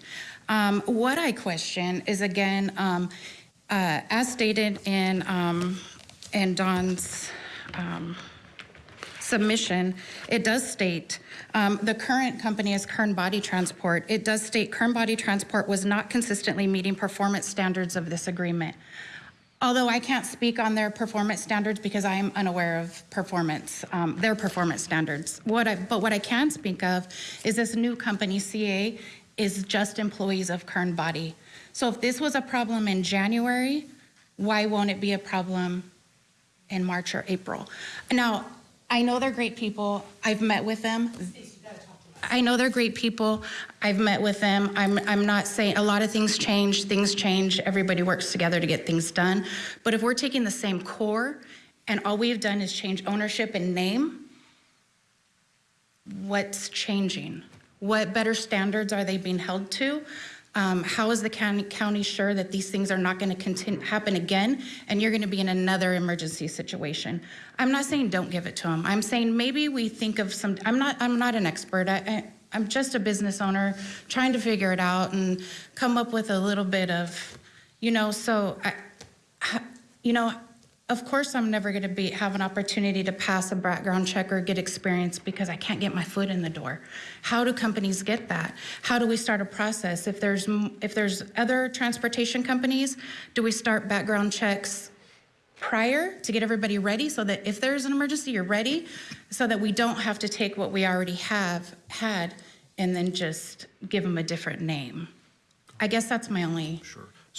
Um, what I question is again, uh, as stated in in Dawn's. Submission, it does state, um, the current company is Kern Body Transport. It does state Kern Body Transport was not consistently meeting performance standards of this agreement. Although I can't speak on their performance standards because I am unaware of performance, um, their performance standards. What I, but what I can speak of is this new company, CA, is just employees of Kern Body. So if this was a problem in January, why won't it be a problem in March or April? Now, I know they're great people. I've met with them. I know they're great people. I've met with them. I'm, I'm not saying a lot of things change, things change. Everybody works together to get things done. But if we're taking the same core and all we've done is change ownership and name, what's changing? What better standards are they being held to? Um, how is the county, county sure that these things are not going to happen again and you're going to be in another emergency situation? I'm not saying don't give it to them. I'm saying maybe we think of some. I'm not. I'm not an expert. I, I, I'm just a business owner trying to figure it out and come up with a little bit of, you know. So, I, you know, of course, I'm never going to be have an opportunity to pass a background check or get experience because I can't get my foot in the door. How do companies get that? How do we start a process? If there's if there's other transportation companies, do we start background checks prior to get everybody ready so that if there's an emergency, you're ready, so that we don't have to take what we already have had and then just give them a different name. I guess that's my only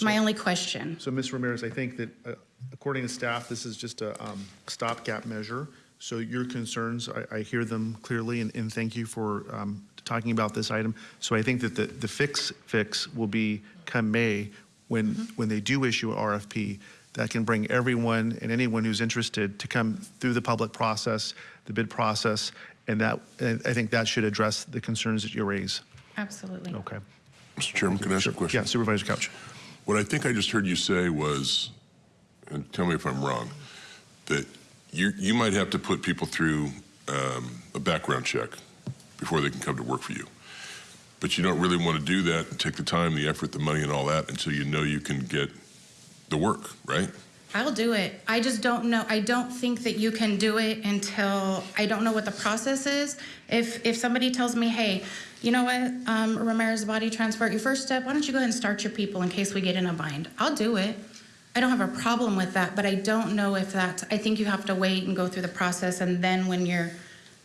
my only question. So, Ms. Ramirez, I think that uh, according to staff, this is just a um, stopgap measure. So your concerns, I, I hear them clearly, and, and thank you for um, talking about this item. So I think that the, the fix, fix will be come May, when, when they do issue a RFP, that can bring everyone and anyone who's interested to come through the public process, the bid process, and that, and I think that should address the concerns that you raise. Absolutely. Okay. Mr. Chairman, can I ask a question? Yeah, Supervisor Couch. What I think I just heard you say was, and tell me if I'm wrong, that you, you might have to put people through um, a background check before they can come to work for you. But you don't really want to do that and take the time, the effort, the money, and all that until you know you can get the work, right? I'll do it. I just don't know. I don't think that you can do it until I don't know what the process is. If if somebody tells me, hey, you know what, um, Ramirez Body Transport, your first step, why don't you go ahead and start your people in case we get in a bind? I'll do it. I don't have a problem with that, but I don't know if that. I think you have to wait and go through the process, and then when you're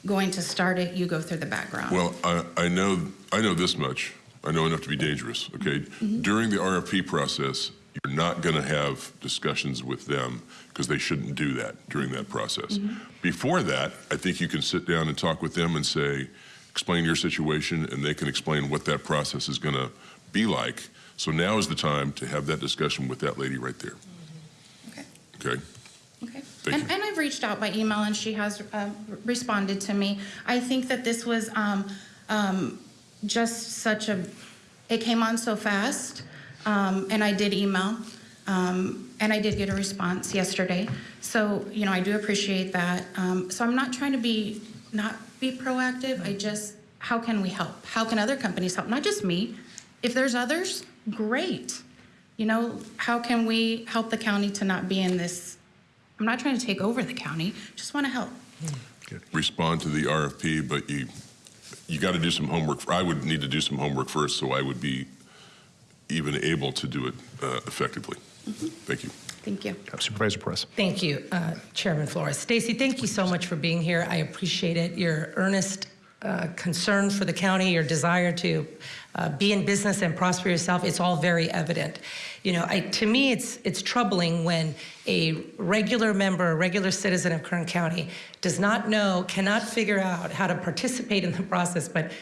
going to start it, you go through the background. Well, I, I know I know this much. I know enough to be dangerous. Okay, mm-hmm. during the RFP process, you're not going to have discussions with them because they shouldn't do that during that process. Mm-hmm. Before that, I think you can sit down and talk with them and say, explain your situation, and they can explain what that process is going to be like. So now is the time to have that discussion with that lady right there. Okay. Okay. Okay. Thank and, and I've reached out by email and she has uh, responded to me. I think that this was um, um, just such a, it came on so fast. Um, and I did email um, and I did get a response yesterday. So, you know, I do appreciate that. Um, so I'm not trying to be, not be proactive. I just, how can we help? How can other companies help? Not just me. If there's others, great. You know, how can we help the county to not be in this I'm not trying to take over the county, just want to help. Respond to the RFP, but you you got to do some homework. I would need to do some homework first, so I would be even able to do it uh, effectively. Thank you. Thank you. Supervisor Perez. Thank you, uh, Chairman Flores. Stacy, thank you so much for being here. I appreciate it. Your earnest uh, concern for the county, your desire to uh, be in business and prosper yourself, it's all very evident. You know, I, to me, it's, it's troubling when a regular member, a regular citizen of Kern County does not know, cannot figure out how to participate in the process, but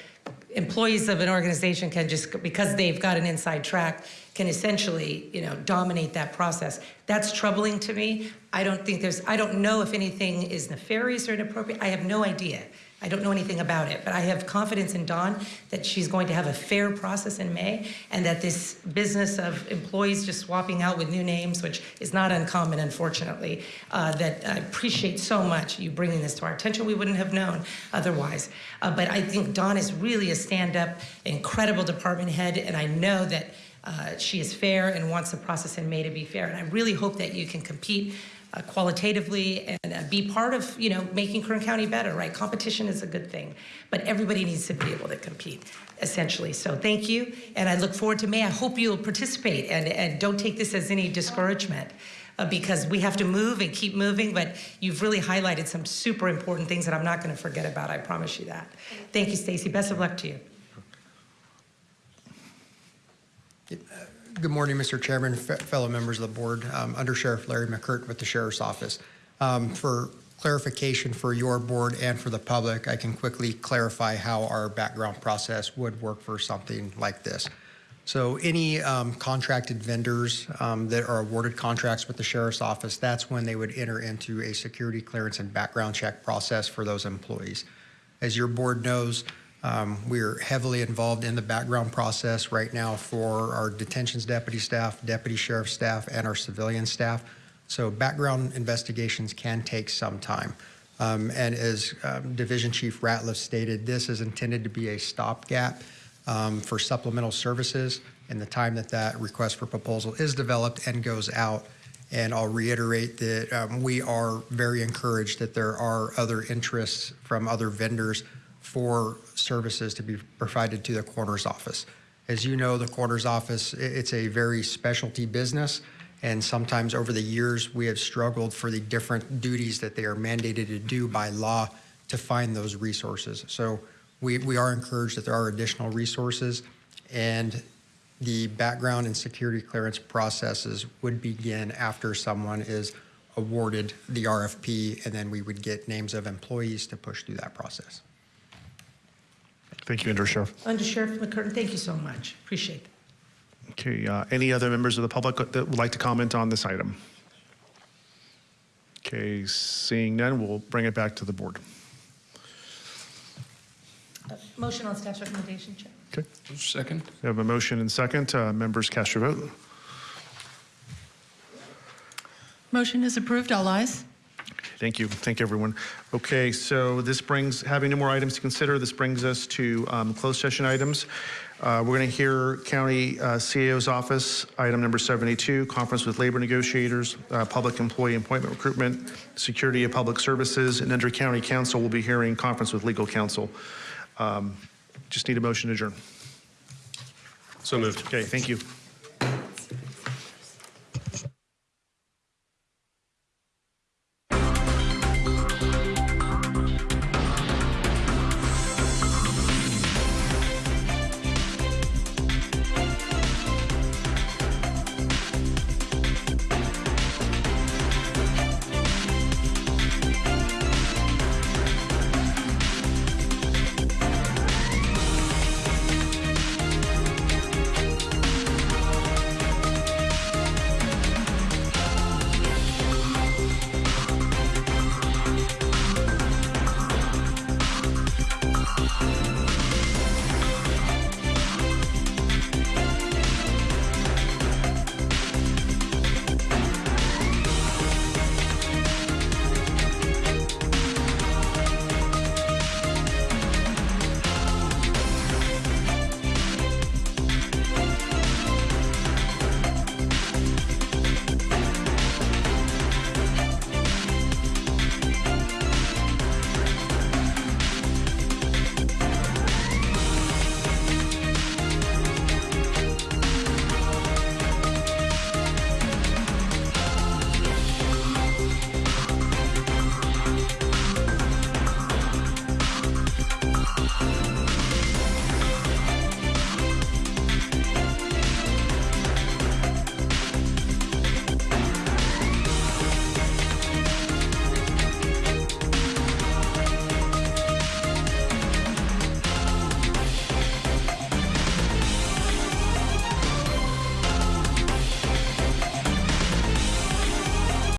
employees of an organization can just, because they've got an inside track, can essentially, you know, dominate that process. That's troubling to me. I don't think there's, I don't know if anything is nefarious or inappropriate. I have no idea. I don't know anything about it, but I have confidence in Dawn that she's going to have a fair process in May and that this business of employees just swapping out with new names, which is not uncommon, unfortunately, uh, that I appreciate so much you bringing this to our attention. We wouldn't have known otherwise. Uh, but I think Dawn is really a stand-up, incredible department head, and I know that uh, she is fair and wants the process in May to be fair. And I really hope that you can compete uh, qualitatively and uh, be part of, you know, making Kern County better, right? Competition is a good thing, but everybody needs to be able to compete, essentially. So thank you, and I look forward to May. I hope you'll participate and, and don't take this as any discouragement. Uh, because we have to move and keep moving, but you've really highlighted some super important things that I'm not going to forget about. I promise you that. Thank you, Stacy. Best of luck to you. Good morning, Mr. Chairman, fellow members of the board. Um, Under Sheriff Larry McCurt with the Sheriff's Office. Um, For clarification for your board and for the public, I can quickly clarify how our background process would work for something like this. So any um, contracted vendors um, that are awarded contracts with the Sheriff's Office, that's when they would enter into a security clearance and background check process for those employees. As your board knows, um, We're heavily involved in the background process right now for our detentions deputy staff, deputy sheriff staff, and our civilian staff. So background investigations can take some time. Um, And as um, Division Chief Ratliff stated, this is intended to be a stopgap um, for supplemental services in the time that that request for proposal is developed and goes out. And I'll reiterate that um, we are very encouraged that there are other interests from other vendors for services to be provided to the coroner's office. As you know, the coroner's office, it's a very specialty business, and sometimes over the years, we have struggled for the different duties that they are mandated to do by law to find those resources. So we, we are encouraged that there are additional resources, and the background and security clearance processes would begin after someone is awarded the RFP, and then we would get names of employees to push through that process. Thank you, Under Sheriff. Under Sheriff McCurtain, thank you so much. Appreciate it. Okay, uh, any other members of the public that would like to comment on this item? Okay, seeing none, we'll bring it back to the board. Uh, Motion on staff's recommendation, Chair. Okay, Second. we have a motion and second. Uh, Members cast your vote. Motion is approved. All ayes. Thank you. Thank you, everyone. Okay, so this brings, having no more items to consider, this brings us to um, closed session items. Uh, We're going to hear County uh, CAO's office, item number 72, conference with labor negotiators, uh, public employee appointment recruitment, security of public services, and under County Counsel, we'll be hearing conference with legal counsel. Um, Just need a motion to adjourn. So moved. Okay, thank you.